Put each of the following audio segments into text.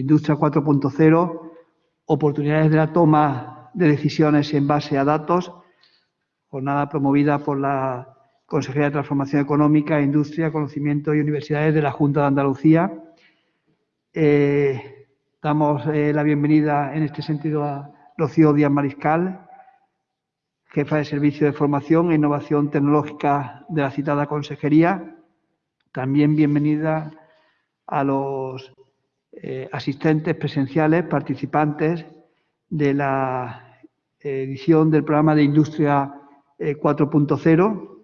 Industria 4.0, oportunidades de la toma de decisiones en base a datos, jornada promovida por la Consejería de Transformación Económica, Industria, Conocimiento y Universidades de la Junta de Andalucía. Eh, damos eh, la bienvenida en este sentido a Rocío Díaz Mariscal, jefa de Servicio de Formación e Innovación Tecnológica de la citada Consejería. También bienvenida a los eh, asistentes presenciales, participantes de la edición del programa de Industria 4.0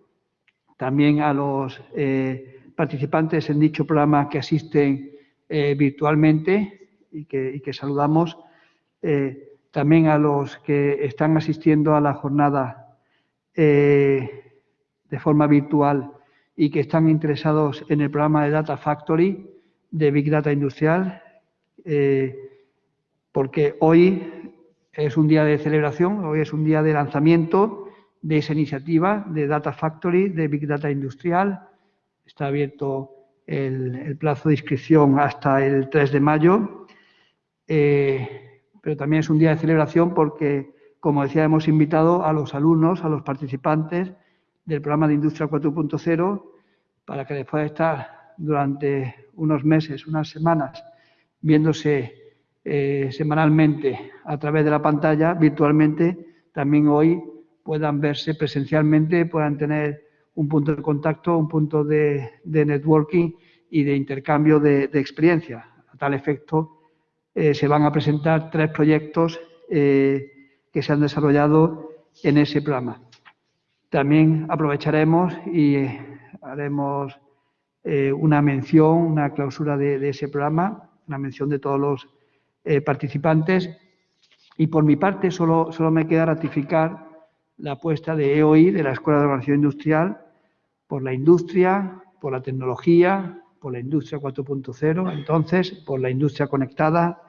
también a los eh, participantes en dicho programa que asisten eh, virtualmente y que, saludamos, eh, también a los que están asistiendo a la jornada de forma virtual y que están interesados en el programa de Data Factory de Big Data Industrial, porque hoy es un día de celebración, hoy es un día de lanzamiento de esa iniciativa de Data Factory, de Big Data Industrial. Está abierto el, plazo de inscripción hasta el 3 de mayo, eh, pero también es un día de celebración porque, como decía, hemos invitado a los alumnos, a los participantes del programa de Industria 4.0 para que después de estar durante unos meses, unas semanas, viéndose eh, semanalmente a través de la pantalla, virtualmente, también hoy puedan verse presencialmente, puedan tener un punto de contacto, un punto de, networking y de intercambio de, experiencia. A tal efecto, eh, se van a presentar tres proyectos eh, que se han desarrollado en ese programa. También aprovecharemos y haremos una mención, una clausura de, ese programa, una mención de todos los participantes. Y por mi parte, solo, solo me queda ratificar la apuesta de EOI, de la Escuela de Organización Industrial, por la industria, por la tecnología, por la industria 4.0, entonces por la industria conectada,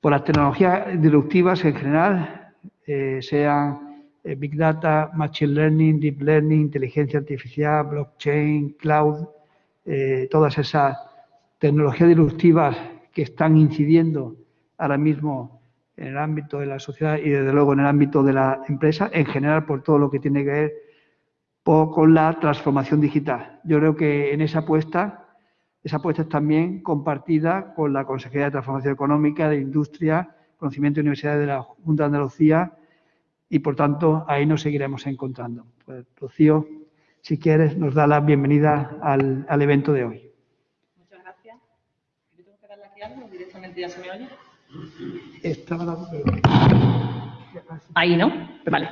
por las tecnologías disruptivas en general, eh, sean eh, Big Data, Machine Learning, Deep Learning, inteligencia artificial, blockchain, cloud, eh, todas esas tecnologías disruptivas que están incidiendo ahora mismo en el ámbito de la sociedad y desde luego en el ámbito de la empresa, en general por todo lo que tiene que ver con la transformación digital. Yo creo que en esa apuesta, esa apuesta es también compartida con la Consejería de Transformación Económica, de Industria, Conocimiento y Universidades de la Junta de Andalucía y por tanto ahí nos seguiremos encontrando. Pues, Rocío, si quieres, nos da la bienvenida al, al evento de hoy. Muchas gracias. ¿Yo tengo que darle aquí algo directamente ya se me oye? Ahí, ¿no? Vale.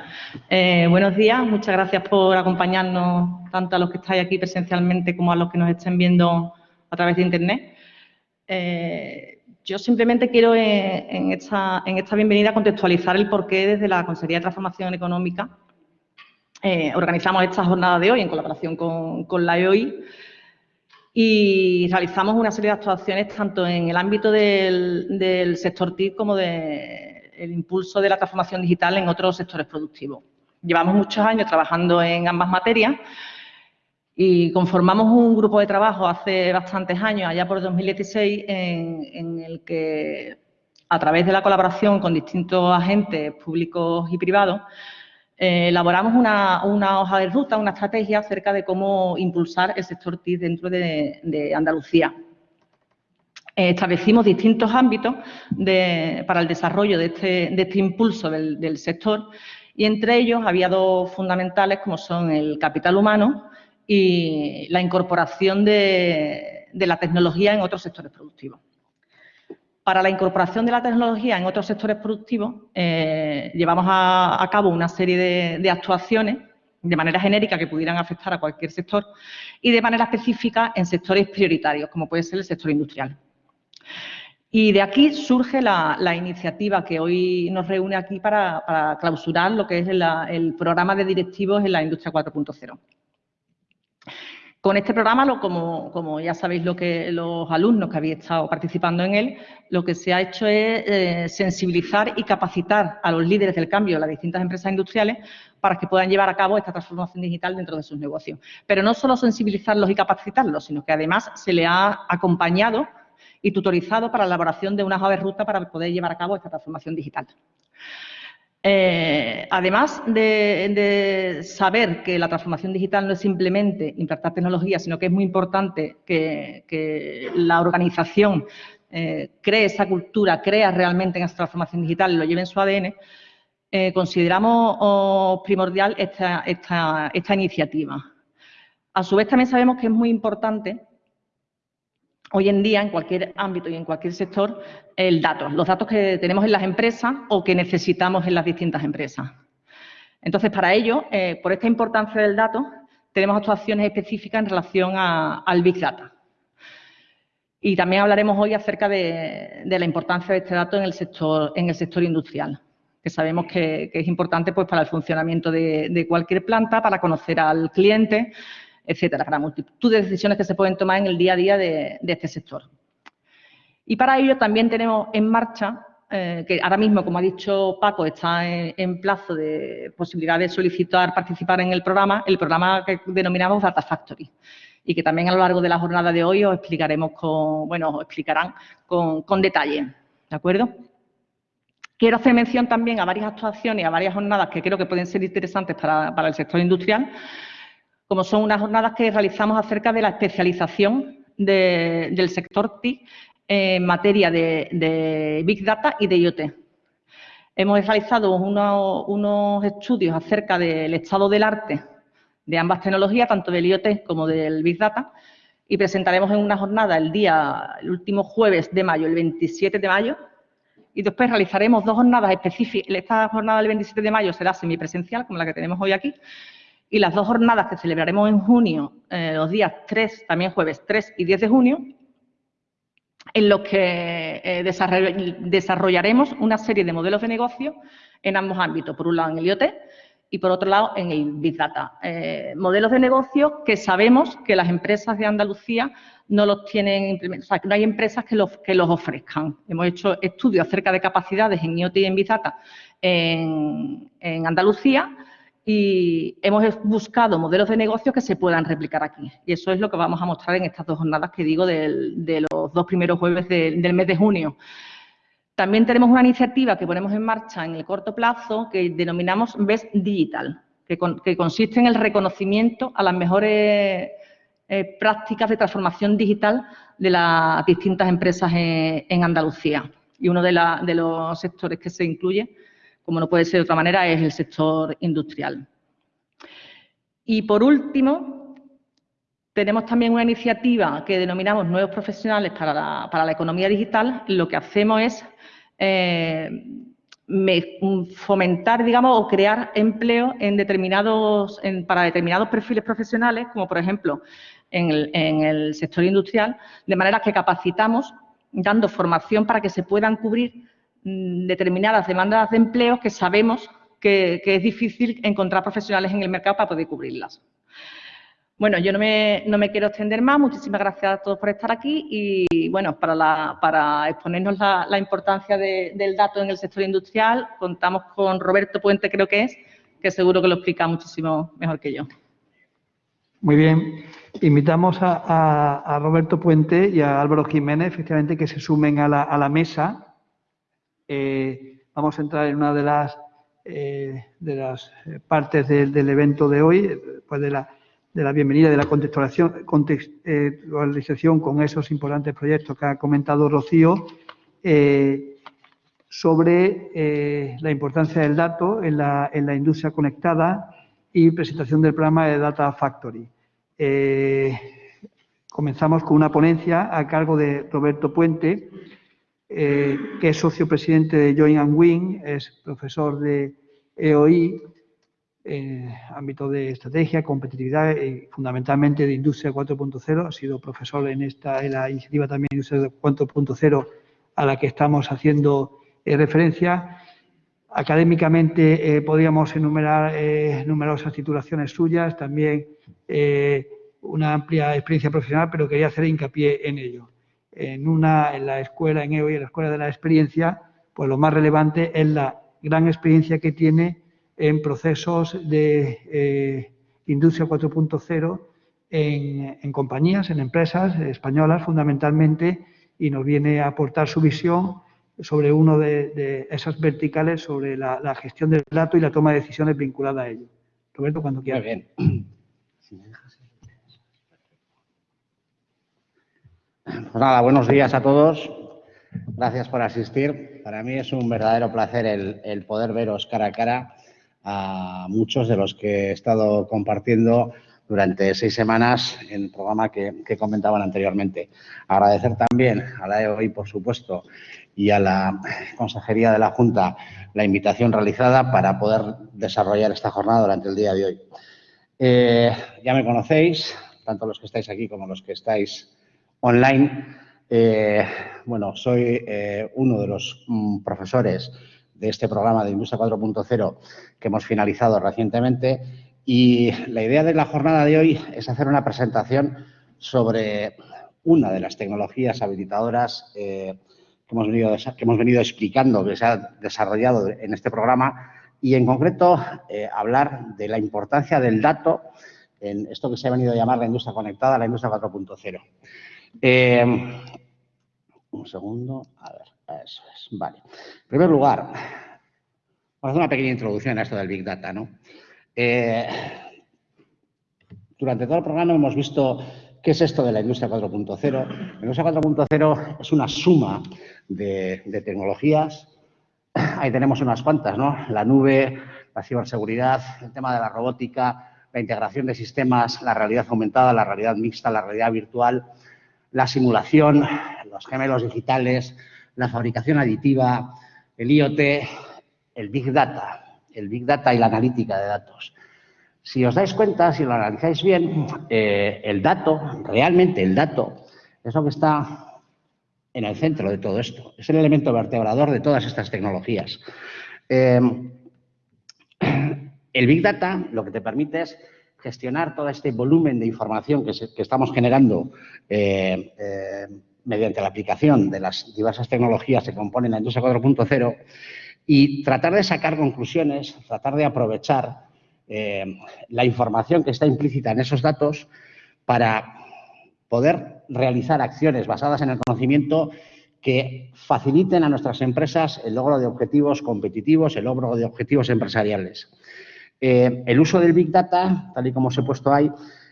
Eh, buenos días, muchas gracias por acompañarnos tanto a los que estáis aquí presencialmente como a los que nos estén viendo a través de Internet. Eh, yo simplemente quiero eh, en, esta, bienvenida contextualizar el porqué desde la Consejería de Transformación Económica organizamos esta jornada de hoy en colaboración con, con la EOI y realizamos una serie de actuaciones tanto en el ámbito del, sector TIC como del impulso de la transformación digital en otros sectores productivos. Llevamos muchos años trabajando en ambas materias y conformamos un grupo de trabajo hace bastantes años, allá por 2016, en, en el que a través de la colaboración con distintos agentes públicos y privados eh, elaboramos una, hoja de ruta, una estrategia acerca de cómo impulsar el sector TIC dentro de, Andalucía. Eh, establecimos distintos ámbitos para el desarrollo de este, este impulso del, sector y entre ellos había dos fundamentales como son el capital humano y la incorporación de la tecnología en otros sectores productivos. Para la incorporación de la tecnología en otros sectores productivos, eh, llevamos a, cabo una serie de, actuaciones de manera genérica que pudieran afectar a cualquier sector y de manera específica en sectores prioritarios, como puede ser el sector industrial. Y de aquí surge la, iniciativa que hoy nos reúne aquí para, clausurar lo que es el programa de directivos en la industria 4.0. Con este programa, como, ya sabéis lo que los alumnos que habéis estado participando en él, lo que se ha hecho es eh, sensibilizar y capacitar a los líderes del cambio de las distintas empresas industriales para que puedan llevar a cabo esta transformación digital dentro de sus negocios. Pero no solo sensibilizarlos y capacitarlos, sino que además se le ha acompañado y tutorizado para la elaboración de una hoja de ruta para poder llevar a cabo esta transformación digital. Eh, además de, saber que la transformación digital no es simplemente implantar tecnología, sino que es muy importante que, la organización eh, cree esa cultura, crea realmente en esa transformación digital y lo lleve en su ADN, eh, consideramos oh, primordial esta, esta iniciativa. A su vez, también sabemos que es muy importante hoy en día en cualquier ámbito y en cualquier sector el dato, los datos que tenemos en las empresas o que necesitamos en las distintas empresas. Entonces, para ello, eh, por esta importancia del dato, tenemos actuaciones específicas en relación al Big Data. Y también hablaremos hoy acerca de, la importancia de este dato en el sector, industrial, que sabemos que, es importante pues, para el funcionamiento de cualquier planta, para conocer al cliente, etcétera, para multitud de decisiones que se pueden tomar en el día a día de, este sector. Y para ello también tenemos en marcha, eh, que ahora mismo, como ha dicho Paco, está en, plazo de posibilidad de solicitar participar en el programa, el programa que denominamos Data Factory y que también a lo largo de la jornada de hoy os explicaremos con, bueno, os explicarán con, detalle, ¿de acuerdo? Quiero hacer mención también a varias actuaciones y a varias jornadas que creo que pueden ser interesantes para, para el sector industrial, como son unas jornadas que realizamos acerca de la especialización del sector TIC en materia de, Big Data y de IoT. Hemos realizado unos, estudios acerca del estado del arte de ambas tecnologías, tanto del IoT como del Big Data, y presentaremos en una jornada el día, el último jueves de mayo, el 27 de mayo, y después realizaremos dos jornadas específicas. Esta jornada del 27 de mayo será semipresencial, como la que tenemos hoy aquí, y las dos jornadas que celebraremos en junio, eh, los días 3, también jueves 3 y 10 de junio, en los que eh, desarrollaremos una serie de modelos de negocio en ambos ámbitos, por un lado en el IoT y por otro lado en el Big Data. Eh, modelos de negocio que sabemos que las empresas de Andalucía no los tienen implementados, o sea, que no hay empresas que los, que los ofrezcan. Hemos hecho estudios acerca de capacidades en IoT y en Big Data en, en Andalucía y hemos buscado modelos de negocio que se puedan replicar aquí. Y eso es lo que vamos a mostrar en estas dos jornadas que digo de los dos primeros jueves del mes de junio. También tenemos una iniciativa que ponemos en marcha en el corto plazo que denominamos Best Digital, que, consiste en el reconocimiento a las mejores eh, prácticas de transformación digital de las distintas empresas en, Andalucía. Y uno de los sectores que se incluye como no puede ser de otra manera, es el sector industrial. Y por último, tenemos también una iniciativa que denominamos Nuevos Profesionales para la, Economía Digital. Lo que hacemos es eh, fomentar, digamos, o crear empleo para determinados perfiles profesionales, como por ejemplo en el, sector industrial, de manera que capacitamos dando formación para que se puedan cubrir determinadas demandas de empleo que sabemos que, es difícil encontrar profesionales en el mercado para poder cubrirlas. Bueno, yo no me, quiero extender más. Muchísimas gracias a todos por estar aquí y, bueno, para, exponernos la, importancia del dato en el sector industrial, contamos con Roberto Puente, creo que es, que seguro que lo explica muchísimo mejor que yo. Muy bien. Invitamos a, Roberto Puente y a Álvaro Jiménez, efectivamente, que se sumen a la mesa eh, vamos a entrar en una de las, eh, de las eh, partes del, evento de hoy, después de la, de la bienvenida, de la contextualización, contextualización con esos importantes proyectos que ha comentado Rocío, sobre la importancia del dato en la, en la, industria conectada y presentación del programa de Data Factory. comenzamos con una ponencia a cargo de Roberto Puente, eh, que es socio presidente de Join and Win, es profesor de EOI, en ámbito de estrategia, competitividad y fundamentalmente de Industria 4.0. Ha sido profesor en esta en la iniciativa también Industria 4.0 a la que estamos haciendo eh, referencia. Académicamente eh, podríamos enumerar numerosas titulaciones suyas, también una amplia experiencia profesional, pero quería hacer hincapié en ello en, una, en la escuela, en EOI, en la escuela de la experiencia, pues lo más relevante es la gran experiencia que tiene en procesos de eh, industria 4.0 en, compañías, en empresas españolas fundamentalmente y nos viene a aportar su visión sobre uno de, esas verticales, sobre la, gestión del dato y la toma de decisiones vinculada a ello. Roberto, cuando quieras. bien. Pues nada, buenos días a todos. Gracias por asistir. Para mí es un verdadero placer el, poder veros cara a cara a muchos de los que he estado compartiendo durante seis semanas en el programa que, comentaban anteriormente. Agradecer también a la EOI, por supuesto, y a la Consejería de la Junta la invitación realizada para poder desarrollar esta jornada durante el día de hoy. Eh, ya me conocéis, tanto los que estáis aquí como los que estáis online. Eh, bueno, soy eh, uno de los mm, profesores de este programa de Industria 4.0 que hemos finalizado recientemente y la idea de la jornada de hoy es hacer una presentación sobre una de las tecnologías habilitadoras eh, que, hemos venido, que hemos venido explicando, que se ha desarrollado en este programa y en concreto hablar de la importancia del dato en esto que se ha venido a llamar la industria conectada, la industria 4.0. Eh, un segundo, a ver, eso es, vale. En primer lugar, vamos a hacer una pequeña introducción a esto del Big Data, ¿no? Eh, durante todo el programa hemos visto qué es esto de la industria 4.0. La industria 4.0 es una suma de, de tecnologías. Ahí tenemos unas cuantas, ¿no? La nube, la ciberseguridad, el tema de la robótica, la integración de sistemas, la realidad aumentada, la realidad mixta, la realidad virtual, la simulación, los gemelos digitales, la fabricación aditiva, el IoT, el Big Data, el Big Data y la analítica de datos. Si os dais cuenta, si lo analizáis bien, eh, el dato, realmente el dato, es lo que está en el centro de todo esto. Es el elemento vertebrador de todas estas tecnologías. Eh, el Big Data lo que te permite es gestionar todo este volumen de información que, estamos generando eh, eh, mediante la aplicación de las diversas tecnologías que componen la industria 4.0 y tratar de sacar conclusiones, tratar de aprovechar eh, la información que está implícita en esos datos para poder realizar acciones basadas en el conocimiento que faciliten a nuestras empresas el logro de objetivos competitivos, el logro de objetivos empresariales. Eh, el uso del Big Data, tal y como os he puesto ahí,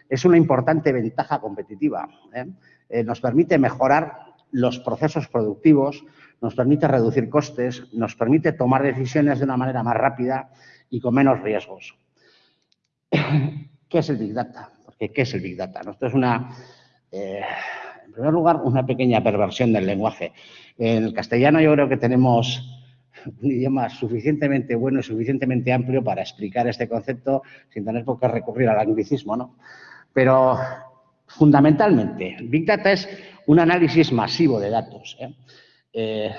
es una importante ventaja competitiva. ¿eh? Eh, nos permite mejorar los procesos productivos, nos permite reducir costes, nos permite tomar decisiones de una manera más rápida y con menos riesgos. ¿Qué es el Big Data? Porque ¿qué es el Big Data? Esto es una, en primer lugar, una pequeña perversión del lenguaje. En el castellano yo creo que tenemos un idioma suficientemente bueno y suficientemente amplio para explicar este concepto sin tener por qué recurrir al anglicismo, ¿no? Pero fundamentalmente, Big Data es un análisis masivo de datos. ¿eh? Eh,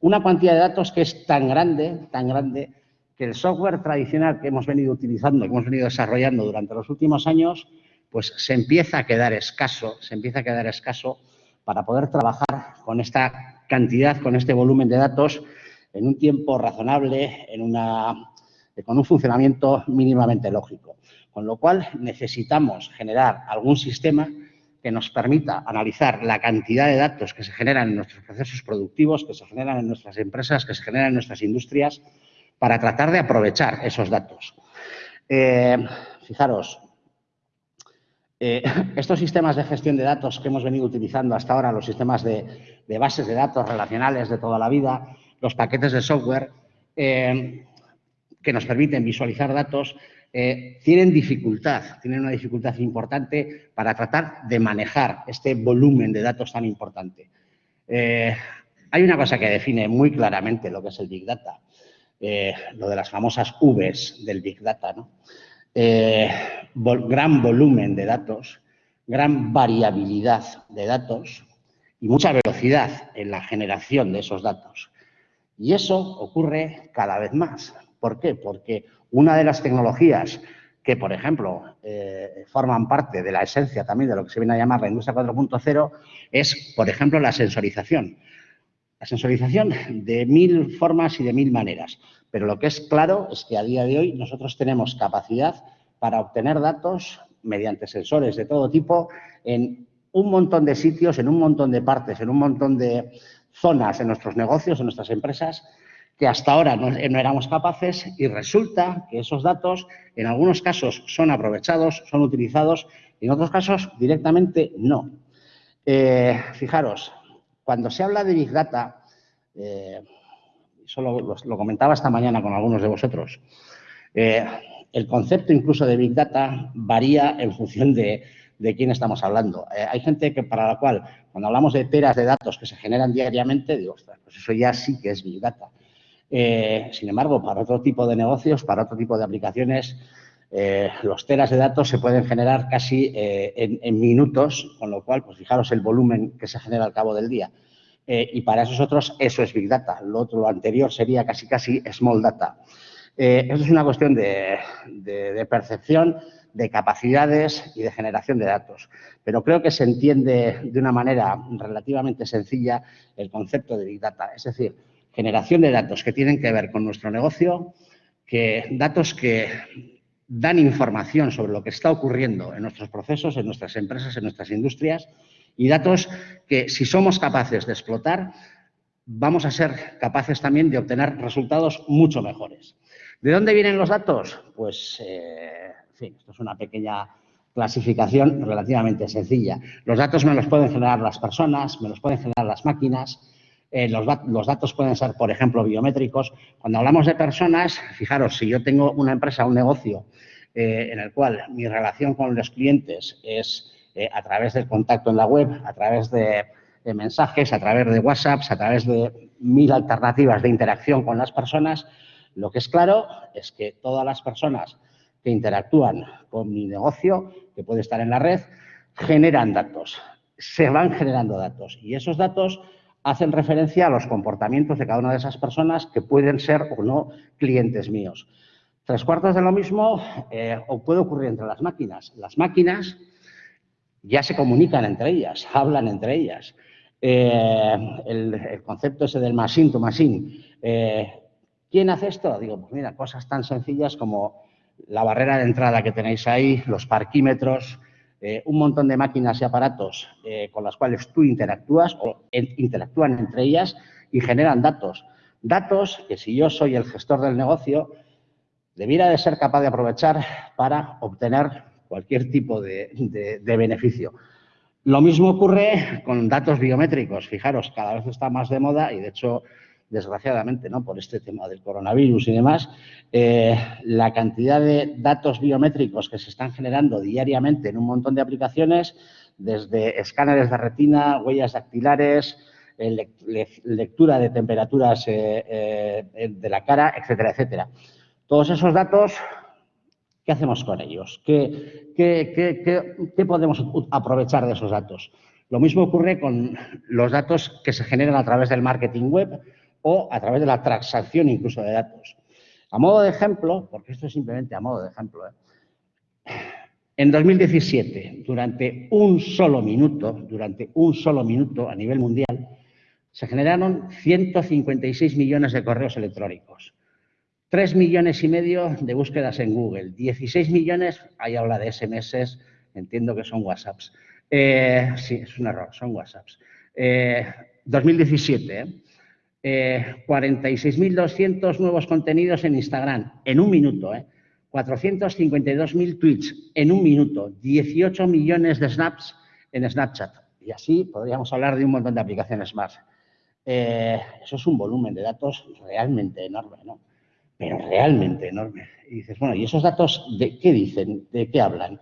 una cuantía de datos que es tan grande, tan grande, que el software tradicional que hemos venido utilizando, que hemos venido desarrollando durante los últimos años, pues se empieza a quedar escaso, se empieza a quedar escaso para poder trabajar con esta cantidad, con este volumen de datos en un tiempo razonable, una, con un funcionamiento mínimamente lógico. Con lo cual, necesitamos generar algún sistema que nos permita analizar la cantidad de datos que se generan en nuestros procesos productivos, que se generan en nuestras empresas, que se generan en nuestras industrias, para tratar de aprovechar esos datos. Eh, fijaros, eh, estos sistemas de gestión de datos que hemos venido utilizando hasta ahora, los sistemas de bases de datos relacionales de toda la vida, los paquetes de software eh, que nos permiten visualizar datos eh, tienen dificultad, tienen una dificultad importante para tratar de manejar este volumen de datos tan importante. Eh, hay una cosa que define muy claramente lo que es el Big Data, lo de las famosas Vs del Big Data. gran volumen de datos, gran variabilidad de datos y mucha velocidad en la generación de esos datos. Y eso ocurre cada vez más. ¿Por qué? Porque una de las tecnologías que, por ejemplo, eh, forman parte de la esencia también de lo que se viene a llamar la industria 4.0 es, por ejemplo, la sensorización. La sensorización de mil formas y de mil maneras. Pero lo que es claro es que a día de hoy nosotros tenemos capacidad para obtener datos mediante sensores de todo tipo en un montón de sitios, en un montón de partes, en un montón de zonas en nuestros negocios, en nuestras empresas, que hasta ahora no, éramos capaces y resulta que esos datos en algunos casos son aprovechados, son utilizados y en otros casos directamente no. Eh, fijaros, cuando se habla de Big Data, eh, solo lo, comentaba esta mañana con algunos de vosotros, eh, el concepto incluso de Big Data varía en función de, quién estamos hablando. Eh, hay gente que para la cual, cuando hablamos de teras de datos que se generan diariamente, digo, pues eso ya sí que es Big Data. Eh, sin embargo, para otro tipo de negocios, para otro tipo de aplicaciones, los teras de datos se pueden generar casi en, minutos, con lo cual, pues fijaros el volumen que se genera al cabo del día. y para esos otros, eso es Big Data. Lo otro, anterior, sería casi casi Small Data. Eh, eso es una cuestión de, percepción, de capacidades y de generación de datos. Pero creo que se entiende de una manera relativamente sencilla el concepto de Big Data. Es decir, generación de datos que tienen que ver con nuestro negocio, que datos que dan información sobre lo que está ocurriendo en nuestros procesos, en nuestras empresas, en nuestras industrias y datos que si somos capaces de explotar, vamos a ser capaces también de obtener resultados mucho mejores. ¿De dónde vienen los datos? Pues, eh, fin, esto es una pequeña clasificación relativamente sencilla. Los datos me los pueden generar las personas, me los pueden generar las máquinas, eh, los, datos pueden ser, por ejemplo, biométricos. Cuando hablamos de personas, fijaros, si yo tengo una empresa, un negocio, eh, en el cual mi relación con los clientes es a través del contacto en la web, a través de, de mensajes, a través de WhatsApps, a través de mil alternativas de interacción con las personas, lo que es claro es que todas las personas que interactúan con mi negocio, que puede estar en la red, generan datos, se van generando datos y esos datos hacen referencia a los comportamientos de cada una de esas personas que pueden ser o no clientes míos. Tres cuartos de lo mismo eh, puede ocurrir entre las máquinas. Las máquinas ya se comunican entre ellas, hablan entre ellas. Eh, el, concepto ese del machine to machine eh, ¿Quién hace esto? Digo, pues mira, cosas tan sencillas como la barrera de entrada que tenéis ahí, los parquímetros, eh, un montón de máquinas y aparatos eh, con las cuales tú interactúas o interactúan entre ellas y generan datos. Datos que si yo soy el gestor del negocio, debiera de ser capaz de aprovechar para obtener cualquier tipo de, de beneficio. Lo mismo ocurre con datos biométricos. Fijaros, cada vez está más de moda y, de hecho, desgraciadamente, ¿no? por este tema del coronavirus y demás, eh, la cantidad de datos biométricos que se están generando diariamente en un montón de aplicaciones, desde escáneres de retina, huellas dactilares, eh, lectura de temperaturas eh, de la cara, etcétera, etcétera. Todos esos datos, ¿qué hacemos con ellos? ¿Qué, qué podemos aprovechar de esos datos? Lo mismo ocurre con los datos que se generan a través del marketing web, o a través de la transacción incluso de datos. A modo de ejemplo, porque esto es simplemente a modo de ejemplo, ¿eh? en 2017, durante un solo minuto, durante un solo minuto a nivel mundial, se generaron 156 millones de correos electrónicos, 3 millones y medio de búsquedas en Google, 16 millones, ahí habla de SMS, entiendo que son WhatsApps. Eh, sí, es un error, son WhatsApps. 2017, ¿eh? 46.200 eh, nuevos contenidos en Instagram en un minuto, ¿eh? 452.000 tweets en un minuto, 18 millones de snaps en Snapchat. Y así podríamos hablar de un montón de aplicaciones más. Eh, eso es un volumen de datos realmente enorme, ¿no? Pero realmente enorme. Y dices, bueno, ¿y esos datos de qué dicen? ¿De qué hablan?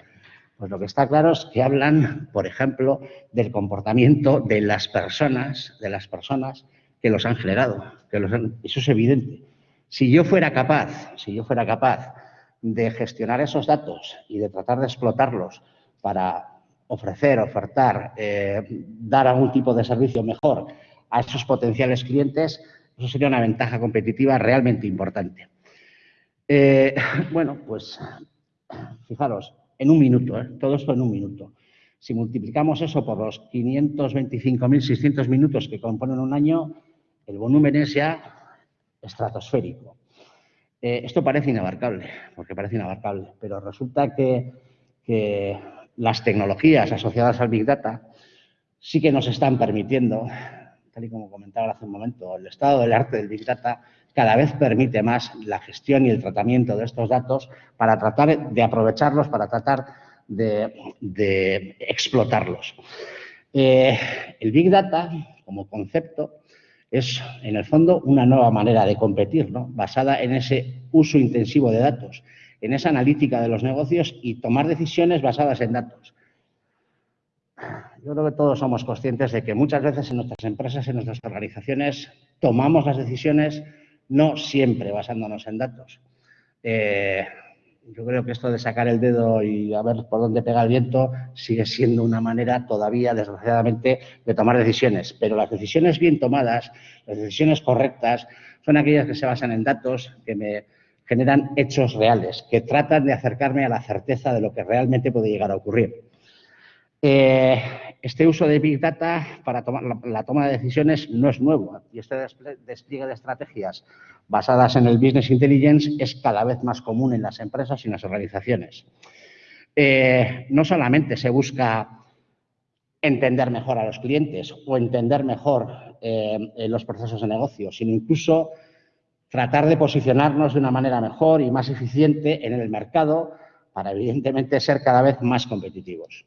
Pues lo que está claro es que hablan, por ejemplo, del comportamiento de las personas, de las personas que los han generado. Que eso es evidente. Si yo fuera capaz, si yo fuera capaz de gestionar esos datos y de tratar de explotarlos para ofrecer, ofertar, eh, dar algún tipo de servicio mejor a esos potenciales clientes, eso sería una ventaja competitiva realmente importante. Eh, bueno, pues fijaros, en un minuto, ¿eh? todo esto en un minuto. Si multiplicamos eso por los 525.600 minutos que componen un año, el volumen es ya estratosférico. Eh, esto parece inabarcable, porque parece inabarcable, pero resulta que, las tecnologías asociadas al Big Data sí que nos están permitiendo, tal y como comentaba hace un momento, el estado del arte del Big Data cada vez permite más la gestión y el tratamiento de estos datos para tratar de aprovecharlos, para tratar de, explotarlos. Eh, el Big Data, como concepto, es, en el fondo, una nueva manera de competir, ¿no? basada en ese uso intensivo de datos, en esa analítica de los negocios y tomar decisiones basadas en datos. Yo creo que todos somos conscientes de que muchas veces en nuestras empresas, en nuestras organizaciones, tomamos las decisiones no siempre basándonos en datos. Eh, yo creo que esto de sacar el dedo y a ver por dónde pega el viento sigue siendo una manera todavía, desgraciadamente, de tomar decisiones. Pero las decisiones bien tomadas, las decisiones correctas, son aquellas que se basan en datos, que me generan hechos reales, que tratan de acercarme a la certeza de lo que realmente puede llegar a ocurrir. Eh, este uso de Big Data para tomar la, toma de decisiones no es nuevo y este despliegue de estrategias basadas en el Business Intelligence es cada vez más común en las empresas y en las organizaciones. Eh, no solamente se busca entender mejor a los clientes o entender mejor eh, los procesos de negocio, sino incluso tratar de posicionarnos de una manera mejor y más eficiente en el mercado para, evidentemente, ser cada vez más competitivos.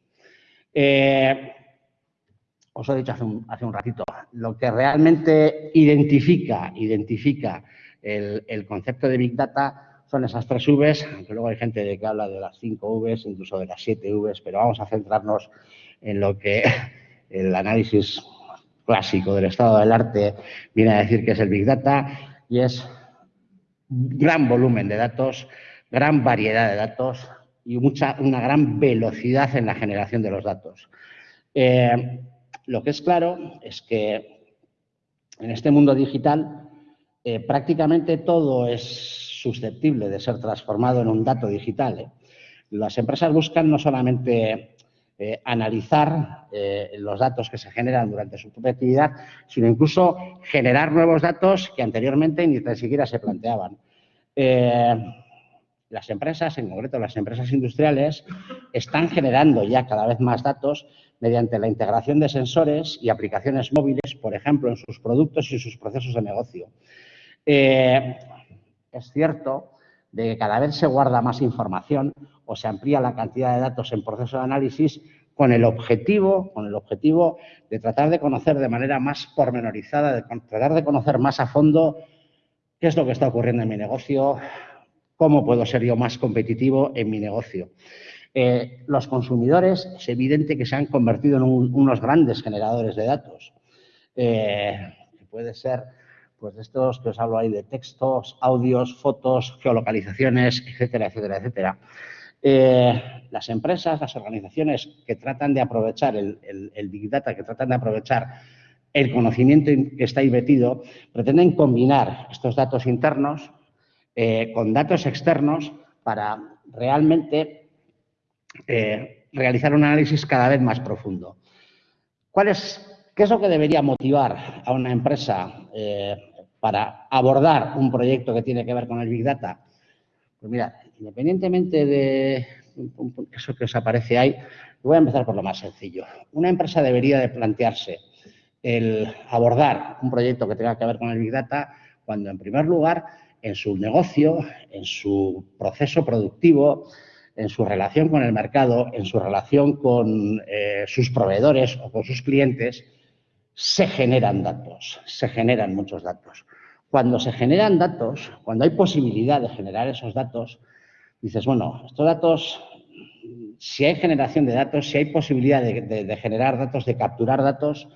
Eh, os he dicho hace un, hace ratito, lo que realmente identifica, identifica el, concepto de Big Data son esas tres Vs, aunque luego hay gente que habla de las cinco Vs, incluso de las siete Vs, pero vamos a centrarnos en lo que el análisis clásico del estado del arte viene a decir que es el Big Data y es gran volumen de datos, gran variedad de datos, y mucha, una gran velocidad en la generación de los datos. Eh, lo que es claro es que en este mundo digital eh, prácticamente todo es susceptible de ser transformado en un dato digital. ¿eh? Las empresas buscan no solamente analizar los datos que se generan durante su propia actividad, sino incluso generar nuevos datos que anteriormente ni siquiera se planteaban las empresas, en concreto las empresas industriales, están generando ya cada vez más datos mediante la integración de sensores y aplicaciones móviles, por ejemplo, en sus productos y sus procesos de negocio. Eh, es cierto de que cada vez se guarda más información o se amplía la cantidad de datos en proceso de análisis con el objetivo, con el objetivo de tratar de conocer de manera más pormenorizada, de tratar de conocer más a fondo qué es lo que está ocurriendo en mi negocio, ¿Cómo puedo ser yo más competitivo en mi negocio? Eh, los consumidores es evidente que se han convertido en unos grandes generadores de datos. Eh, puede ser pues de estos que os hablo ahí de textos, audios, fotos, geolocalizaciones, etcétera, etcétera, etcétera. Eh, las empresas, las organizaciones que tratan de aprovechar el, el, Big Data, que tratan de aprovechar el conocimiento que está ahí metido, pretenden combinar estos datos internos eh, con datos externos para realmente eh, realizar un análisis cada vez más profundo. ¿Cuál es, ¿Qué es lo que debería motivar a una empresa eh, para abordar un proyecto que tiene que ver con el Big Data? Pues mira, independientemente de eso que os aparece ahí, voy a empezar por lo más sencillo. Una empresa debería de plantearse el abordar un proyecto que tenga que ver con el Big Data cuando, en primer lugar, en su negocio, en su proceso productivo, en su relación con el mercado, en su relación con eh, sus proveedores o con sus clientes, se generan datos, se generan muchos datos. Cuando se generan datos, cuando hay posibilidad de generar esos datos, dices, bueno, estos datos, si hay generación de datos, si hay posibilidad de generar datos, de capturar datos,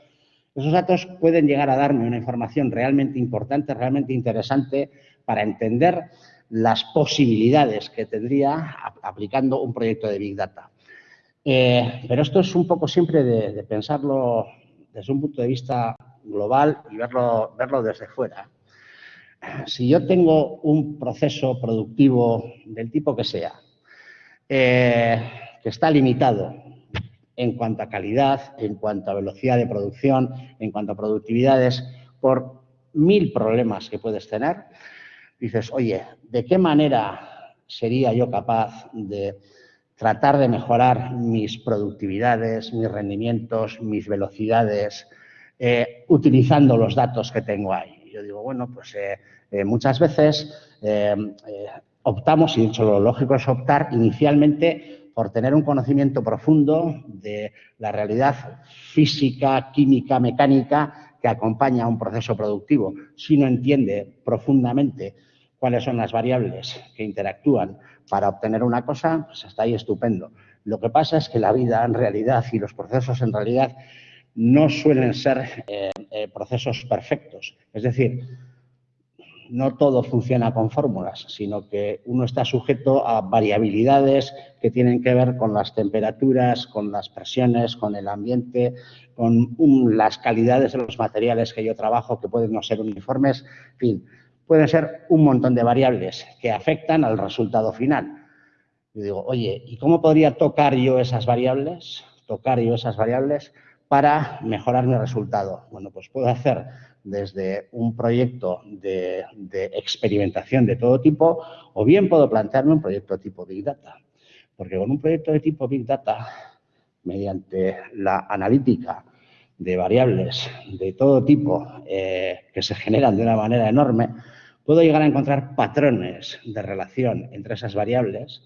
esos datos pueden llegar a darme una información realmente importante, realmente interesante para entender las posibilidades que tendría aplicando un proyecto de Big Data. Eh, pero esto es un poco siempre de, pensarlo desde un punto de vista global y verlo, verlo desde fuera. Si yo tengo un proceso productivo del tipo que sea, eh, que está limitado en cuanto a calidad, en cuanto a velocidad de producción, en cuanto a productividades, por mil problemas que puedes tener, dices, oye, ¿de qué manera sería yo capaz de tratar de mejorar mis productividades, mis rendimientos, mis velocidades, eh, utilizando los datos que tengo ahí. Yo digo, bueno, pues eh, eh, muchas veces optamos, y de hecho lo lógico es optar inicialmente por tener un conocimiento profundo de la realidad física, química, mecánica que acompaña a un proceso productivo. Si no entiende profundamente cuáles son las variables que interactúan para obtener una cosa, pues está ahí estupendo. Lo que pasa es que la vida en realidad y los procesos en realidad no suelen ser eh, eh, procesos perfectos. Es decir, no todo funciona con fórmulas, sino que uno está sujeto a variabilidades que tienen que ver con las temperaturas, con las presiones, con el ambiente, con las calidades de los materiales que yo trabajo, que pueden no ser uniformes, en fin, pueden ser un montón de variables que afectan al resultado final. Yo digo, oye, ¿y cómo podría tocar yo esas variables? Tocar yo esas variables para mejorar mi resultado. Bueno, pues puedo hacer desde un proyecto de, experimentación de todo tipo o bien puedo plantearme un proyecto tipo Big Data. Porque con un proyecto de tipo Big Data, mediante la analítica de variables de todo tipo eh, que se generan de una manera enorme, puedo llegar a encontrar patrones de relación entre esas variables,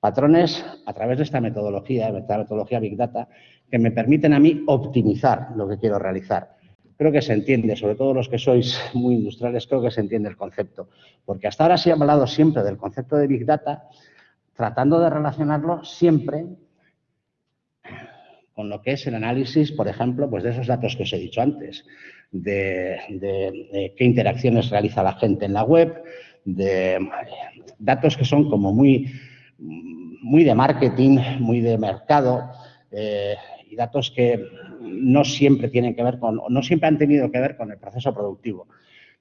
patrones a través de esta metodología, de esta metodología Big Data, que me permiten a mí optimizar lo que quiero realizar. Creo que se entiende, sobre todo los que sois muy industriales, creo que se entiende el concepto. Porque hasta ahora se ha hablado siempre del concepto de Big Data, tratando de relacionarlo siempre con lo que es el análisis, por ejemplo, pues de esos datos que os he dicho antes, de, qué interacciones realiza la gente en la web, de datos que son como muy, muy de marketing, muy de mercado, eh, datos que no siempre tienen que ver con, no siempre han tenido que ver con el proceso productivo.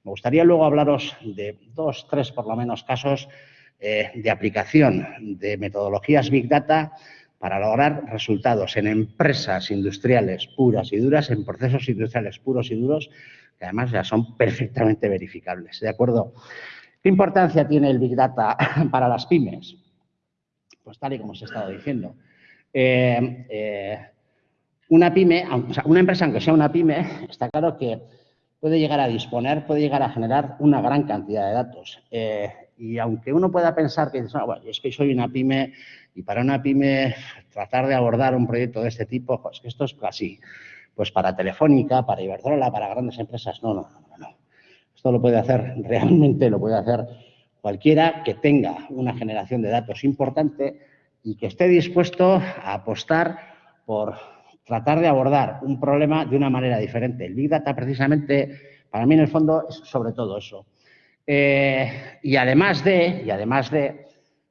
Me gustaría luego hablaros de dos, tres por lo menos casos eh, de aplicación de metodologías Big Data para lograr resultados en empresas industriales puras y duras, en procesos industriales puros y duros, que además ya son perfectamente verificables. ¿De acuerdo? ¿Qué importancia tiene el Big Data para las pymes? Pues tal y como os he estado diciendo. Eh, eh, una pyme, o sea, una empresa, aunque sea una pyme, está claro que puede llegar a disponer, puede llegar a generar una gran cantidad de datos. Eh, y aunque uno pueda pensar que es que soy una pyme y para una pyme tratar de abordar un proyecto de este tipo, pues que esto es así. Pues para Telefónica, para Iberdrola, para grandes empresas, no, no, no, no. Esto lo puede hacer, realmente lo puede hacer cualquiera que tenga una generación de datos importante y que esté dispuesto a apostar por tratar de abordar un problema de una manera diferente. El Big Data, precisamente, para mí en el fondo es sobre todo eso. Eh, y además de, y además de,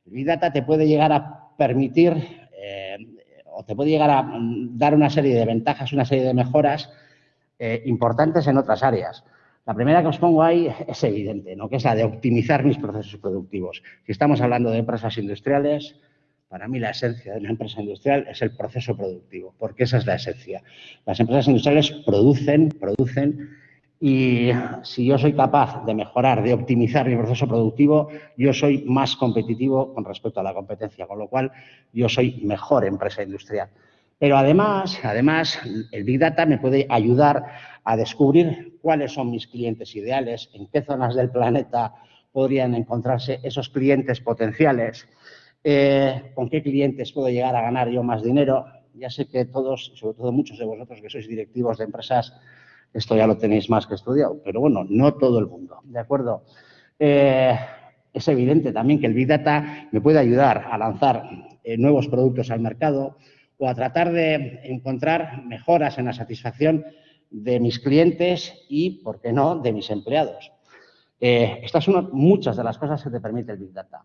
el Big Data te puede llegar a permitir eh, o te puede llegar a mm, dar una serie de ventajas, una serie de mejoras eh, importantes en otras áreas. La primera que os pongo ahí es evidente, ¿no? que es la de optimizar mis procesos productivos. Si estamos hablando de empresas industriales, para mí la esencia de una empresa industrial es el proceso productivo, porque esa es la esencia. Las empresas industriales producen, producen y si yo soy capaz de mejorar, de optimizar mi proceso productivo, yo soy más competitivo con respecto a la competencia, con lo cual yo soy mejor empresa industrial. Pero además, además, el Big Data me puede ayudar a descubrir cuáles son mis clientes ideales, en qué zonas del planeta podrían encontrarse esos clientes potenciales, eh, con qué clientes puedo llegar a ganar yo más dinero. Ya sé que todos, sobre todo muchos de vosotros que sois directivos de empresas, esto ya lo tenéis más que estudiado, pero bueno, no todo el mundo, ¿de acuerdo? Eh, es evidente también que el Big Data me puede ayudar a lanzar eh, nuevos productos al mercado o a tratar de encontrar mejoras en la satisfacción de mis clientes y, ¿por qué no?, de mis empleados. Estas son muchas de las cosas que te permite el Big Data.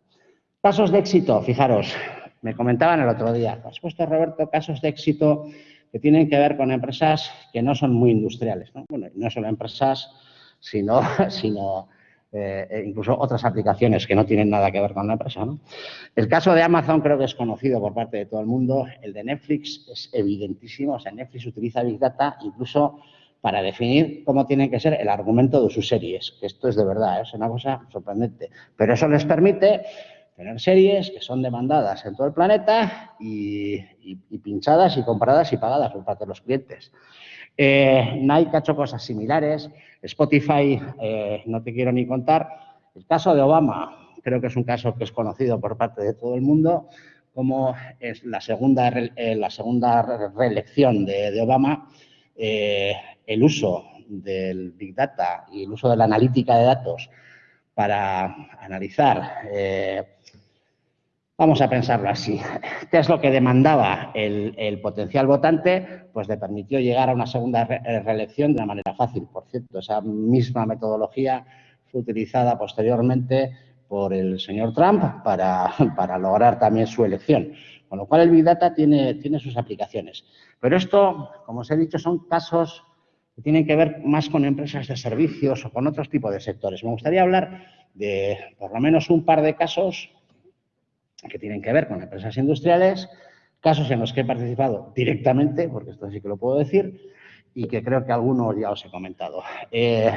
Casos de éxito, fijaros, me comentaban el otro día, has puesto, Roberto, casos de éxito que tienen que ver con empresas que no son muy industriales. ¿no? Bueno, no solo empresas, sino, sino eh, incluso otras aplicaciones que no tienen nada que ver con la empresa. El caso de Amazon creo que es conocido por parte de todo el mundo. El de Netflix es evidentísimo. O sea, Netflix utiliza Big Data incluso para definir cómo tiene que ser el argumento de sus series. Esto es de verdad, ¿eh? es una cosa sorprendente. Pero eso les permite tener series que son demandadas en todo el planeta y, pinchadas y compradas y pagadas por parte de los clientes. Eh, Nike ha hecho cosas similares, Spotify, eh, no te quiero ni contar. El caso de Obama, creo que es un caso que es conocido por parte de todo el mundo, como es la segunda, eh, la segunda reelección de, Obama, el uso del Big Data y el uso de la analítica de datos para analizar Vamos a pensarlo así. ¿Qué es lo que demandaba el, potencial votante? Pues le permitió llegar a una segunda eh, reelección de una manera fácil. Por cierto, esa misma metodología fue utilizada posteriormente por el señor Trump para, lograr también su elección. Con lo cual, el Big Data tiene sus aplicaciones. Pero esto, como os he dicho, son casos que tienen que ver más con empresas de servicios o con otros tipos de sectores. Me gustaría hablar de por lo menos un par de casos que tienen que ver con empresas industriales, casos en los que he participado directamente, porque esto sí que lo puedo decir, y que creo que algunos ya os he comentado. Eh,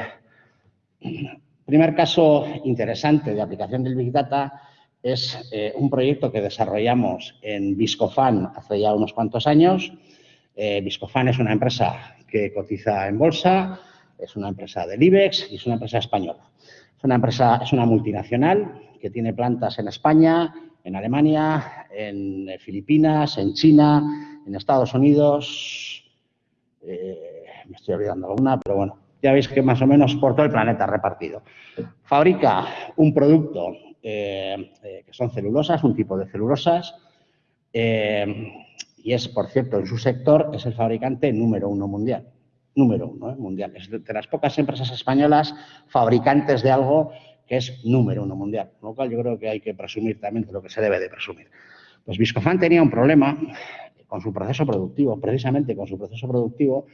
primer caso interesante de aplicación del Big Data es eh, un proyecto que desarrollamos en Viscofan hace ya unos cuantos años. Eh, Viscofan es una empresa que cotiza en bolsa, es una empresa del IBEX y es una empresa española. Es una empresa, es una multinacional que tiene plantas en España, en Alemania, en Filipinas, en China, en Estados Unidos, eh, me estoy olvidando alguna, pero bueno, ya veis que más o menos por todo el planeta repartido. Fabrica un producto eh, eh, que son celulosas, un tipo de celulosas, y es, por cierto, en su sector es el fabricante número uno mundial. Número uno mundial. Es de las pocas empresas españolas fabricantes de algo que es número uno mundial, con lo cual yo creo que hay que presumir también de lo que se debe de presumir. Pues Viscofan tenía un problema con su proceso productivo, precisamente con su proceso productivo,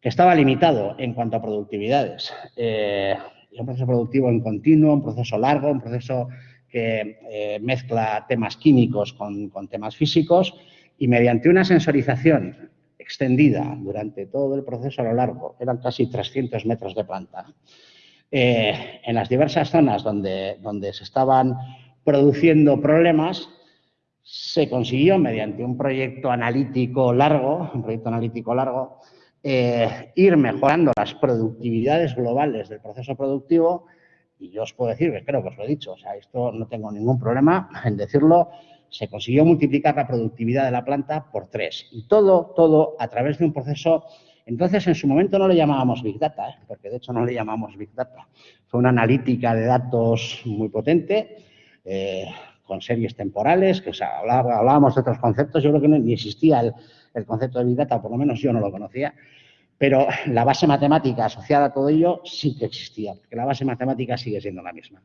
que estaba limitado en cuanto a productividades. Eh, un proceso productivo en continuo, un proceso largo, un proceso que eh, mezcla temas químicos con, con temas físicos y mediante una sensorización extendida durante todo el proceso a lo largo, eran casi 300 metros de planta, eh, en las diversas zonas donde, donde se estaban produciendo problemas, se consiguió mediante un proyecto analítico largo, un proyecto analítico largo, eh, ir mejorando las productividades globales del proceso productivo. Y yo os puedo decir que creo que os lo he dicho, o sea, esto no tengo ningún problema en decirlo, se consiguió multiplicar la productividad de la planta por tres. Y todo, todo a través de un proceso entonces, en su momento no le llamábamos Big Data, ¿eh? porque de hecho no le llamamos Big Data. Fue una analítica de datos muy potente, eh, con series temporales, que hablábamos de otros conceptos. Yo creo que ni existía el, concepto de Big Data, por lo menos yo no lo conocía. Pero la base matemática asociada a todo ello sí que existía, porque la base matemática sigue siendo la misma.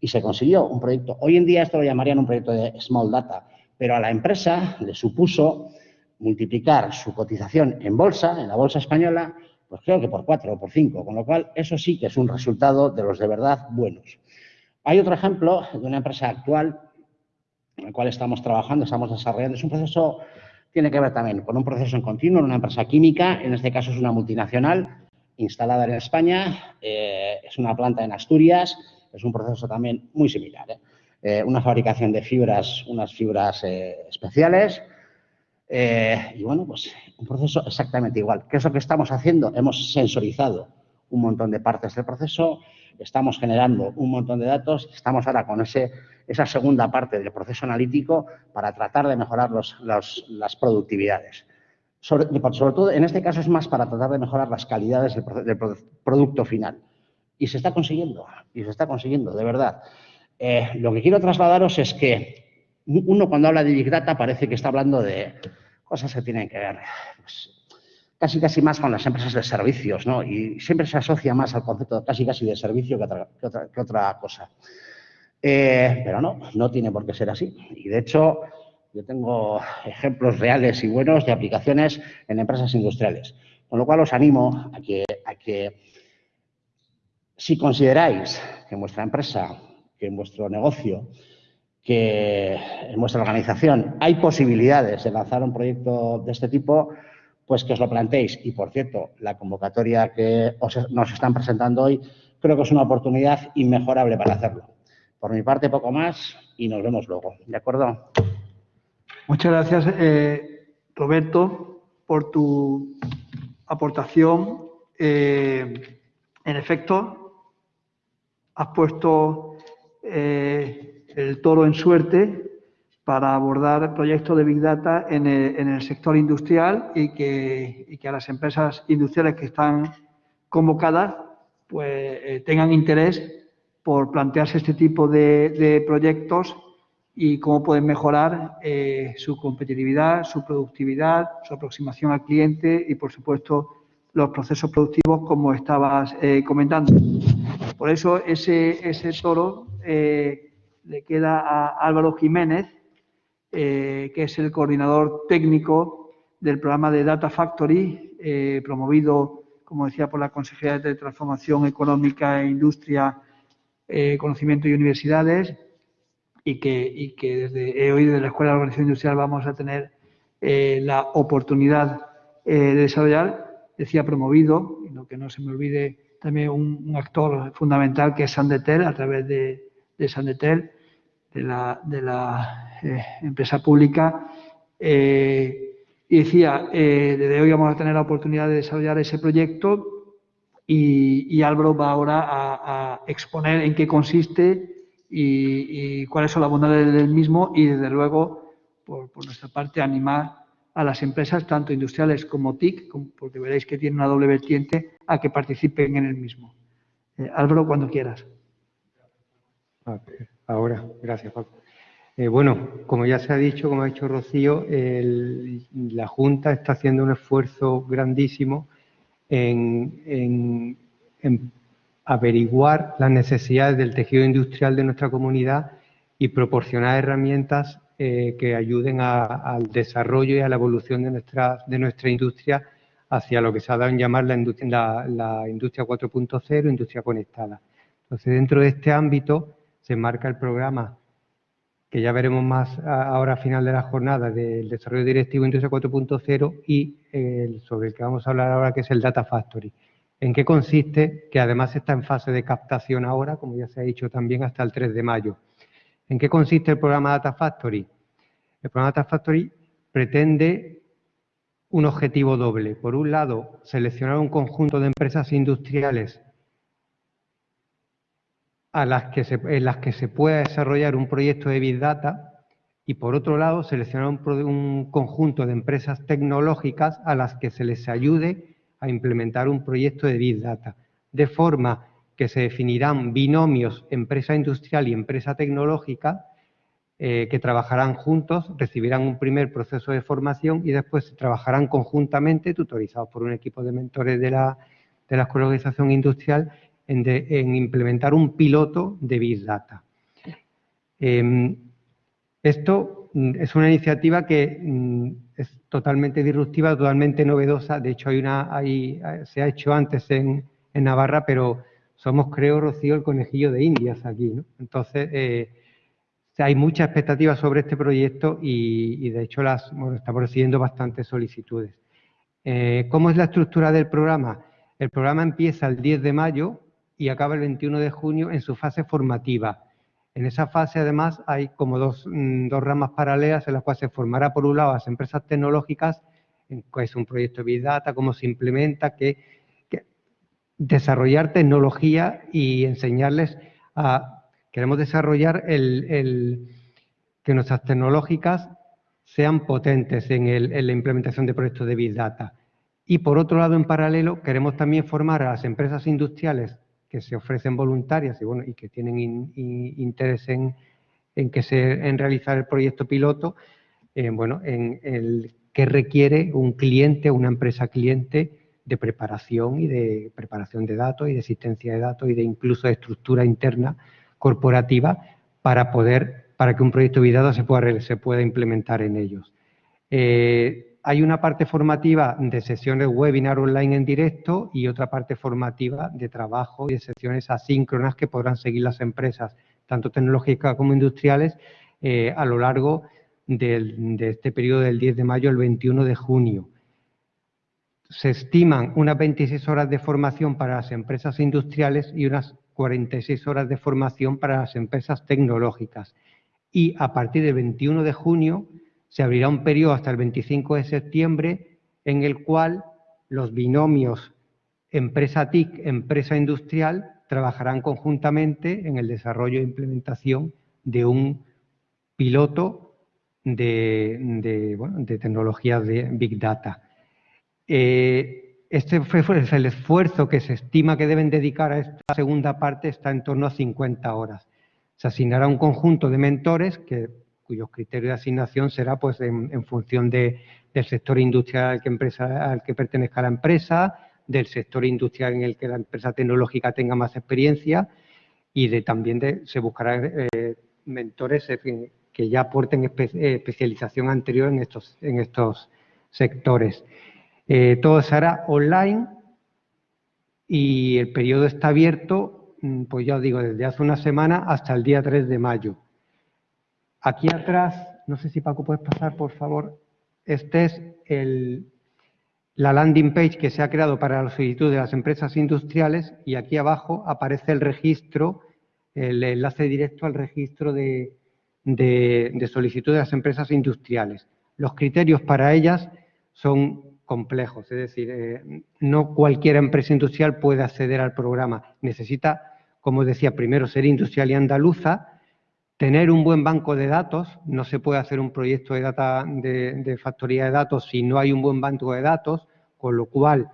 Y se consiguió un proyecto. Hoy en día esto lo llamarían un proyecto de Small Data, pero a la empresa le supuso multiplicar su cotización en bolsa, en la bolsa española, pues creo que por cuatro o por cinco, con lo cual eso sí que es un resultado de los de verdad buenos. Hay otro ejemplo de una empresa actual en la cual estamos trabajando, estamos desarrollando. Es un proceso, tiene que ver también con un proceso en continuo, una empresa química, en este caso es una multinacional instalada en España, eh, es una planta en Asturias, es un proceso también muy similar. ¿eh? Eh, una fabricación de fibras, unas fibras especiales, eh, y bueno, pues un proceso exactamente igual. ¿Qué es lo que estamos haciendo? Hemos sensorizado un montón de partes del proceso, estamos generando un montón de datos, estamos ahora con ese, esa segunda parte del proceso analítico para tratar de mejorar los, las productividades. Sobre, sobre, todo, en este caso es más para tratar de mejorar las calidades del, producto final. Y se está consiguiendo, y se está consiguiendo, de verdad. Eh, lo que quiero trasladaros es que uno cuando habla de Big Data parece que está hablando de cosas que tienen que ver pues, casi casi más con las empresas de servicios, ¿no? Y siempre se asocia más al concepto casi casi de servicio que otra, que otra, cosa. Eh, pero no, no tiene por qué ser así. Y de hecho, yo tengo ejemplos reales y buenos de aplicaciones en empresas industriales. Con lo cual os animo a que, a que si consideráis que en vuestra empresa, que en vuestro negocio, que en vuestra organización hay posibilidades de lanzar un proyecto de este tipo, pues que os lo planteéis. Y, por cierto, la convocatoria que nos están presentando hoy creo que es una oportunidad inmejorable para hacerlo. Por mi parte, poco más y nos vemos luego. ¿De acuerdo? Muchas gracias, eh, Roberto, por tu aportación. Eh, en efecto, has puesto eh, el toro en suerte para abordar proyectos de Big Data en el, sector industrial y que, a las empresas industriales que están convocadas pues, tengan interés por plantearse este tipo de proyectos y cómo pueden mejorar eh, su competitividad, su productividad, su aproximación al cliente y, por supuesto, los procesos productivos, como estabas eh, comentando. Por eso, ese, ese toro eh, le queda a Álvaro Jiménez, que es el coordinador técnico del programa de Data Factory, promovido, como decía, por la Consejería de Transformación Económica e Industria, Conocimiento y Universidades, y que, que desde hoy desde la Escuela de Organización Industrial vamos a tener eh, la oportunidad eh, de desarrollar, decía promovido, y lo que no se me olvide también un, actor fundamental que es Sandetel, a través de, de Sandetel, de la, de la eh, empresa pública. y decía, desde hoy vamos a tener la oportunidad de desarrollar ese proyecto y, Álvaro va ahora a, exponer en qué consiste y, cuáles son las bondades del mismo y, desde luego, por, nuestra parte, animar a las empresas, tanto industriales como TIC, porque veréis que tiene una doble vertiente, a que participen en el mismo. Eh, Álvaro, cuando quieras. Ahora, gracias, Paco. Eh, bueno, como ya se ha dicho, como ha dicho Rocío, la Junta está haciendo un esfuerzo grandísimo en averiguar las necesidades del tejido industrial de nuestra comunidad y proporcionar herramientas eh, que ayuden al desarrollo y a la evolución de nuestra, de nuestra industria hacia lo que se ha dado en llamar la industria, la, industria 4.0, industria conectada. Entonces, dentro de este ámbito se marca el programa que ya veremos más ahora a final de la jornada del desarrollo directivo Industria 4.0 y el, sobre el que vamos a hablar ahora, que es el Data Factory. ¿En qué consiste? Que además está en fase de captación ahora, como ya se ha dicho también, hasta el 3 de mayo. ¿En qué consiste el programa Data Factory? El programa Data Factory pretende un objetivo doble. Por un lado, seleccionar un conjunto de empresas industriales a las que en las que se pueda desarrollar un proyecto de Big Data y, por otro lado, seleccionar un, un conjunto de empresas tecnológicas a las que se les ayude a implementar un proyecto de Big Data, de forma que se definirán binomios empresa industrial y empresa tecnológica eh, que trabajarán juntos, recibirán un primer proceso de formación y después trabajarán conjuntamente, tutorizados por un equipo de mentores de la, de la de En, implementar un piloto de Big Data. Em, esto mm, es una iniciativa que mm, es totalmente disruptiva, totalmente novedosa. De hecho, hay una, hay, se ha hecho antes en, Navarra, pero somos, creo, Rocío, el conejillo de Indias aquí. Entonces, eh, hay mucha expectativa sobre este proyecto y, de hecho, las, estamos recibiendo bastantes solicitudes. Eh, ¿Cómo es la estructura del programa? El programa empieza el 10 de mayo y acaba el 21 de junio en su fase formativa. En esa fase, además, hay como mm, dos, ramas paralelas en las cuales se formará, por un lado, las empresas tecnológicas, que es un proyecto de Big Data, cómo se implementa, que, desarrollar tecnología y enseñarles a... Queremos desarrollar el, que nuestras tecnológicas sean potentes en, en la implementación de proyectos de Big Data. Y, por otro lado, en paralelo, queremos también formar a las empresas industriales que se ofrecen voluntarias y, bueno, y que tienen interés en, que se, en realizar el proyecto piloto, eh, bueno, en el que requiere un cliente, una empresa cliente de preparación y de preparación de datos y de existencia de datos y de incluso de estructura interna corporativa para poder, para que un proyecto datos se pueda, se pueda implementar en ellos. Eh, hay una parte formativa de sesiones webinar online en directo y otra parte formativa de trabajo y de sesiones asíncronas que podrán seguir las empresas, tanto tecnológicas como industriales, eh, a lo largo de este periodo del 10 de mayo al 21 de junio. Se estiman unas 26 horas de formación para las empresas industriales y unas 46 horas de formación para las empresas tecnológicas. Y a partir del 21 de junio se abrirá un periodo hasta el 25 de septiembre en el cual los binomios empresa TIC, empresa industrial, trabajarán conjuntamente en el desarrollo e implementación de un piloto de, tecnologías de Big Data. Eh, este fue el esfuerzo que se estima que deben dedicar a esta segunda parte está en torno a 50 horas. Se asignará un conjunto de mentores que, cuyos criterios de asignación será pues, en, función del sector industrial al que, empresa, al que pertenezca la empresa, del sector industrial en el que la empresa tecnológica tenga más experiencia y de, también de, se buscará eh, mentores que ya aporten especialización anterior en estos, en estos sectores. Eh, todo se hará online y el periodo está abierto, mm, pues ya os digo, desde hace una semana hasta el día 3 de mayo. Aquí atrás, no sé si Paco puedes pasar, por favor, este es la landing page que se ha creado para la solicitud de las empresas industriales y aquí abajo aparece el registro, el enlace directo al registro de, de solicitud de las empresas industriales. Los criterios para ellas son complejos, es decir, eh, no cualquier empresa industrial puede acceder al programa. Necesita, como decía, primero ser industrial y andaluza, tener un buen banco de datos, no se puede hacer un proyecto de, data, de, factoría de datos si no hay un buen banco de datos, con lo cual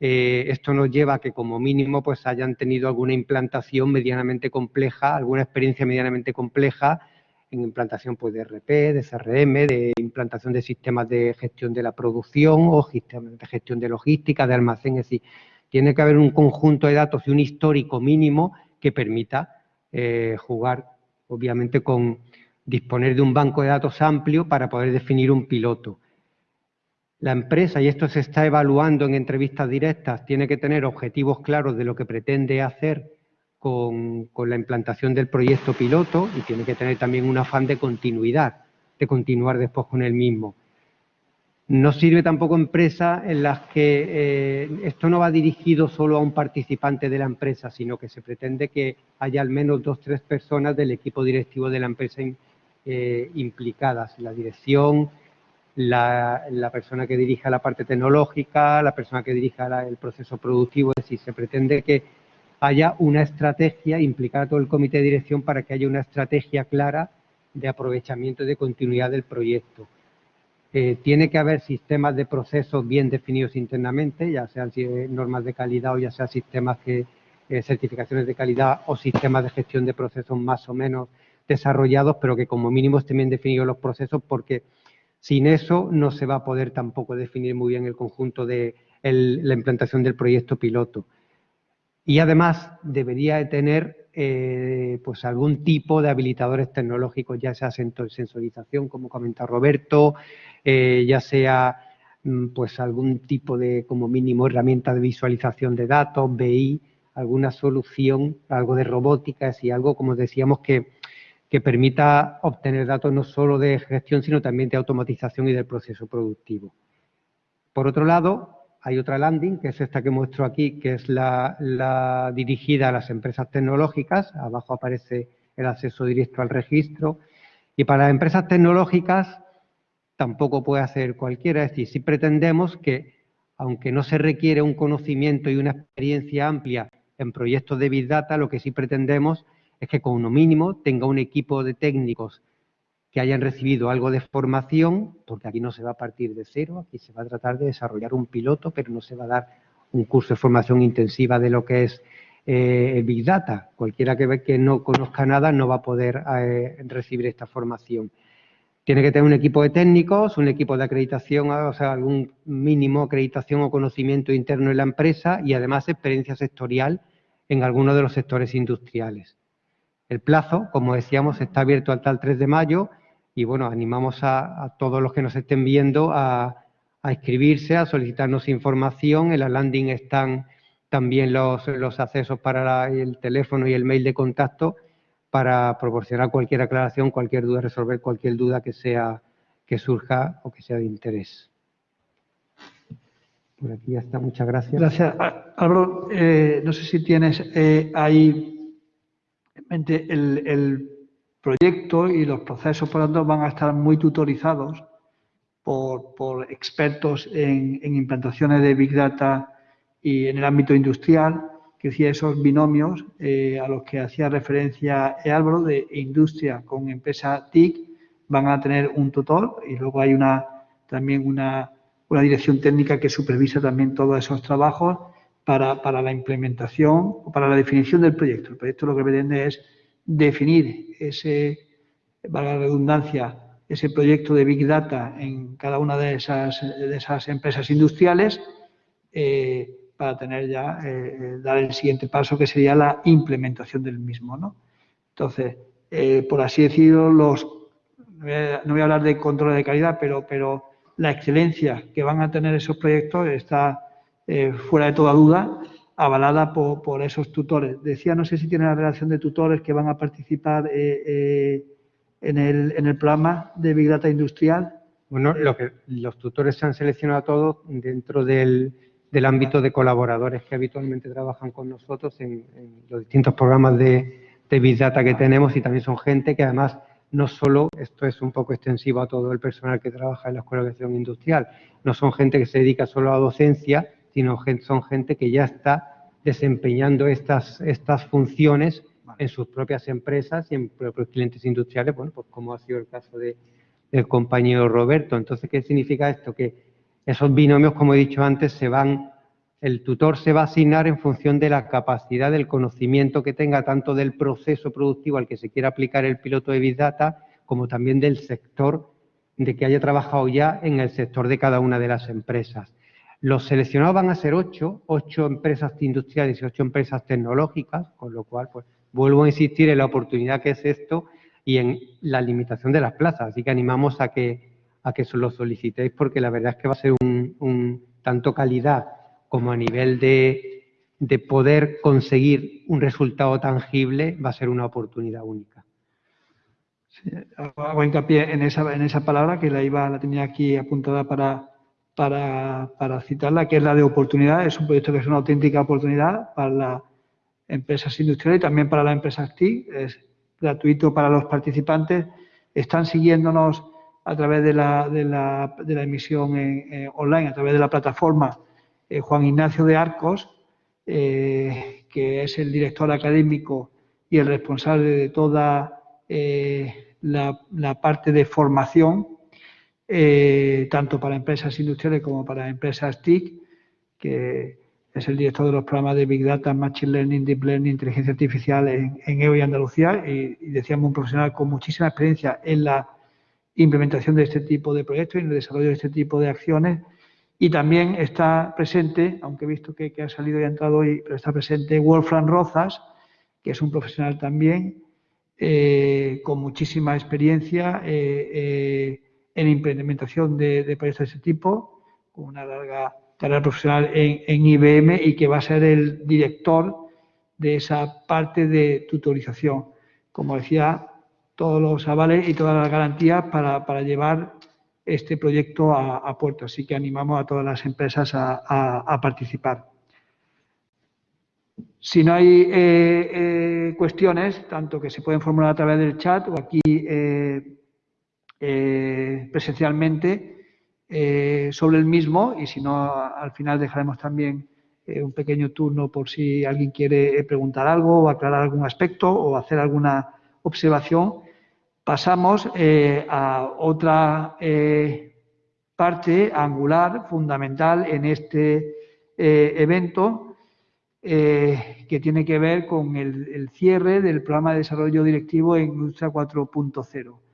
eh, esto nos lleva a que como mínimo pues hayan tenido alguna implantación medianamente compleja, alguna experiencia medianamente compleja en implantación pues, de RP, de CRM, de implantación de sistemas de gestión de la producción o de gestión de logística, de almacén. Es decir, tiene que haber un conjunto de datos y un histórico mínimo que permita eh, jugar, obviamente, con disponer de un banco de datos amplio para poder definir un piloto. La empresa, y esto se está evaluando en entrevistas directas, tiene que tener objetivos claros de lo que pretende hacer con, la implantación del proyecto piloto y tiene que tener también un afán de continuidad, de continuar después con el mismo. No sirve tampoco empresa en las que eh, esto no va dirigido solo a un participante de la empresa, sino que se pretende que haya al menos dos o tres personas del equipo directivo de la empresa eh, implicadas, la dirección, la, persona que dirija la parte tecnológica, la persona que dirija el proceso productivo, es decir, se pretende que haya una estrategia, implicar a todo el comité de dirección para que haya una estrategia clara de aprovechamiento y de continuidad del proyecto. Eh, tiene que haber sistemas de procesos bien definidos internamente, ya sean normas de calidad o ya sean sistemas que, eh, certificaciones de calidad o sistemas de gestión de procesos más o menos desarrollados, pero que como mínimo estén bien definidos los procesos porque sin eso no se va a poder tampoco definir muy bien el conjunto de la implantación del proyecto piloto. Y además debería de tener eh, pues algún tipo de habilitadores tecnológicos, ya sea sensorización, como comenta Roberto, eh, ya sea mm, pues algún tipo de, como mínimo, herramienta de visualización de datos, BI, alguna solución, algo de robótica, y algo, como decíamos, que, que permita obtener datos no solo de gestión, sino también de automatización y del proceso productivo. Por otro lado, hay otra landing, que es esta que muestro aquí, que es la, dirigida a las empresas tecnológicas. Abajo aparece el acceso directo al registro. Y para las empresas tecnológicas tampoco puede hacer cualquiera. Es decir, si pretendemos que, aunque no se requiere un conocimiento y una experiencia amplia en proyectos de Big Data, lo que sí pretendemos es que con mínimo tenga un equipo de técnicos que hayan recibido algo de formación, porque aquí no se va a partir de cero, aquí se va a tratar de desarrollar un piloto, pero no se va a dar un curso de formación intensiva de lo que es eh, Big Data. Cualquiera que, que no conozca nada no va a poder eh, recibir esta formación. Tiene que tener un equipo de técnicos, un equipo de acreditación, o sea, algún mínimo acreditación o conocimiento interno en la empresa y además experiencia sectorial en alguno de los sectores industriales. El plazo, como decíamos, está abierto hasta el 3 de mayo y bueno, animamos a, todos los que nos estén viendo a, a, inscribirse, a solicitarnos información. En la landing están también los, los accesos para el teléfono y el mail de contacto para proporcionar cualquier aclaración, cualquier duda, resolver cualquier duda que sea que surja o que sea de interés. Por aquí ya está, muchas gracias. Gracias. Álvaro, eh, no sé si tienes eh, ahí el, el proyecto y los procesos, por lo tanto, van a estar muy tutorizados por, expertos en, implantaciones de Big Data y en el ámbito industrial, que decía esos binomios eh, a los que hacía referencia Álvaro de industria con empresa TIC, van a tener un tutor y luego hay una también una, una dirección técnica que supervisa también todos esos trabajos para, para, la implementación o para la definición del proyecto. El proyecto lo que pretende es definir ese, valga la redundancia, ese proyecto de Big Data en cada una de esas, de esas empresas industriales eh, para tener ya, eh, eh, dar el siguiente paso que sería la implementación del mismo. ¿no? Entonces, por así decirlo, los, no voy a hablar de control de calidad, pero, pero la excelencia que van a tener esos proyectos está fuera de toda duda avalada por, por, esos tutores. Decía, no sé si tiene la relación de tutores que van a participar en el, en el programa de Big Data Industrial? Bueno, lo que, los tutores se han seleccionado todos dentro del, del ámbito de colaboradores que habitualmente trabajan con nosotros en, los distintos programas de, de, Big Data que tenemos y también son gente que además no solo, esto es un poco extensivo a todo el personal que trabaja en la Escuela de Gestión Industrial, no son gente que se dedica solo a docencia, sino son gente que ya está desempeñando estas, estas funciones en sus propias empresas y en propios clientes industriales, bueno, pues como ha sido el caso de, del compañero Roberto. Entonces, ¿qué significa esto? Que esos binomios, como he dicho antes, se van, el tutor se va a asignar en función de la capacidad del conocimiento que tenga tanto del proceso productivo al que se quiera aplicar el piloto de Big Data, como también del sector de que haya trabajado ya en el sector de cada una de las empresas. Los seleccionados van a ser ocho, ocho empresas industriales y ocho empresas tecnológicas, con lo cual, pues, vuelvo a insistir en la oportunidad que es esto y en la limitación de las plazas. Así que animamos a que, a que lo solicitéis porque la verdad es que va a ser un, tanto calidad como a nivel de, de, poder conseguir un resultado tangible, va a ser una oportunidad única. Hago hincapié en esa, en esa palabra que la iba, la tenía aquí apuntada para, para, para citarla, que es la de oportunidad. Es un proyecto que es una auténtica oportunidad para la empresas industriales y también para la empresa TIC. Es gratuito para los participantes. Están siguiéndonos a través de la, de la, emisión online, a través de la plataforma eh, Juan Ignacio de Arcos, eh, que es el director académico y el responsable de toda eh, la, parte de formación, tanto para empresas industriales como para empresas TIC, que es el director de los programas de Big Data, Machine Learning, Deep Learning, Inteligencia Artificial en, en EO y Andalucía y, decíamos un profesional con muchísima experiencia en la implementación de este tipo de proyectos y en el desarrollo de este tipo de acciones. Y también está presente, aunque he visto que, ha salido y ha entrado hoy, pero está presente Wolfram Rozas, que es un profesional también eh, con muchísima experiencia eh, eh, en implementación de, de proyectos de este tipo, con una larga carrera profesional en, IBM y que va a ser el director de esa parte de tutorización. Como decía, todos los avales y todas las garantías para, llevar este proyecto a, puerto. Así que animamos a todas las empresas a, participar. Si no hay eh, eh, cuestiones, tanto que se pueden formular a través del chat o aquí eh, presencialmente, eh, sobre el mismo y si no, al final dejaremos también eh, un pequeño turno por si alguien quiere eh, preguntar algo o aclarar algún aspecto o hacer alguna observación. Pasamos a otra parte angular, fundamental en este evento, que tiene que ver con el, el, cierre del programa de desarrollo directivo en Industria 4.0.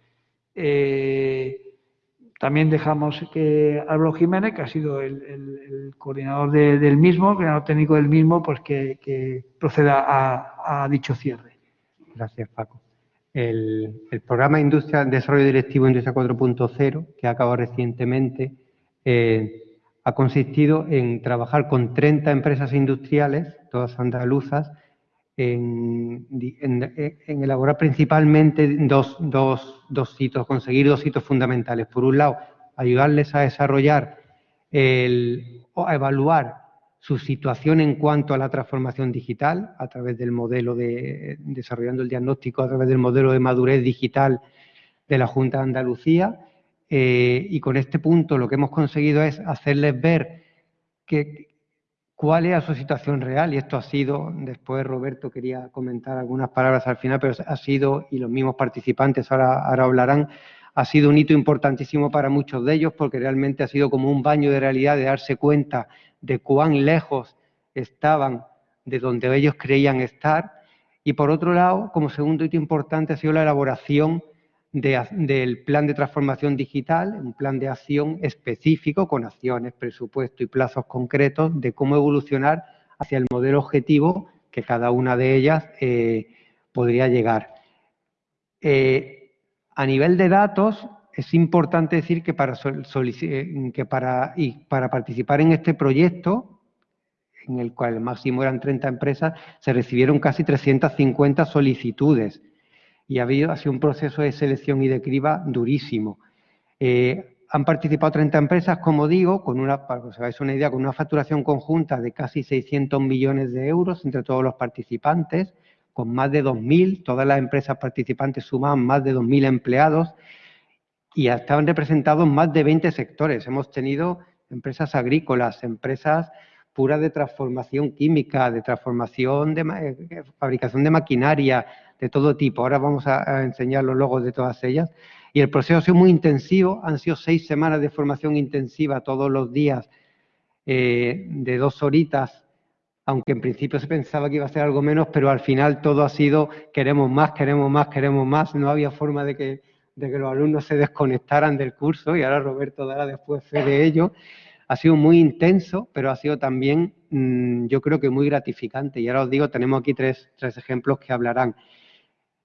También dejamos que Álvaro Jiménez, que ha sido el, coordinador del mismo, el coordinador técnico del mismo, pues que, proceda a, dicho cierre. Gracias, Paco. El, programa Industria Desarrollo Directivo Industria 4.0, que ha acabado recientemente, eh, ha consistido en trabajar con 30 empresas industriales, todas andaluzas, en, elaborar principalmente dos, dos, dos, hitos, conseguir dos hitos fundamentales. Por un lado, ayudarles a desarrollar el, o a evaluar su situación en cuanto a la transformación digital, a través del modelo de, desarrollando el diagnóstico a través del modelo de madurez digital de la Junta de Andalucía. Eh, y con este punto lo que hemos conseguido es hacerles ver que, cuál es su situación real. Y esto ha sido, después Roberto quería comentar algunas palabras al final, pero ha sido, y los mismos participantes ahora, ahora hablarán, ha sido un hito importantísimo para muchos de ellos porque realmente ha sido como un baño de realidad de darse cuenta de cuán lejos estaban de donde ellos creían estar. Y por otro lado, como segundo hito importante ha sido la elaboración del plan de transformación digital, un plan de acción específico con acciones, presupuesto y plazos concretos de cómo evolucionar hacia el modelo objetivo que cada una de ellas eh, podría llegar. Eh, a nivel de datos, es importante decir que para, eh, que para, y para participar en este proyecto, en el cual el máximo eran 30 empresas, se recibieron casi 350 solicitudes y ha, habido, ha sido un proceso de selección y de criba durísimo. Eh, han participado 30 empresas, como digo, con una, para que os hagáis una idea, con una facturación conjunta de casi 600 millones de euros entre todos los participantes, con más de 2.000, todas las empresas participantes suman más de 2.000 empleados y estaban representados más de 20 sectores. Hemos tenido empresas agrícolas, empresas puras de transformación química, de transformación de eh, fabricación de maquinaria, de todo tipo. Ahora vamos a, enseñar los logos de todas ellas. Y el proceso ha sido muy intensivo, han sido seis semanas de formación intensiva todos los días, eh, de dos horitas, aunque en principio se pensaba que iba a ser algo menos, pero al final todo ha sido queremos más, queremos más, queremos más. No había forma de que, de que los alumnos se desconectaran del curso y ahora Roberto dará después fe de ello. Ha sido muy intenso, pero ha sido también, mm, yo creo que muy gratificante. Y ahora os digo, tenemos aquí tres, tres ejemplos que hablarán.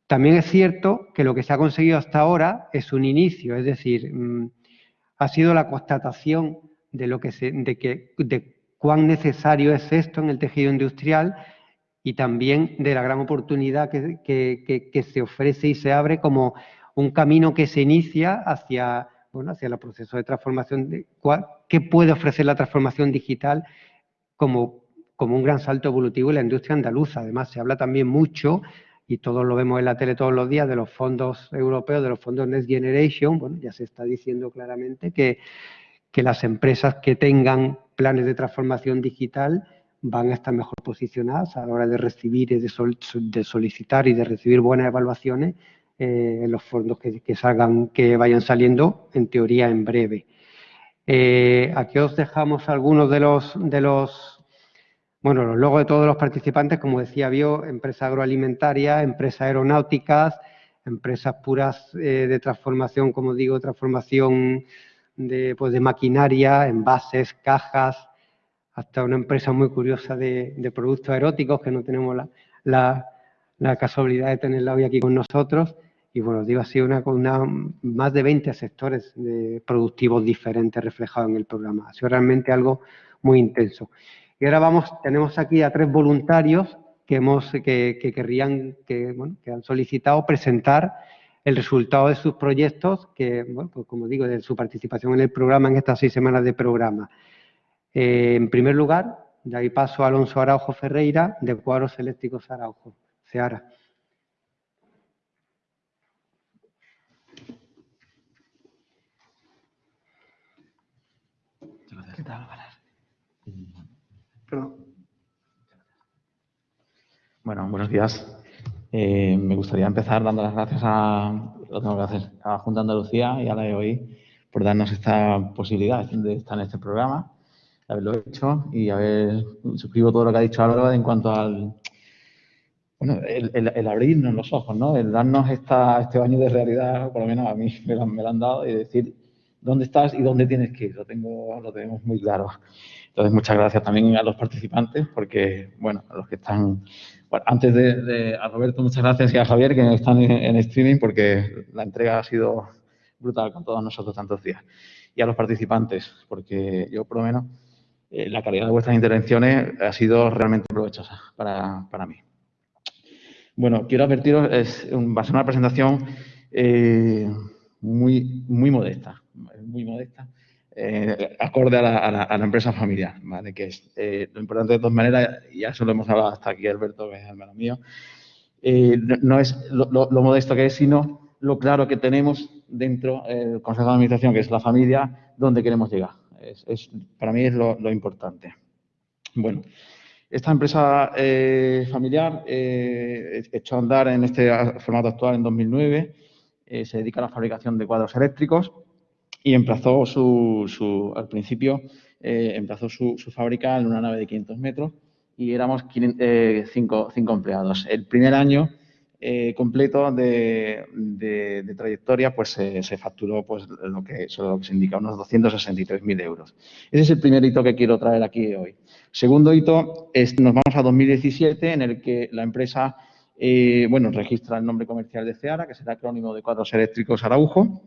También es cierto que lo que se ha conseguido hasta ahora es un inicio, es decir, mm, ha sido la constatación de lo que se, de que de cuán necesario es esto en el tejido industrial y también de la gran oportunidad que, se ofrece y se abre como un camino que se inicia hacia, bueno, hacia el proceso de transformación, de, qué puede ofrecer la transformación digital como, como un gran salto evolutivo en la industria andaluza. Además, se habla también mucho y todos lo vemos en la tele todos los días, de los fondos europeos, de los fondos Next Generation, bueno, ya se está diciendo claramente que, que las empresas que tengan planes de transformación digital van a estar mejor posicionadas a la hora de recibir y de, solicitar y de recibir buenas evaluaciones eh, los fondos que, salgan, que vayan saliendo, en teoría, en breve. Eh, aquí os dejamos algunos de los, de los bueno, los logos de todos los participantes, como decía Bio, empresa agroalimentaria, empresas aeronáuticas, empresas puras eh, de transformación, como digo, transformación de, pues, de maquinaria, envases, cajas, hasta una empresa muy curiosa de, productos eróticos que no tenemos la, casualidad de tenerla hoy aquí con nosotros. Y bueno, digo, ha sido una, una, más de 20 sectores productivos diferentes reflejados en el programa. Ha sido realmente algo muy intenso. Y ahora vamos, tenemos aquí a tres voluntarios que, hemos, que, querrían, que, han solicitado presentar el resultado de sus proyectos, que, pues como digo, de su participación en el programa, en estas seis semanas de programa. Eh, en primer lugar, de ahí paso a Alonso Araujo Ferreira, de Cuadros Eléctricos Araujo. Seara. ¿Qué tal, bueno, buenos días. Eh, me gustaría empezar dando las gracias a, lo tengo que hacer, a Junta Andalucía y a la de hoy por darnos esta posibilidad de estar en este programa, de haberlo hecho y haber, suscribo todo lo que ha dicho Álvaro en cuanto al, bueno, el, abrirnos los ojos, ¿no? El darnos esta, este baño de realidad, por lo menos a mí me lo, han dado, y decir dónde estás y dónde tienes que ir, lo, tengo, lo tenemos muy claro. Entonces, muchas gracias también a los participantes, porque, bueno, a los que están... antes de, a Roberto, muchas gracias y a Javier, que están en, streaming, porque la entrega ha sido brutal con todos nosotros tantos días. Y a los participantes, porque yo, por lo menos, eh, la calidad de vuestras intervenciones ha sido realmente provechosa para, para mí. Bueno, quiero advertiros, es, va a ser una presentación eh, muy, muy modesta, muy modesta eh, acorde a la, empresa familiar, ¿vale? Que es eh, lo importante de todas maneras, ya eso lo hemos hablado hasta aquí, Alberto, que es hermano mío, eh, no, es lo, modesto que es, sino lo claro que tenemos dentro del Consejo de Administración, que es la familia, donde queremos llegar. Es, para mí es lo, importante. Bueno, esta empresa familiar echó a andar en este formato actual en 2009, se dedica a la fabricación de cuadros eléctricos y emplazó su, al principio, eh, emplazó su, fábrica en una nave de 500 metros y éramos eh, cinco, empleados. El primer año eh, completo de, trayectoria pues se facturó pues lo que, lo que se indica, unos 263.000 euros. Ese es el primer hito que quiero traer aquí hoy. Segundo hito, es, nos vamos a 2017 en el que la empresa bueno, registra el nombre comercial de CEARA, que será acrónimo de Cuadros Eléctricos Araujo,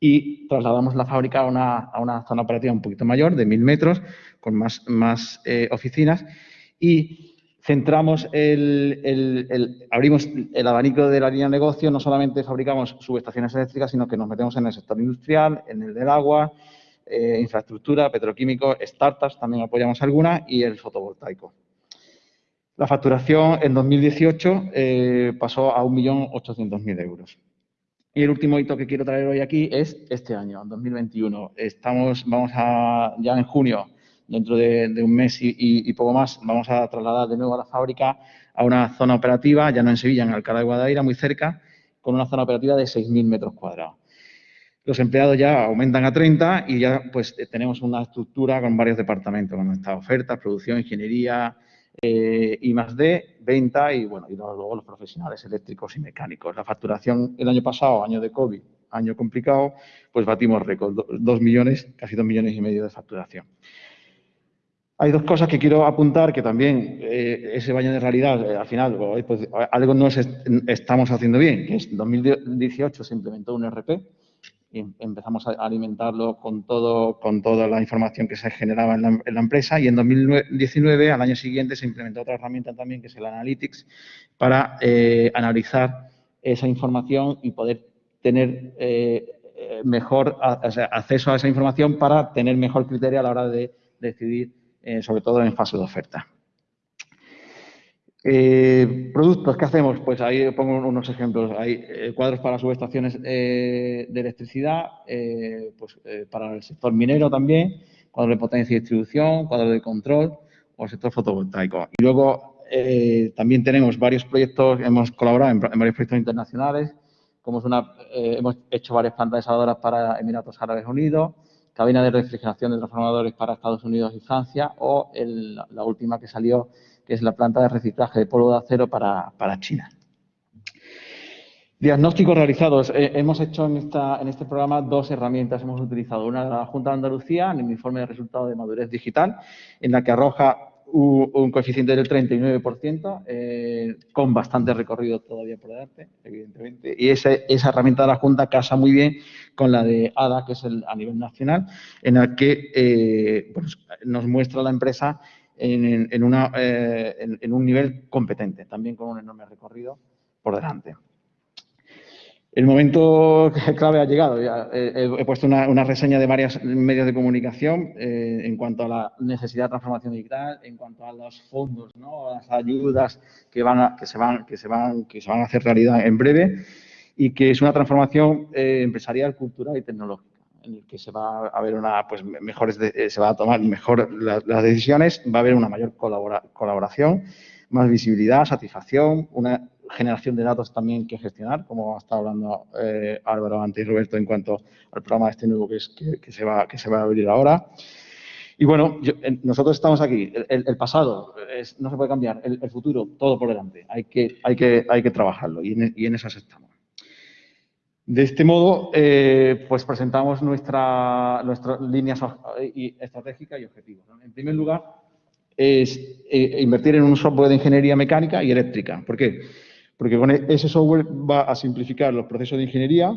y trasladamos la fábrica a una, zona operativa un poquito mayor, de mil metros, con más, más eh, oficinas y centramos el, abrimos el abanico de la línea de negocio, no solamente fabricamos subestaciones eléctricas, sino que nos metemos en el sector industrial, en el del agua, eh, infraestructura, petroquímico, startups, también apoyamos alguna, y el fotovoltaico. La facturación en 2018 eh, pasó a 1.800.000 euros. Y el último hito que quiero traer hoy aquí es este año, 2021. Estamos, vamos a, ya en junio, dentro de, un mes y, poco más, vamos a trasladar de nuevo a la fábrica a una zona operativa, ya no en Sevilla, en Alcalá de Guadaira, muy cerca, con una zona operativa de 6.000 metros cuadrados. Los empleados ya aumentan a 30 y ya pues tenemos una estructura con varios departamentos, con esta oferta, producción, ingeniería, eh, y más de venta y bueno y luego los profesionales eléctricos y mecánicos. La facturación el año pasado, año de COVID, año complicado, pues batimos récord, dos millones, casi dos millones y medio de facturación. Hay dos cosas que quiero apuntar que también eh, ese baño de realidad, eh, al final, pues, algo no estamos haciendo bien, que en 2018 se implementó un RP, empezamos a alimentarlo con, todo, con toda la información que se generaba en la, empresa y en 2019, al año siguiente, se implementó otra herramienta también que es el Analytics para eh, analizar esa información y poder tener mejor acceso a esa información para tener mejor criterio a la hora de decidir, eh, sobre todo en fase de oferta. Eh, productos, ¿qué hacemos? Pues ahí pongo unos ejemplos. Hay eh, cuadros para subestaciones de electricidad, pues para el sector minero también, cuadros de potencia y distribución, cuadros de control o sector fotovoltaico. Y luego también tenemos varios proyectos, hemos colaborado en, varios proyectos internacionales, como es una, hemos hecho varias plantas desaladoras para Emiratos Árabes Unidos, cabina de refrigeración de transformadores para Estados Unidos y Francia o la última que salió que es la planta de reciclaje de polvo de acero para, China. Diagnósticos realizados. Eh, hemos hecho en, esta, en este programa dos herramientas. Hemos utilizado una de la Junta de Andalucía, en el informe de resultados de madurez digital, en la que arroja un, coeficiente del 39%, eh, con bastante recorrido todavía por delante, evidentemente. Y esa herramienta de la Junta casa muy bien con la de ADA, que es el, a nivel nacional, en la que eh, nos muestra la empresa eh, en, un nivel competente, también con un enorme recorrido por delante. El momento clave ha llegado. he, puesto una, reseña de varios medios de comunicación eh, en cuanto a la necesidad de transformación digital, en cuanto a los fondos, ¿no? las ayudas que, van que, se van, que, se van, que se van a hacer realidad en breve y que es una transformación eh, empresarial, cultural y tecnológica en el que se va a ver una, pues mejores, eh, se va a tomar mejor las decisiones, va a haber una mayor colaboración, más visibilidad, satisfacción, una generación de datos también que gestionar, como ha estado hablando eh, Álvaro antes y Roberto en cuanto al programa este nuevo que, es, que, se, va, que se va a abrir ahora. Y bueno, nosotros estamos aquí. El, pasado no se puede cambiar, el, futuro todo por delante. Hay que, hay que, hay que trabajarlo y en, y en esas estamos. De este modo, eh, pues presentamos nuestra, nuestra línea estratégica y objetivos. En primer lugar, es eh, invertir en un software de ingeniería mecánica y eléctrica. ¿Por qué? Porque con e-, ese software va a simplificar los procesos de ingeniería,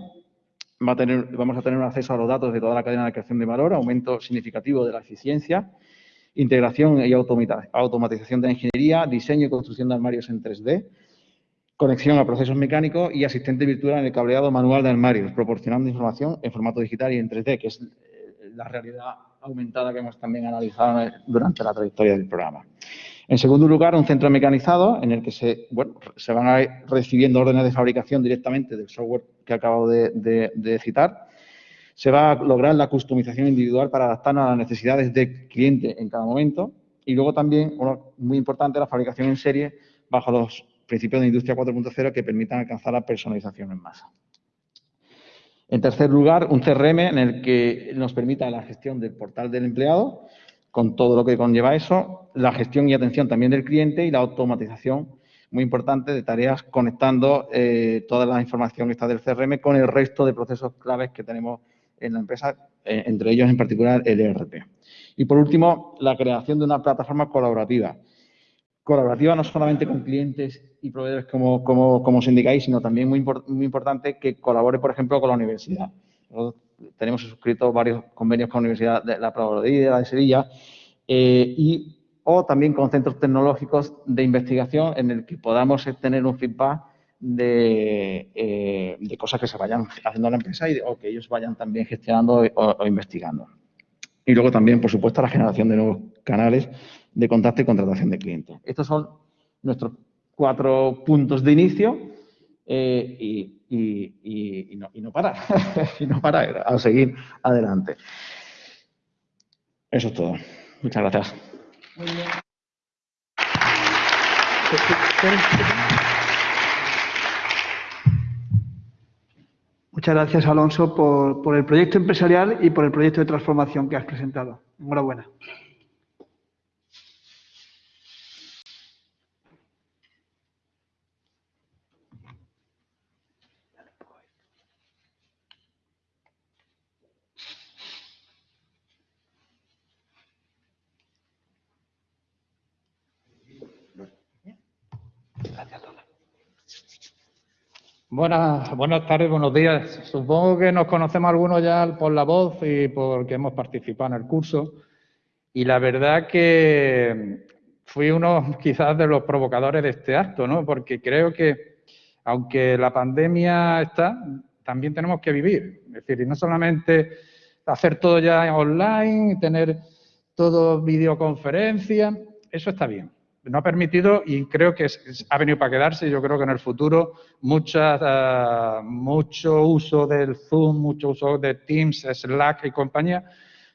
va a tener, vamos a tener un acceso a los datos de toda la cadena de creación de valor, aumento significativo de la eficiencia, integración y automatización de la ingeniería, diseño y construcción de armarios en 3D, conexión a procesos mecánicos y asistente virtual en el cableado manual de armarios, proporcionando información en formato digital y en 3D, que es la realidad aumentada que hemos también analizado durante la trayectoria del programa. En segundo lugar, un centro mecanizado en el que se, bueno, se van a ir recibiendo órdenes de fabricación directamente del software que acabo de, citar. Se va a lograr la customización individual para adaptarnos a las necesidades del cliente en cada momento. Y luego también, uno muy importante, la fabricación en serie bajo los principios de Industria 4.0 que permitan alcanzar la personalización en masa. En tercer lugar, un CRM en el que nos permita la gestión del portal del empleado, con todo lo que conlleva eso, la gestión y atención también del cliente y la automatización, muy importante, de tareas conectando eh, toda la información que está del CRM con el resto de procesos claves que tenemos en la empresa, eh, entre ellos en particular el ERP. Y por último, la creación de una plataforma colaborativa. Colaborativa no solamente con clientes y proveedores como, como, como os indicáis, sino también muy, muy importante que colabore, por ejemplo, con la universidad. tenemos suscrito varios convenios con la Universidad de la Providencia de Sevilla eh, y o también con centros tecnológicos de investigación en el que podamos tener un feedback de, eh, de cosas que se vayan haciendo en la empresa y, o que ellos vayan también gestionando o, investigando. Y luego también, por supuesto, la generación de nuevos canales de contacto y contratación de clientes. Estos son nuestros cuatro puntos de inicio eh, y, no, y, no, parar, y no parar, a seguir adelante. Eso es todo. Muchas gracias. Muy bien. Muchas gracias, Alonso, por, por el proyecto empresarial y por el proyecto de transformación que has presentado. Enhorabuena. Buenas, buenas tardes, buenos días. Supongo que nos conocemos algunos ya por la voz y porque hemos participado en el curso. Y la verdad que fui uno quizás de los provocadores de este acto, ¿no? Porque creo que, aunque la pandemia está, también tenemos que vivir. Es decir, y no solamente hacer todo ya online, tener todo videoconferencia, eso está bien no ha permitido y creo que ha venido para quedarse. Yo creo que en el futuro mucha, eh, mucho uso del Zoom, mucho uso de Teams, Slack y compañía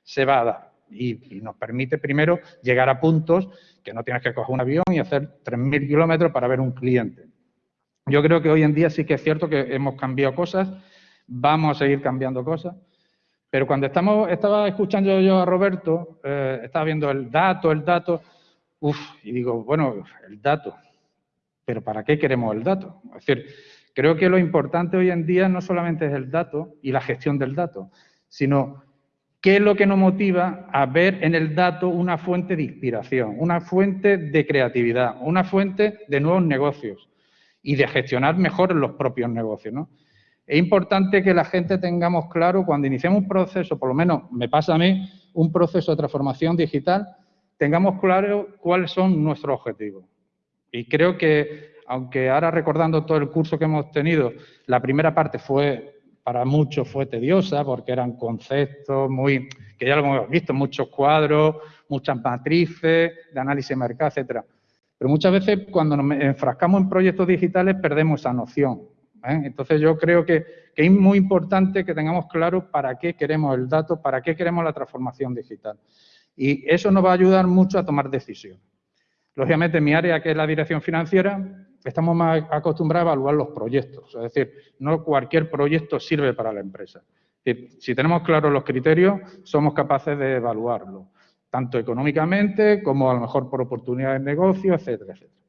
se va a dar. Y, nos permite primero llegar a puntos que no tienes que coger un avión y hacer 3.000 kilómetros para ver un cliente. Yo creo que hoy en día sí que es cierto que hemos cambiado cosas, vamos a seguir cambiando cosas, pero cuando estamos, estaba escuchando yo a Roberto, eh, estaba viendo el dato, el dato, Uf, y digo, bueno, el dato, pero ¿para qué queremos el dato? Es decir, creo que lo importante hoy en día no solamente es el dato y la gestión del dato, sino qué es lo que nos motiva a ver en el dato una fuente de inspiración, una fuente de creatividad, una fuente de nuevos negocios y de gestionar mejor los propios negocios. ¿no? Es importante que la gente tengamos claro cuando iniciamos un proceso, por lo menos me pasa a mí, un proceso de transformación digital, tengamos claro cuáles son nuestros objetivos. Y creo que, aunque ahora recordando todo el curso que hemos tenido, la primera parte fue, para muchos fue tediosa, porque eran conceptos muy, que ya lo hemos visto, muchos cuadros, muchas matrices de análisis de mercado, etcétera. Pero muchas veces cuando nos enfrascamos en proyectos digitales perdemos esa noción. ¿eh? Entonces yo creo que, que, es muy importante que tengamos claro para qué queremos el dato, para qué queremos la transformación digital. Y eso nos va a ayudar mucho a tomar decisiones. Lógicamente, en mi área, que es la dirección financiera, estamos más acostumbrados a evaluar los proyectos. Es decir, no cualquier proyecto sirve para la empresa. Si tenemos claros los criterios, somos capaces de evaluarlo, tanto económicamente como a lo mejor por oportunidades de negocio, etcétera, etcétera.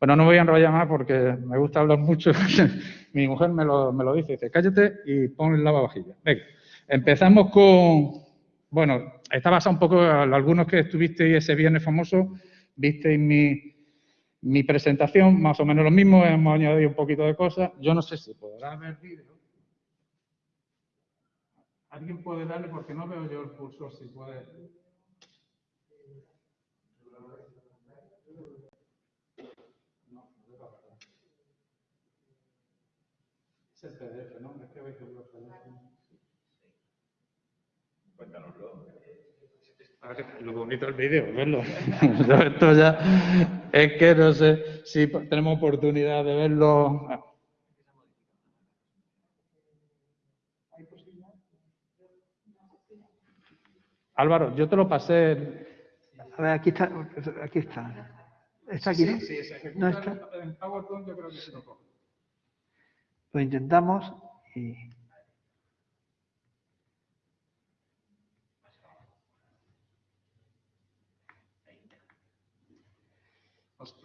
Bueno, no voy a enrollar más porque me gusta hablar mucho. Mi mujer me lo, me lo dice, dice, cállate y pon el lavavajilla. Venga, empezamos con, bueno, está basado un poco, algunos que estuvisteis ese viernes famoso, visteis mi, mi presentación, más o menos lo mismo, hemos añadido un poquito de cosas. Yo no sé si podrá ver vídeo. ¿Alguien puede darle? Porque no veo yo el cursor, si puede. No, Es el PDF, ¿no? Es que veis el Lo bonito del vídeo, verlo. Esto ya es que no sé si tenemos oportunidad de verlo. Álvaro, yo te lo pasé. A ver, aquí está. Aquí está. ¿Está aquí, no? Sí, sí, ¿No está? En PowerPoint yo creo que se lo coge. Lo intentamos y...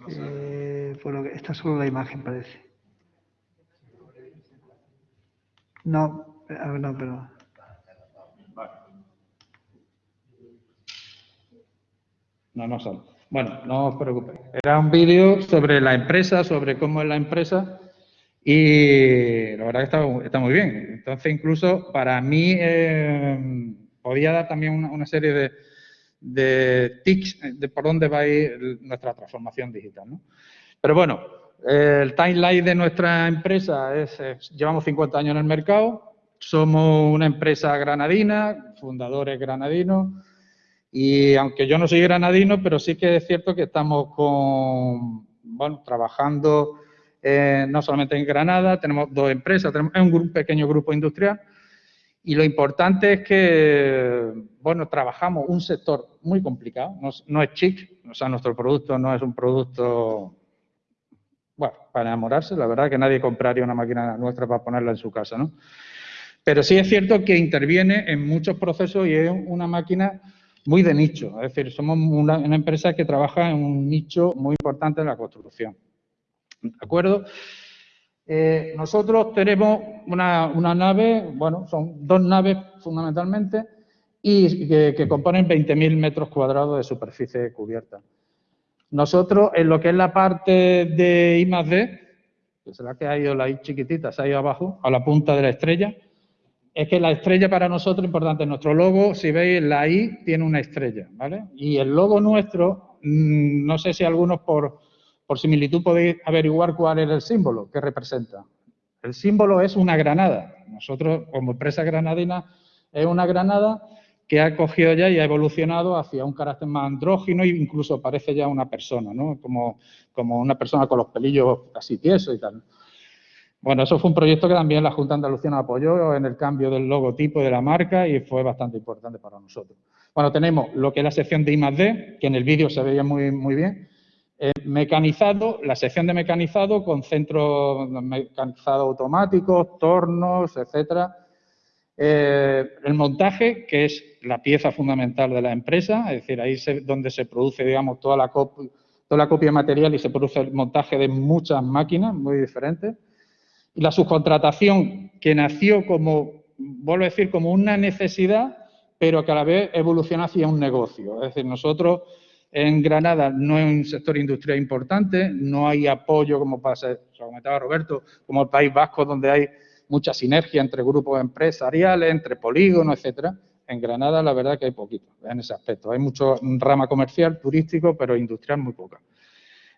Eh, por lo que, esta es solo la imagen, parece. No, a ver, no, pero... No, no sale. Bueno, no os preocupéis. Era un vídeo sobre la empresa, sobre cómo es la empresa y la verdad que está, está muy bien. Entonces, incluso para mí eh, podía dar también una, una serie de, de tics de por dónde va a ir nuestra transformación digital. ¿no? Pero bueno, el timeline de nuestra empresa es, es, llevamos 50 años en el mercado, somos una empresa granadina, fundadores granadinos, y aunque yo no soy granadino, pero sí que es cierto que estamos con, bueno, trabajando eh, no solamente en Granada, tenemos dos empresas, tenemos un, un pequeño grupo industrial, y lo importante es que, bueno, trabajamos un sector muy complicado, no, es chic, o sea, nuestro producto no es un producto, bueno, para enamorarse, la verdad que nadie compraría una máquina nuestra para ponerla en su casa, ¿no? Pero sí es cierto que interviene en muchos procesos y es una máquina muy de nicho, es decir, somos una, una empresa que trabaja en un nicho muy importante en la construcción. ¿De acuerdo? Eh, nosotros tenemos una, una, nave, bueno, son dos naves fundamentalmente, y que, que componen 20.000 metros cuadrados de superficie cubierta. Nosotros, en lo que es la parte de I más D, que será que ha ido la I chiquitita, se ha ido abajo, a la punta de la estrella, es que la estrella para nosotros importante. Nuestro logo, si veis, la I tiene una estrella, ¿vale? Y el logo nuestro, mmm, no sé si algunos por por similitud podéis averiguar cuál es el símbolo que representa. El símbolo es una granada. Nosotros, como empresa granadina, es una granada que ha cogido ya y ha evolucionado hacia un carácter más andrógino e incluso parece ya una persona, ¿no? Como, como una persona con los pelillos casi tiesos y tal. Bueno, eso fue un proyecto que también la Junta Andalucía apoyó en el cambio del logotipo de la marca y fue bastante importante para nosotros. Bueno, tenemos lo que es la sección de I+.D., que en el vídeo se veía muy, muy bien, eh, mecanizado, la sección de mecanizado con centros mecanizados automáticos, tornos, etcétera. Eh, el montaje, que es la pieza fundamental de la empresa, es decir, ahí es donde se produce, digamos, toda la, copia, toda la copia de material y se produce el montaje de muchas máquinas muy diferentes. Y la subcontratación, que nació como, vuelvo a decir, como una necesidad, pero que a la vez evoluciona hacia un negocio. Es decir, nosotros en Granada no es un sector industrial importante, no hay apoyo, como pasa, lo comentaba Roberto, como el País Vasco, donde hay mucha sinergia entre grupos empresariales, entre polígonos, etcétera. En Granada, la verdad que hay poquito en ese aspecto. Hay mucho rama comercial, turístico, pero industrial muy poca.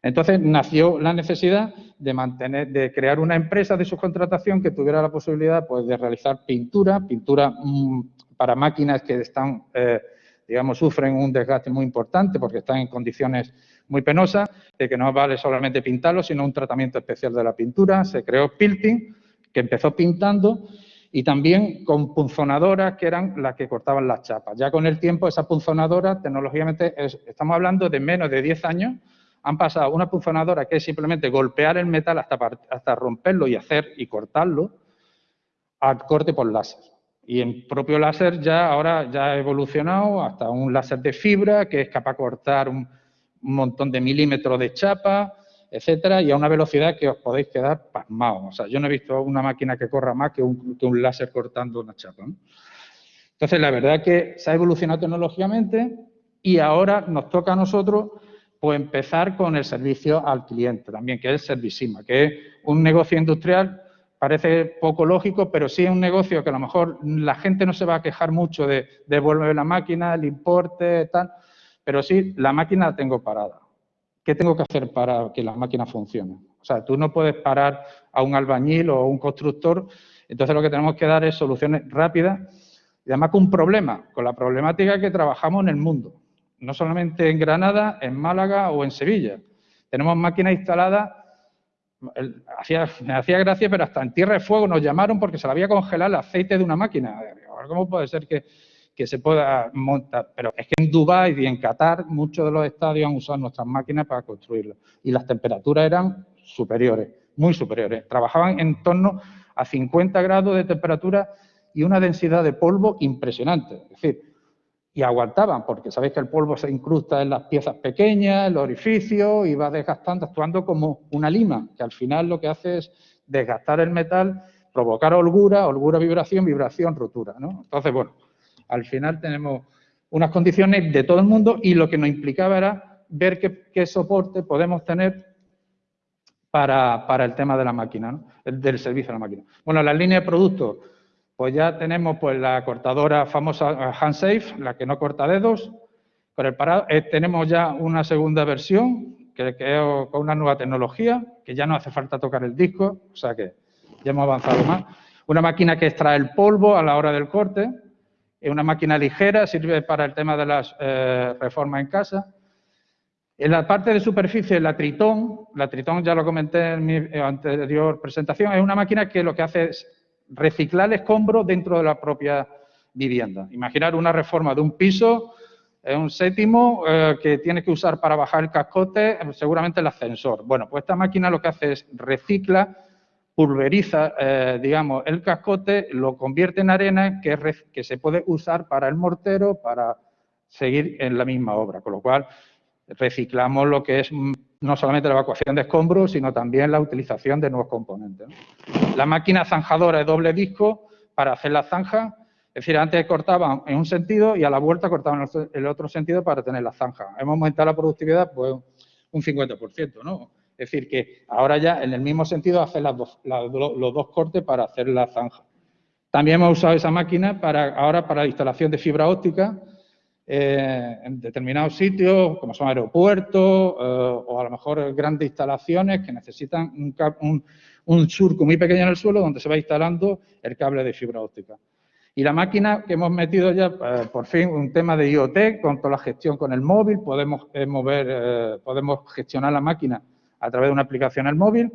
Entonces nació la necesidad de mantener, de crear una empresa de subcontratación que tuviera la posibilidad pues, de realizar pintura, pintura mmm, para máquinas que están eh, digamos, sufren un desgaste muy importante porque están en condiciones muy penosas, de que no vale solamente pintarlo, sino un tratamiento especial de la pintura. Se creó Pilting, que empezó pintando, y también con punzonadoras que eran las que cortaban las chapas. Ya con el tiempo, esa punzonadora, tecnológicamente, es, estamos hablando de menos de 10 años, han pasado una punzonadora que es simplemente golpear el metal hasta, hasta romperlo y hacer y cortarlo, al corte por láser. Y el propio láser ya ahora ya ha evolucionado hasta un láser de fibra que es capaz de cortar un, montón de milímetros de chapa, etcétera, y a una velocidad que os podéis quedar pasmados. O sea, yo no he visto una máquina que corra más que un, que un láser cortando una chapa. Entonces, la verdad es que se ha evolucionado tecnológicamente y ahora nos toca a nosotros pues, empezar con el servicio al cliente también, que es el Servisima, que es un negocio industrial parece poco lógico, pero sí es un negocio que a lo mejor la gente no se va a quejar mucho de devolver la máquina, el importe, tal, pero sí, la máquina la tengo parada. ¿Qué tengo que hacer para que la máquina funcione? O sea, tú no puedes parar a un albañil o a un constructor, entonces lo que tenemos que dar es soluciones rápidas Y además con un problema, con la problemática que trabajamos en el mundo, no solamente en Granada, en Málaga o en Sevilla. Tenemos máquinas instaladas, me hacía gracia, pero hasta en Tierra de Fuego nos llamaron porque se le había congelado el aceite de una máquina. ¿Cómo puede ser que, que se pueda montar? Pero es que en Dubái y en Qatar muchos de los estadios han usado nuestras máquinas para construirlo. Y las temperaturas eran superiores, muy superiores. Trabajaban en torno a 50 grados de temperatura y una densidad de polvo impresionante. Es decir, y aguantaban, porque sabéis que el polvo se incrusta en las piezas pequeñas, en los orificios, y va desgastando, actuando como una lima, que al final lo que hace es desgastar el metal, provocar holgura, holgura, vibración, vibración, rotura. ¿no? Entonces, bueno, al final tenemos unas condiciones de todo el mundo y lo que nos implicaba era ver qué, soporte podemos tener para, para, el tema de la máquina, ¿no? del servicio de la máquina. Bueno, la línea de productos pues ya tenemos pues la cortadora famosa eh, HandSafe, la que no corta dedos. Con el parado, eh, tenemos ya una segunda versión que, que con una nueva tecnología, que ya no hace falta tocar el disco, o sea que ya hemos avanzado más. Una máquina que extrae el polvo a la hora del corte, es una máquina ligera, sirve para el tema de las eh, reformas en casa. En la parte de superficie, la Tritón, la Tritón ya lo comenté en mi anterior presentación, es una máquina que lo que hace es reciclar el escombro dentro de la propia vivienda. Imaginar una reforma de un piso, un séptimo eh, que tiene que usar para bajar el cascote, seguramente el ascensor. Bueno, pues esta máquina lo que hace es recicla, pulveriza, eh, digamos, el cascote, lo convierte en arena que, que se puede usar para el mortero, para seguir en la misma obra. Con lo cual, reciclamos lo que es no solamente la evacuación de escombros, sino también la utilización de nuevos componentes. La máquina zanjadora de doble disco para hacer la zanja, es decir, antes cortaban en un sentido y a la vuelta cortaban en el otro sentido para tener la zanja. Hemos aumentado la productividad pues un 50%, ¿no? Es decir, que ahora ya en el mismo sentido hace los dos cortes para hacer la zanja. También hemos usado esa máquina para, ahora para la instalación de fibra óptica, eh, en determinados sitios, como son aeropuertos eh, o a lo mejor grandes instalaciones que necesitan un, surco muy pequeño en el suelo donde se va instalando el cable de fibra óptica. Y la máquina que hemos metido ya, eh, por fin, un tema de IoT, con toda la gestión con el móvil, podemos, mover, podemos gestionar la máquina a través de una aplicación al móvil,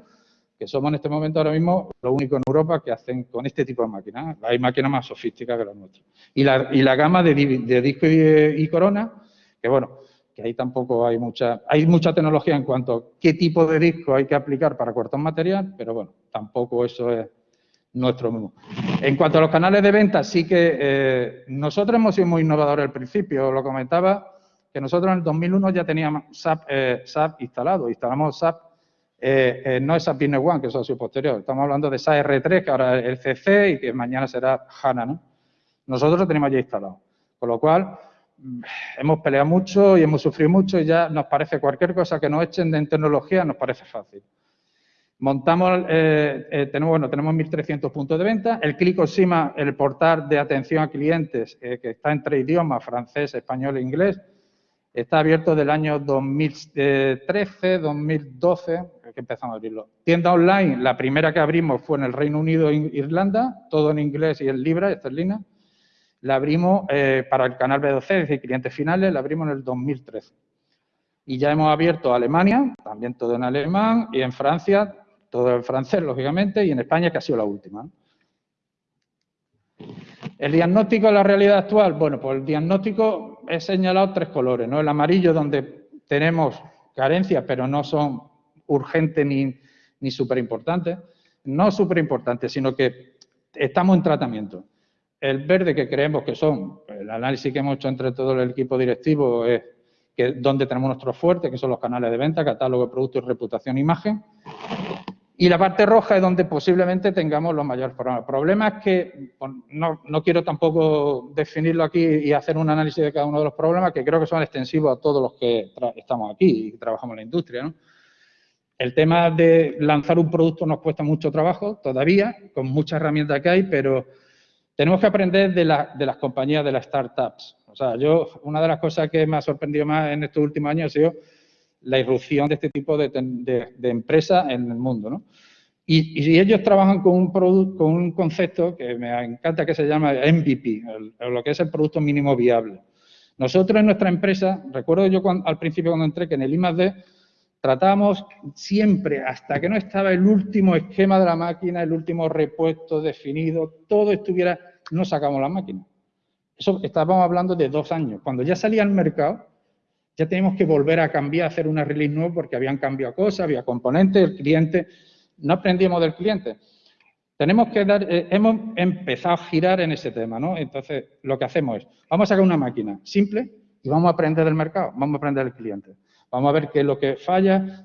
que somos en este momento ahora mismo lo único en Europa que hacen con este tipo de máquinas. Hay máquinas más sofisticadas que las nuestras. Y la, y la gama de, disco y, corona, que bueno, que ahí tampoco hay mucha, hay mucha tecnología en cuanto a qué tipo de disco hay que aplicar para cortar material, pero bueno, tampoco eso es nuestro mismo. En cuanto a los canales de venta, sí que eh, nosotros hemos sido muy innovadores al principio, lo comentaba, que nosotros en el 2001 ya teníamos SAP, eh, SAP instalado, instalamos SAP eh, eh, no es Business One, que es socio posterior. Estamos hablando de SAP R3, que ahora es el CC y que mañana será HANA. ¿no? Nosotros lo tenemos ya instalado. Con lo cual, mm, hemos peleado mucho y hemos sufrido mucho y ya nos parece cualquier cosa que nos echen de tecnología nos parece fácil. Montamos, eh, tenemos, bueno, tenemos 1.300 puntos de venta. El ClickOsima, el portal de atención a clientes, que está en tres idiomas, francés, español e inglés, Está abierto del año 2013, 2012, que empezamos a abrirlo. Tienda online, la primera que abrimos fue en el Reino Unido e Irlanda, todo en inglés y en libra esterlina. La abrimos eh, para el canal B12, es decir, clientes finales, la abrimos en el 2013. Y ya hemos abierto Alemania, también todo en alemán, y en Francia, todo en francés, lógicamente, y en España, que ha sido la última. El diagnóstico de la realidad actual, bueno, pues el diagnóstico he señalado tres colores, ¿no? El amarillo donde tenemos carencias, pero no son urgentes ni, ni súper importantes. No súper importantes, sino que estamos en tratamiento. El verde que creemos que son, el análisis que hemos hecho entre todo el equipo directivo es que donde tenemos nuestros fuertes, que son los canales de venta, catálogo de productos, reputación, imagen. Y la parte roja es donde posiblemente tengamos los mayores problemas. El problema es que no, quiero tampoco definirlo aquí y hacer un análisis de cada uno de los problemas, que creo que son extensivos a todos los que estamos aquí y trabajamos en la industria. El tema de lanzar un producto nos cuesta mucho trabajo todavía, con muchas herramientas que hay, pero tenemos que aprender de, de las compañías, de las startups. O sea, yo, una de las cosas que me ha sorprendido más en estos últimos años ha sido la irrupción de este tipo de, empresas en el mundo. ¿no? Y, ellos trabajan con un, con un concepto que me encanta que se llama MVP, lo que es el producto mínimo viable. Nosotros en nuestra empresa, recuerdo yo al principio cuando entré que en el I+.D. tratábamos siempre, hasta que no estaba el último esquema de la máquina, el último repuesto definido, todo estuviera, no sacamos la máquina. Eso estábamos hablando de dos años. Cuando ya salía al mercado, ya teníamos que volver a cambiar, hacer una release nueva porque habían cambiado cosas, había componentes, el cliente, no aprendíamos del cliente. Tenemos que dar, eh, hemos empezado a girar en ese tema, ¿no? Entonces, lo que hacemos es, vamos a sacar una máquina simple y vamos a aprender del mercado, vamos a aprender del cliente. Vamos a ver qué es lo que falla,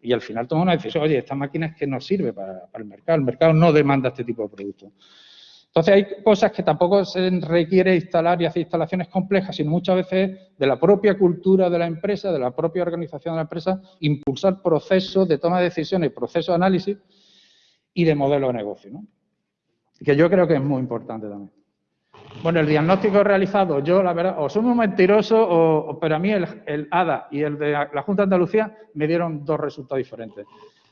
y al final tomamos una decisión, oye, esta máquina es que no sirve para, para el mercado, el mercado no demanda este tipo de productos. Entonces hay cosas que tampoco se requiere instalar y hacer instalaciones complejas, sino muchas veces de la propia cultura de la empresa, de la propia organización de la empresa, impulsar procesos de toma de decisiones, procesos de análisis y de modelo de negocio, ¿no? que yo creo que es muy importante también. Bueno, el diagnóstico realizado, yo la verdad, o soy muy mentiroso, o, pero a mí el, el, ADA y el de la Junta de Andalucía me dieron dos resultados diferentes.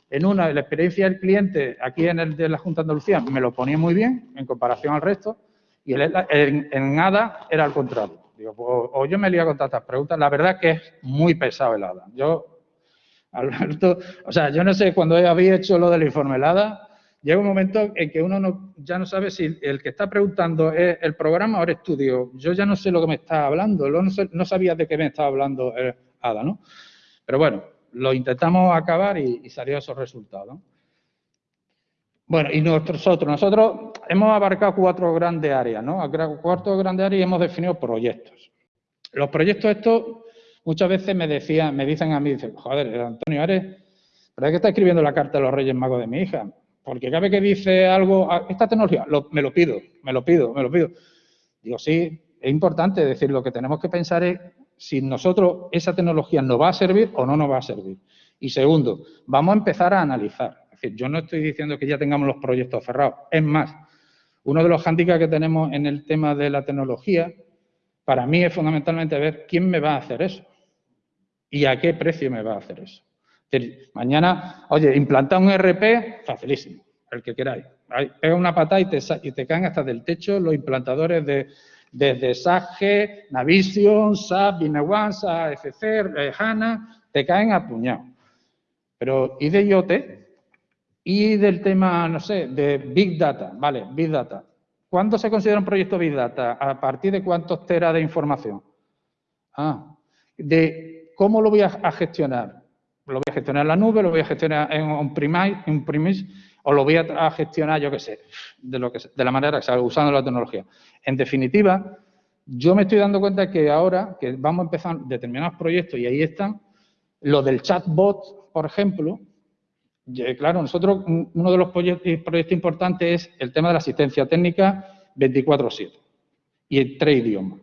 En una, la experiencia del cliente, aquí en el de la Junta de Andalucía, me lo ponía muy bien en comparación al resto, y en, en ADA era al contrario. Digo, pues, o, yo me lié con tantas preguntas, la verdad que es muy pesado el ADA. Yo, Alberto, o sea, yo no sé, cuando había hecho lo del informe el ADA, llega un momento en que uno no, ya no sabe si el que está preguntando es el programa o el estudio. Yo ya no sé lo que me está hablando, no, no sabía de qué me estaba hablando el ADA, ¿no? Pero bueno, lo intentamos acabar y, salió esos resultados. Bueno, y nosotros, nosotros hemos abarcado cuatro grandes áreas, ¿no? Cuatro grandes áreas y hemos definido proyectos. Los proyectos estos muchas veces me decían, me dicen a mí, dicen, joder, Antonio, eres, ¿pero es que está escribiendo la carta de los Reyes Magos de mi hija? Porque cada vez que dice algo, ah, esta tecnología, me lo pido, me lo pido, me lo pido. Digo, sí, es importante decir, lo que tenemos que pensar es si nosotros esa tecnología nos va a servir o no nos va a servir. Y segundo, vamos a empezar a analizar. Es decir, yo no estoy diciendo que ya tengamos los proyectos cerrados. Es más, uno de los hándicaps que tenemos en el tema de la tecnología, para mí es fundamentalmente ver quién me va a hacer eso y a qué precio me va a hacer eso. Decir, mañana, oye, implantar un RP, facilísimo, el que queráis. Pega una patada y te, y te caen hasta del techo los implantadores de, desde SAP Navision, SAP, Binewan, SAP FC, eh, HANA, te caen a puñado. Pero, ¿y de IoT? ¿Y del tema, no sé, de Big Data? Vale, Big Data. ¿Cuándo se considera un proyecto Big Data? ¿A partir de cuántos teras de información? Ah, de cómo lo voy a, gestionar. Lo voy a gestionar en la nube, lo voy a gestionar en un premise, o lo voy a gestionar, yo qué sé, de, lo la manera que sea, usando la tecnología. En definitiva, yo me estoy dando cuenta que ahora que vamos a empezar determinados proyectos y ahí están, lo del chatbot, por ejemplo, claro, nosotros uno de los proyectos importantes es el tema de la asistencia técnica 24-7 y en tres idiomas,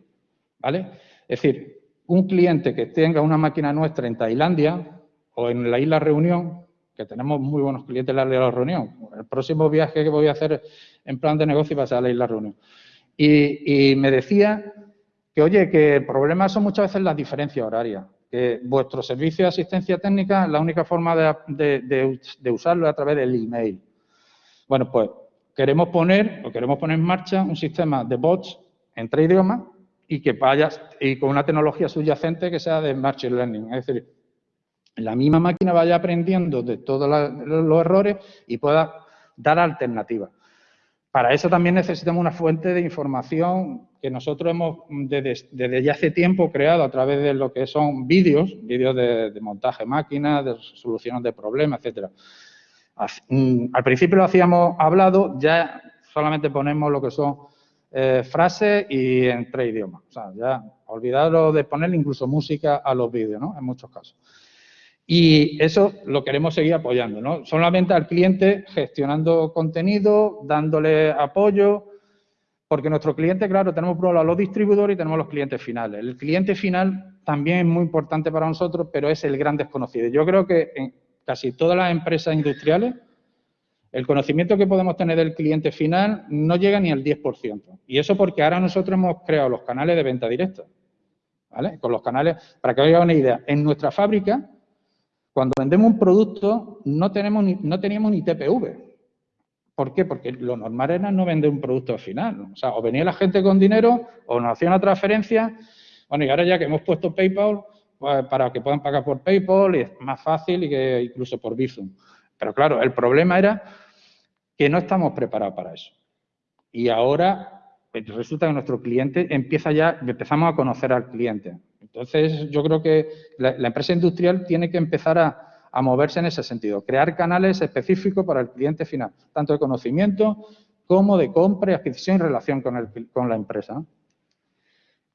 ¿vale? Es decir, un cliente que tenga una máquina nuestra en Tailandia o en la isla Reunión que tenemos muy buenos clientes en la isla Reunión. El próximo viaje que voy a hacer en plan de negocio va a ser a la isla Reunión. Y, me decía que, oye, que el problema son muchas veces las diferencias horarias, que vuestro servicio de asistencia técnica, la única forma de, usarlo es a través del email. Bueno, pues queremos poner, o queremos poner en marcha un sistema de bots en tres idiomas y que vaya, y con una tecnología subyacente que sea de Machine Learning. Es decir, la misma máquina vaya aprendiendo de todos los errores y pueda dar alternativas. Para eso también necesitamos una fuente de información que nosotros hemos desde, ya hace tiempo creado a través de lo que son vídeos, vídeos de, montaje máquina, de soluciones de problemas, etcétera. Mm, al principio lo hacíamos hablado, ya solamente ponemos lo que son eh, frases y en tres idiomas. O sea, ya olvidado de poner incluso música a los vídeos, ¿no? En muchos casos. Y eso lo queremos seguir apoyando, ¿no? Solamente al cliente gestionando contenido, dándole apoyo, porque nuestro cliente, claro, tenemos por los distribuidores y tenemos los clientes finales. El cliente final también es muy importante para nosotros, pero es el gran desconocido. Yo creo que en casi todas las empresas industriales, el conocimiento que podemos tener del cliente final no llega ni al 10%. Y eso porque ahora nosotros hemos creado los canales de venta directa. ¿Vale? Con los canales, para que os haga una idea, en nuestra fábrica Cuando vendemos un producto no, tenemos no teníamos ni TPV. ¿Por qué? Porque lo normal era no vender un producto final. O sea, o venía la gente con dinero o nos hacía una transferencia. Bueno, y ahora ya que hemos puesto PayPal, pues, para que puedan pagar por PayPal y es más fácil y que incluso por Bizum. Pero claro, el problema era que no estamos preparados para eso. Y ahora pues, resulta que nuestro cliente empieza ya, empezamos a conocer al cliente. Entonces, yo creo que la, empresa industrial tiene que empezar a, moverse en ese sentido, crear canales específicos para el cliente final, tanto de conocimiento como de compra y adquisición en relación con, con la empresa.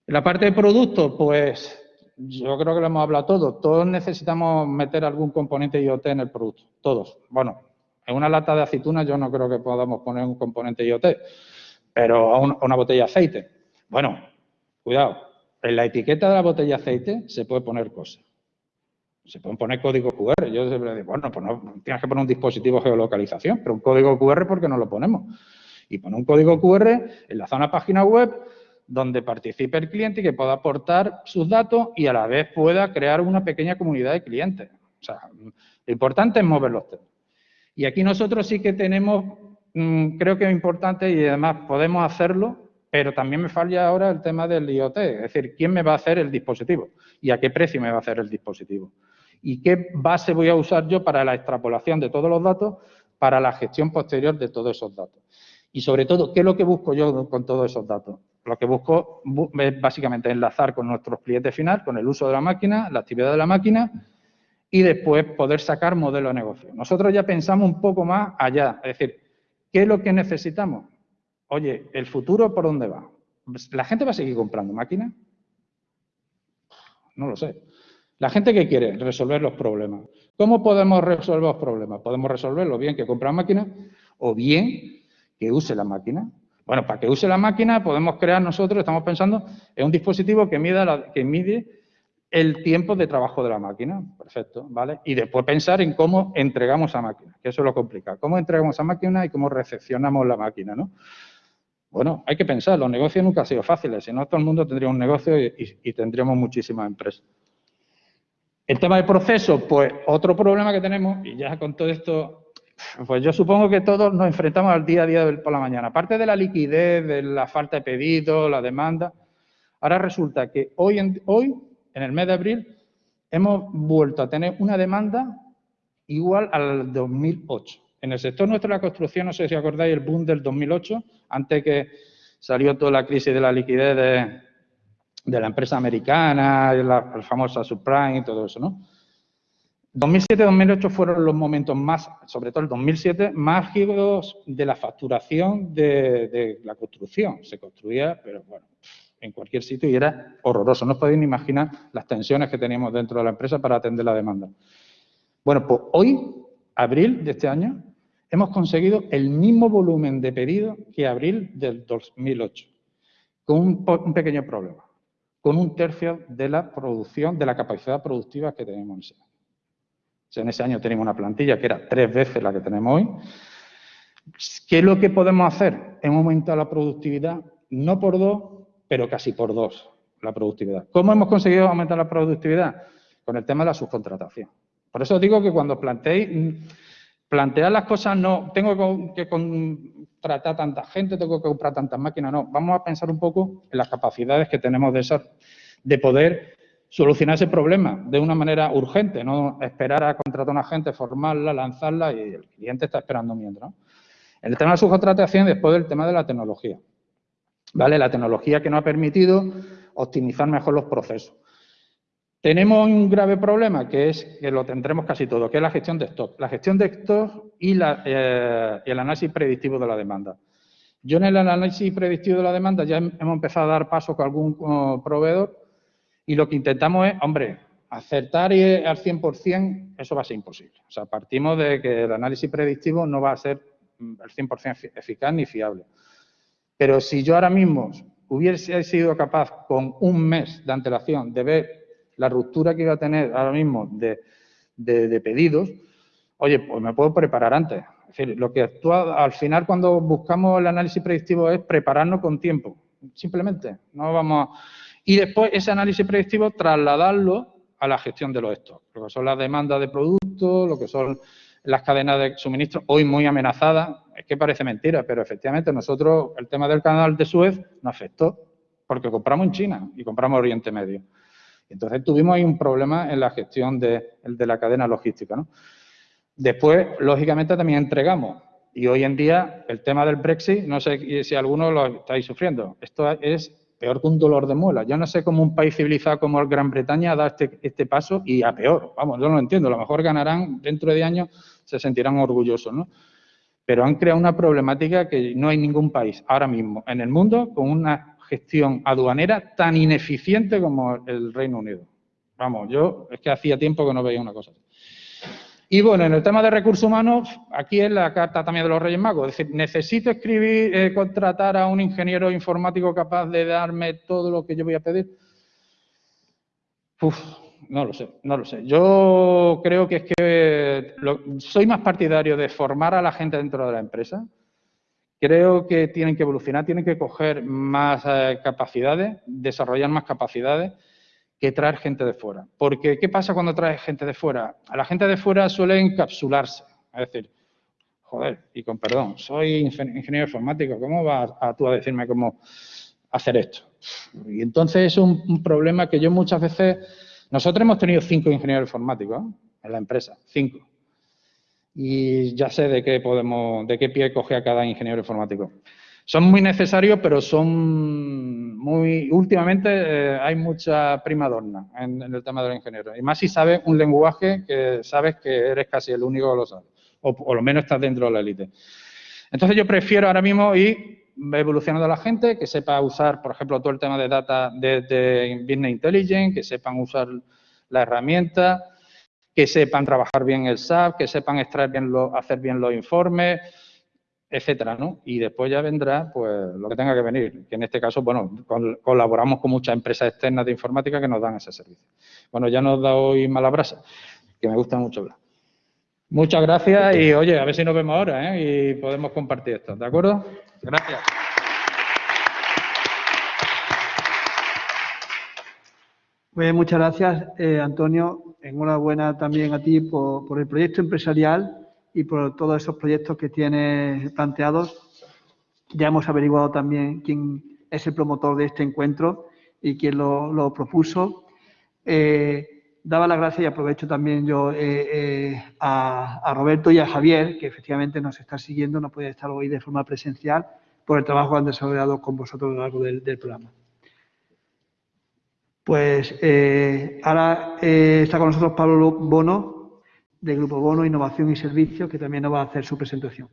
La parte de producto, pues yo creo que lo hemos hablado todos. Todos necesitamos meter algún componente IoT en el producto. Todos. Bueno, en una lata de aceituna yo no creo que podamos poner un componente IoT, pero a una botella de aceite. Bueno, cuidado. En la etiqueta de la botella aceite se puede poner cosas. Se pueden poner código QR. Yo siempre digo, bueno, pues no, tienes que poner un dispositivo de geolocalización, pero un código QR, ¿por qué no lo ponemos? Y poner un código QR en la zona página web donde participe el cliente y que pueda aportar sus datos y a la vez pueda crear una pequeña comunidad de clientes. O sea, lo importante es mover los temas. Y aquí nosotros sí que tenemos, mm, creo que es importante y además podemos hacerlo, pero también me falla ahora el tema del IoT, es decir, ¿quién me va a hacer el dispositivo? ¿Y a qué precio me va a hacer el dispositivo? ¿Y qué base voy a usar yo para la extrapolación de todos los datos, para la gestión posterior de todos esos datos? Y sobre todo, ¿qué es lo que busco yo con todos esos datos? Lo que busco es básicamente enlazar con nuestros clientes final, con el uso de la máquina, la actividad de la máquina y después poder sacar modelo de negocio. Nosotros ya pensamos un poco más allá, es decir, ¿qué es lo que necesitamos? Oye, ¿el futuro por dónde va? ¿La gente va a seguir comprando máquinas? No lo sé. La gente que quiere resolver los problemas. ¿Cómo podemos resolver los problemas? Podemos resolverlo bien que compra máquinas o bien que use la máquina. Bueno, para que use la máquina podemos crear nosotros, estamos pensando en un dispositivo que, que mide el tiempo de trabajo de la máquina. Perfecto, ¿vale? Y después pensar en cómo entregamos esa máquina, que eso es lo complicado. ¿Cómo entregamos esa máquina y cómo recepcionamos la máquina, no? Bueno, hay que pensar, los negocios nunca han sido fáciles, si no todo el mundo tendría un negocio y, tendríamos muchísimas empresas. El tema del proceso, pues otro problema que tenemos, y ya con todo esto pues yo supongo que todos nos enfrentamos al día a día por la mañana. Aparte de la liquidez, de la falta de pedido, la demanda, ahora resulta que hoy en, hoy, en el mes de abril, hemos vuelto a tener una demanda igual al 2008. En el sector nuestro de la construcción, no sé si acordáis el boom del 2008, antes que salió toda la crisis de la liquidez de, la empresa americana, la, famosa subprime y todo eso, ¿no? 2007-2008 fueron los momentos más, sobre todo el 2007, más álgidos de la facturación de, la construcción. Se construía, pero bueno, en cualquier sitio y era horroroso. No os podéis ni imaginar las tensiones que teníamos dentro de la empresa para atender la demanda. Bueno, pues hoy, abril de este año, hemos conseguido el mismo volumen de pedidos que abril del 2008, con un, pequeño problema, con un tercio de la producción, de la capacidad productiva que tenemos en ese año en ese año teníamos una plantilla que era tres veces la que tenemos hoy. ¿Qué es lo que podemos hacer? Hemos aumentado la productividad, no por dos, pero casi por dos, la productividad. ¿Cómo hemos conseguido aumentar la productividad? Con el tema de la subcontratación. Por eso digo que cuando planteéis, plantear las cosas no, tengo que contratar tanta gente, tengo que comprar tantas máquinas, no. Vamos a pensar un poco en las capacidades que tenemos de, de poder solucionar ese problema de una manera urgente, no esperar a contratar a una gente, formarla, lanzarla y el cliente está esperando mientras. En el tema de la subcontratación, después del tema de la tecnología. ¿Vale? La tecnología que nos ha permitido optimizar mejor los procesos. Tenemos un grave problema, que es que lo tendremos casi todo, que es la gestión de stock. La gestión de stock y, eh, el análisis predictivo de la demanda. Yo en el análisis predictivo de la demanda ya hemos empezado a dar paso con algún uh, proveedor y lo que intentamos es, hombre, acertar al 100%, eso va a ser imposible. O sea, partimos de que el análisis predictivo no va a ser el 100% eficaz ni fiable. Pero si yo ahora mismo hubiese sido capaz con un mes de antelación de ver la ruptura que iba a tener ahora mismo de, de, pedidos, oye, pues me puedo preparar antes. Es decir, lo que actúa al final cuando buscamos el análisis predictivo es prepararnos con tiempo. Simplemente, no vamos a y después ese análisis predictivo trasladarlo a la gestión de los stocks, lo que son las demandas de productos, lo que son las cadenas de suministro, hoy muy amenazadas. Es que parece mentira, pero efectivamente nosotros, el tema del canal de Suez nos afectó porque compramos en China y compramos Oriente Medio. Entonces tuvimos ahí un problema en la gestión de, la cadena logística. ¿no? Después, lógicamente, también entregamos. Y hoy en día, el tema del Brexit, no sé si alguno lo estáis sufriendo. Esto es peor que un dolor de muela. Yo no sé cómo un país civilizado como el Gran Bretaña da este, este paso y a peor. Vamos, yo no lo entiendo. A lo mejor ganarán dentro de años, se sentirán orgullosos, ¿no? Pero han creado una problemática que no hay ningún país ahora mismo en el mundo con una gestión aduanera tan ineficiente como el Reino Unido. Vamos, yo es que hacía tiempo que no veía una cosa. Y bueno, en el tema de recursos humanos, aquí es la carta también de los Reyes Magos. Es decir, necesito escribir, eh, contratar a un ingeniero informático capaz de darme todo lo que yo voy a pedir. Uf, no lo sé, no lo sé. Yo creo que es que soy más partidario de formar a la gente dentro de la empresa. Creo que tienen que evolucionar, tienen que coger más eh, capacidades, desarrollar más capacidades que traer gente de fuera. Porque, ¿qué pasa cuando traes gente de fuera? A la gente de fuera suele encapsularse. Es decir, joder, y con perdón, soy ingeniero informático, ¿cómo vas a, tú a decirme cómo hacer esto? Y entonces es un, problema que yo muchas veces... Nosotros hemos tenido cinco ingenieros informáticos en la empresa, cinco. Y ya sé de qué podemos, de qué pie coge a cada ingeniero informático. Son muy necesarios, pero son muy... Últimamente eh, hay mucha primadonna en, en, el tema del ingeniero. Y más si sabes un lenguaje que sabes que eres casi el único que lo sabe. O lo menos estás dentro de la élite. Entonces yo prefiero ahora mismo ir evolucionando a la gente, que sepa usar, por ejemplo, todo el tema de data de, de Business Intelligence, que sepan usar la herramienta, que sepan trabajar bien el SAP, que sepan extraer bien lo, hacer bien los informes, etcétera, ¿no? Y después ya vendrá, pues, lo que tenga que venir, que en este caso, bueno, colaboramos con muchas empresas externas de informática que nos dan ese servicio. Bueno, ya nos da hoy mala brasa, que me gusta mucho hablar. Muchas gracias y, oye, a ver si nos vemos ahora, ¿eh? Y podemos compartir esto, ¿de acuerdo? Gracias. Pues muchas gracias, eh, Antonio. Enhorabuena también a ti por, el proyecto empresarial y por todos esos proyectos que tiene planteados. Ya hemos averiguado también quién es el promotor de este encuentro y quién lo, propuso. Eh, daba las gracias y aprovecho también yo eh, eh, a, Roberto y a Javier, que efectivamente nos está siguiendo, no puede estar hoy de forma presencial, por el trabajo que han desarrollado con vosotros a lo largo del programa. Pues ahora está con nosotros Pablo Bono, de Grupo Bono, Innovación y Servicios, que también nos va a hacer su presentación.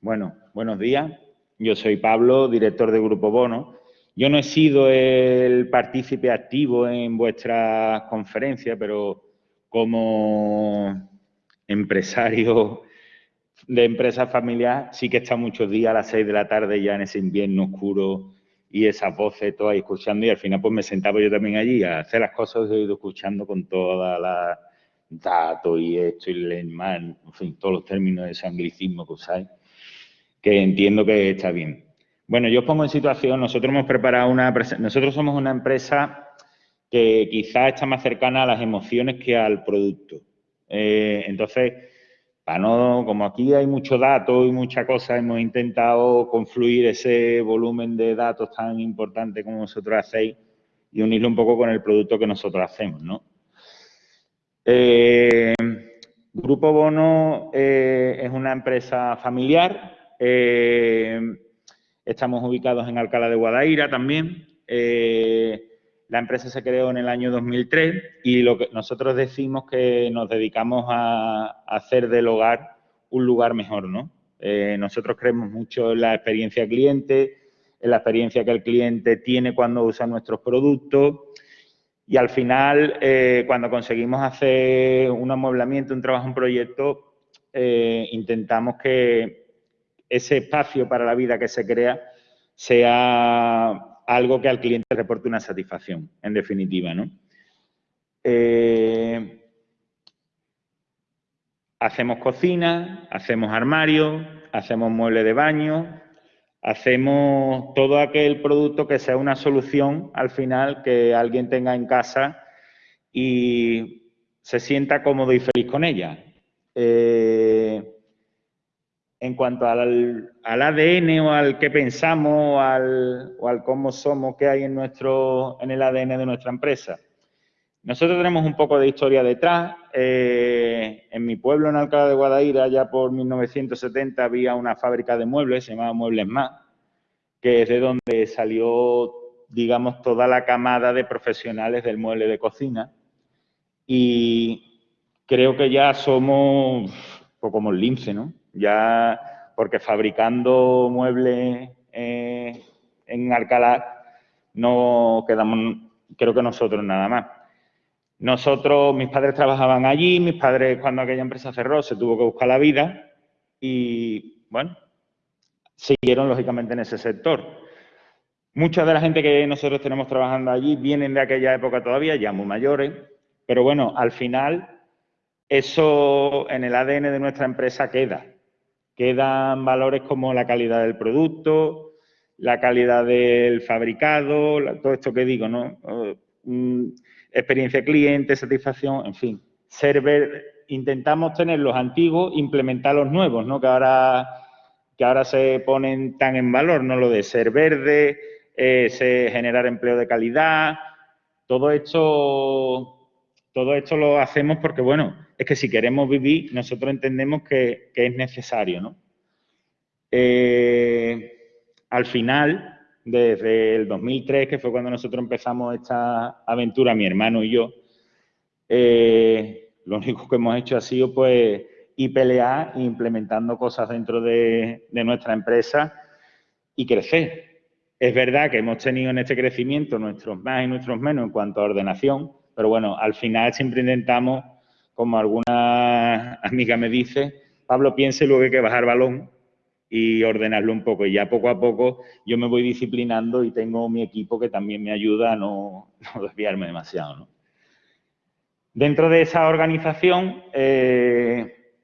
Bueno, buenos días. Yo soy Pablo, director de Grupo Bono. Yo no he sido el partícipe activo en vuestra conferencia, pero como empresario de empresa familiar, sí que está muchos días a las seis de la tarde ya en ese invierno oscuro y esas voces todas escuchando y al final pues me sentaba yo también allí a hacer las cosas he ido escuchando con toda la dato y esto y Lehman, en fin, todos los términos de ese anglicismo que usáis, que entiendo que está bien. Bueno, yo os pongo en situación, nosotros hemos preparado una, nosotros somos una empresa que quizás está más cercana a las emociones que al producto. Eh, entonces, no, como aquí hay mucho dato y mucha cosa, hemos intentado confluir ese volumen de datos tan importante como vosotros hacéis y unirlo un poco con el producto que nosotros hacemos, ¿no? Eh, Grupo Bono eh, es una empresa familiar. Eh, estamos ubicados en Alcalá de Guadaira también. La empresa se creó en el año 2003 y lo que nosotros decimos que nos dedicamos a, hacer del hogar un lugar mejor, ¿no? nosotros creemos mucho en la experiencia cliente, en la experiencia que el cliente tiene cuando usa nuestros productos y al final, eh, cuando conseguimos hacer un amueblamiento, un trabajo, un proyecto, eh, intentamos que ese espacio para la vida que se crea sea algo que al cliente reporte una satisfacción, en definitiva, ¿no? Eh, hacemos cocina, hacemos armario, hacemos muebles de baño, hacemos todo aquel producto que sea una solución al final que alguien tenga en casa y se sienta cómodo y feliz con ella. Eh, en cuanto al, ADN o al que pensamos o al cómo somos, qué hay en, nuestro, en el ADN de nuestra empresa. Nosotros tenemos un poco de historia detrás. Eh, en mi pueblo, en Alcalá de Guadaira, ya por 1970 había una fábrica de muebles, se llamaba Muebles Más, que es de donde salió, digamos, toda la camada de profesionales del mueble de cocina. Y creo que ya somos poco como el lince, ¿no? Ya, porque fabricando muebles eh, en Alcalá no quedamos, creo que nosotros nada más. Nosotros, mis padres trabajaban allí, mis padres cuando aquella empresa cerró se tuvo que buscar la vida y, bueno, siguieron lógicamente en ese sector. Mucha de la gente que nosotros tenemos trabajando allí vienen de aquella época todavía, ya muy mayores, pero bueno, al final eso en el ADN de nuestra empresa queda. Quedan valores como la calidad del producto, la calidad del fabricado, todo esto que digo, ¿no? Mm, experiencia cliente, satisfacción, en fin. intentamos tener los antiguos, implementar los nuevos, ¿no? Que ahora, que ahora se ponen tan en valor, ¿no? Lo de ser verde, eh, generar empleo de calidad, todo esto, todo esto lo hacemos porque, bueno, es que si queremos vivir, nosotros entendemos que, es necesario, ¿no? Eh, al final, desde el 2003, que fue cuando nosotros empezamos esta aventura, mi hermano y yo, eh, lo único que hemos hecho ha sido pues y implementando cosas dentro de, nuestra empresa y crecer. Es verdad que hemos tenido en este crecimiento nuestros más y nuestros menos en cuanto a ordenación, pero bueno, al final siempre intentamos, como alguna amiga me dice, Pablo piense luego hay que bajar balón y ordenarlo un poco. Y ya poco a poco yo me voy disciplinando y tengo mi equipo que también me ayuda a no, desviarme demasiado. Dentro de esa organización, eh,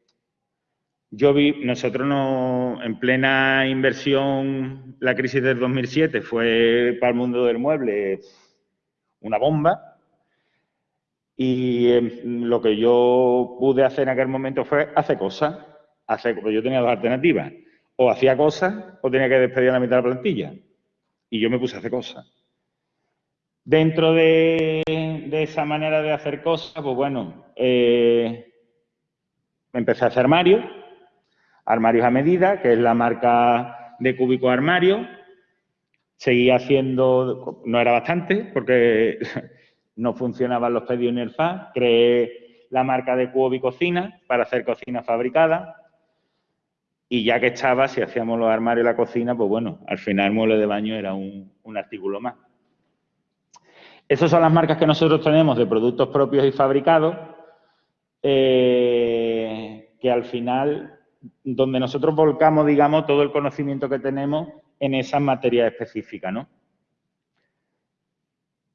yo vi, nosotros no, en plena inversión, la crisis del 2007 fue para el mundo del mueble una bomba. Y em, lo que yo pude hacer en aquel momento fue hacer cosas. Hacer, yo tenía dos alternativas o hacía cosas o tenía que despedir la mitad de la plantilla. Y yo me puse a hacer cosas. Dentro de, esa manera de hacer cosas, pues bueno, eh, empecé a hacer armarios, armarios a medida, que es la marca de Cúbico Armario. Seguí haciendo, no era bastante, porque no funcionaban los pedidos ni el FA. Creé la marca de Cubi Cocina para hacer cocina fabricada. Y ya que estaba, si hacíamos los armarios y la cocina, pues bueno, al final el mueble de baño era un, artículo más. Esas son las marcas que nosotros tenemos de productos propios y fabricados, eh, que al final, donde nosotros volcamos, digamos, todo el conocimiento que tenemos en esas materias específicas, ¿no?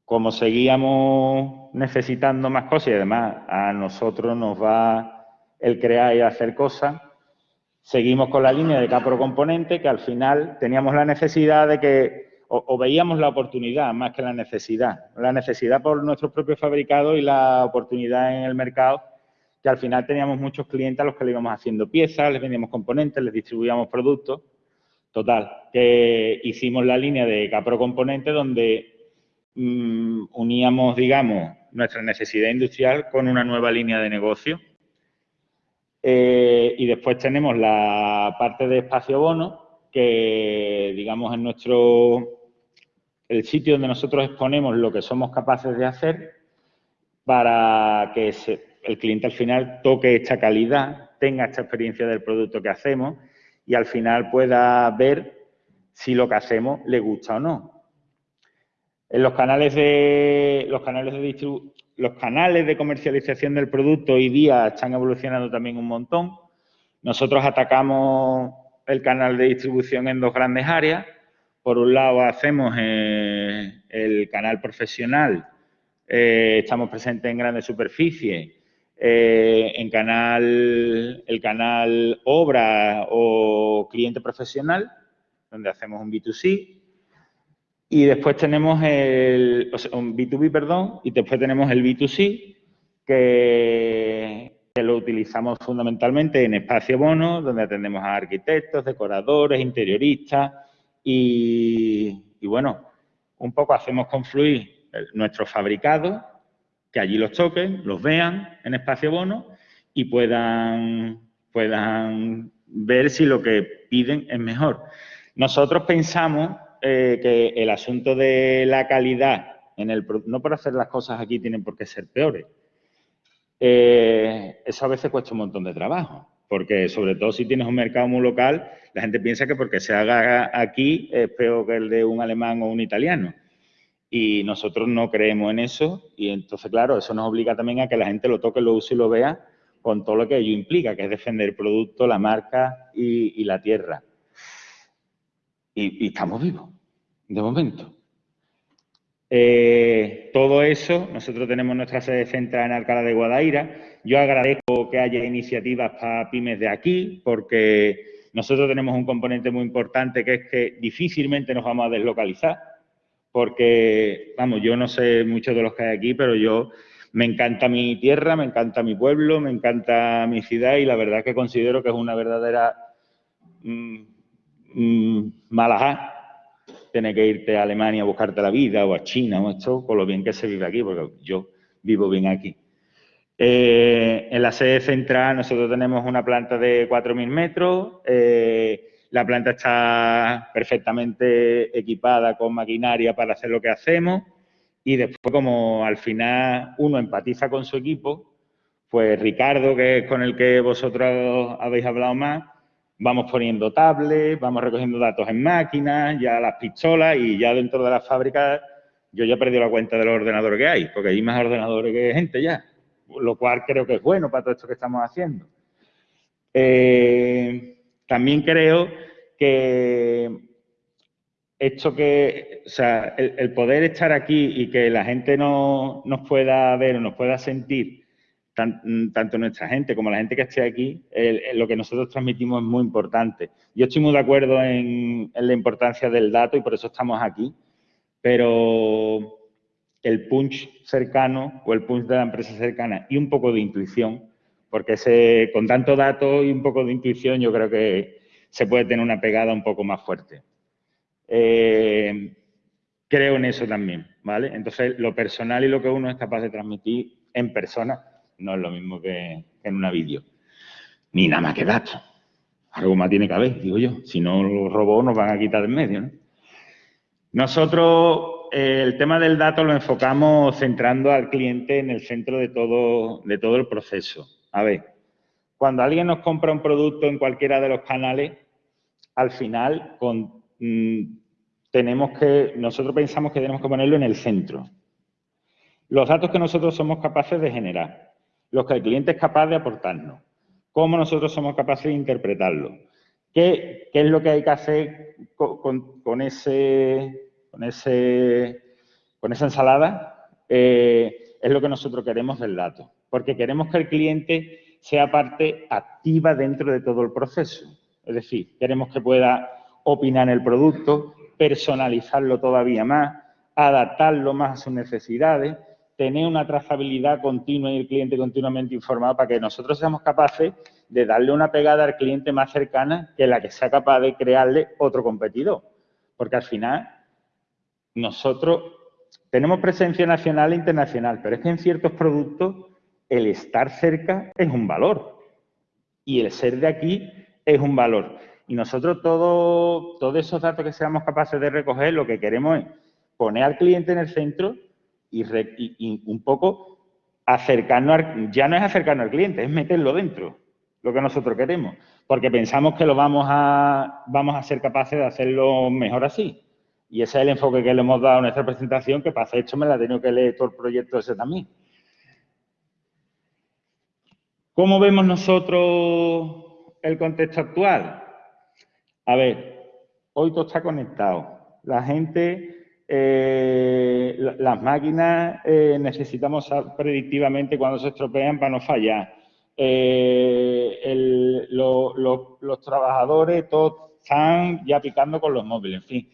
Como seguíamos necesitando más cosas y además a nosotros nos va el crear y hacer cosas, Seguimos con la línea de Capro Componente, que al final teníamos la necesidad de que, o, veíamos la oportunidad más que la necesidad, la necesidad por nuestros propios fabricados y la oportunidad en el mercado, que al final teníamos muchos clientes a los que le íbamos haciendo piezas, les vendíamos componentes, les distribuíamos productos. Total, que hicimos la línea de Capro Componente donde mm, uníamos, digamos, nuestra necesidad industrial con una nueva línea de negocio eh, y después tenemos la parte de espacio bono, que digamos en nuestro, el sitio donde nosotros exponemos lo que somos capaces de hacer para que el cliente al final toque esta calidad, tenga esta experiencia del producto que hacemos y al final pueda ver si lo que hacemos le gusta o no. En los canales de, los canales de los canales de comercialización del producto hoy día están evolucionando también un montón. Nosotros atacamos el canal de distribución en dos grandes áreas. Por un lado, hacemos eh, el canal profesional, eh, estamos presentes en grandes superficies, eh, en canal, el canal obra o cliente profesional, donde hacemos un B2C, Y después tenemos el, un B2B, perdón, y después tenemos el B2C, que, lo utilizamos fundamentalmente en espacio bono, donde atendemos a arquitectos, decoradores, interioristas y, y bueno, un poco hacemos confluir nuestros fabricados, que allí los toquen, los vean en espacio bono y puedan, puedan ver si lo que piden es mejor. Nosotros pensamos eh, que el asunto de la calidad, en el, no por hacer las cosas aquí tienen por qué ser peores, eh, eso a veces cuesta un montón de trabajo, porque sobre todo si tienes un mercado muy local, la gente piensa que porque se haga aquí es peor que el de un alemán o un italiano. Y nosotros no creemos en eso y entonces, claro, eso nos obliga también a que la gente lo toque, lo use y lo vea con todo lo que ello implica, que es defender el producto, la marca y, la tierra. Y, estamos vivos, de momento. Eh, todo eso, nosotros tenemos nuestra sede central en Alcalá de Guadaira. Yo agradezco que haya iniciativas para pymes de aquí, porque nosotros tenemos un componente muy importante que es que difícilmente nos vamos a deslocalizar porque, vamos, yo no sé mucho de los que hay aquí, pero yo me encanta mi tierra, me encanta mi pueblo, me encanta mi ciudad y la verdad que considero que es una verdadera mmm, mmm, malajá que irte a Alemania a buscarte la vida o a China o esto, con lo bien que se vive aquí, porque yo vivo bien aquí. Eh, en la sede central nosotros tenemos una planta de 4.000 metros, eh, la planta está perfectamente equipada con maquinaria para hacer lo que hacemos y después como al final uno empatiza con su equipo, pues Ricardo, que es con el que vosotros habéis hablado más, vamos poniendo tablets, vamos recogiendo datos en máquinas, ya las pistolas y ya dentro de las fábricas yo ya he perdido la cuenta de los ordenadores que hay, porque hay más ordenadores que gente ya, lo cual creo que es bueno para todo esto que estamos haciendo. Eh, también creo que esto que, o sea, el, poder estar aquí y que la gente no, nos pueda ver o nos pueda sentir, tanto nuestra gente como la gente que esté aquí, lo que nosotros transmitimos es muy importante. Yo estoy muy de acuerdo en, en la importancia del dato y por eso estamos aquí, pero el punch cercano o el punch de la empresa cercana y un poco de intuición porque ese, con tanto dato y un poco de intuición yo creo que se puede tener una pegada un poco más fuerte. Eh, creo en eso también, ¿vale? Entonces, lo personal y lo que uno es capaz de transmitir en persona no es lo mismo que, en una vídeo. Ni nada más que datos. Algo más tiene que haber, digo yo. Si no, los robots nos van a quitar en medio, ¿no? Nosotros eh, el tema del dato lo enfocamos centrando al cliente en el centro de todo, de todo el proceso. A ver, cuando alguien nos compra un producto en cualquiera de los canales, al final mm, tenemos que, nosotros pensamos que tenemos que ponerlo en el centro. Los datos que nosotros somos capaces de generar, los que el cliente es capaz de aportarnos, cómo nosotros somos capaces de interpretarlo, qué, es lo que hay que hacer con, ese, con, ese, con esa ensalada, eh, es lo que nosotros queremos del dato porque queremos que el cliente sea parte activa dentro de todo el proceso. Es decir, queremos que pueda opinar en el producto, personalizarlo todavía más, adaptarlo más a sus necesidades, tener una trazabilidad continua y el cliente continuamente informado para que nosotros seamos capaces de darle una pegada al cliente más cercana que la que sea capaz de crearle otro competidor. Porque al final nosotros tenemos presencia nacional e internacional, pero es que en ciertos productos el estar cerca es un valor y el ser de aquí es un valor. Y nosotros todo, todos esos datos que seamos capaces de recoger, lo que queremos es poner al cliente en el centro y, un poco acercarnos, ya no es acercarnos al cliente, es meterlo dentro, lo que nosotros queremos, porque pensamos que lo vamos a, vamos a ser capaces de hacerlo mejor así. Y ese es el enfoque que le hemos dado a nuestra presentación, que para esto me la he tenido que leer todo el proyecto ese también. ¿Cómo vemos nosotros el contexto actual? A ver, hoy todo está conectado. La gente, eh, las máquinas eh, necesitamos predictivamente cuando se estropean para no fallar. Eh, los trabajadores todos están ya picando con los móviles, en fin.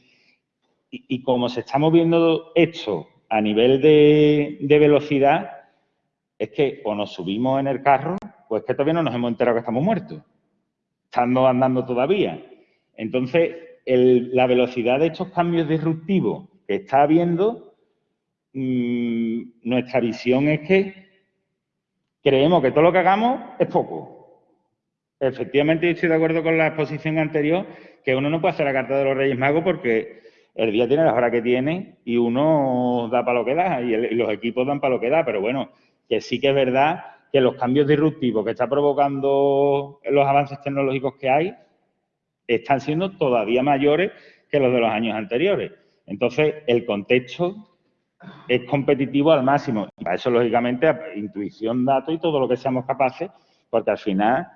y, como se está moviendo esto a nivel de velocidad, es que o nos subimos en el carro, pues que todavía no nos hemos enterado que estamos muertos, estando andando todavía. Entonces, la velocidad de estos cambios disruptivos que está habiendo, mm, nuestra visión es que creemos que todo lo que hagamos es poco. Efectivamente, estoy de acuerdo con la exposición anterior, que uno no puede hacer la carta de los Reyes Magos porque el día tiene las horas que tiene y uno da para lo que da y, los equipos dan para lo que da, pero bueno, que sí que es verdad que los cambios disruptivos que está provocando los avances tecnológicos que hay están siendo todavía mayores que los de los años anteriores. Entonces, el contexto es competitivo al máximo. Para eso, lógicamente, intuición, datos y todo lo que seamos capaces, porque al final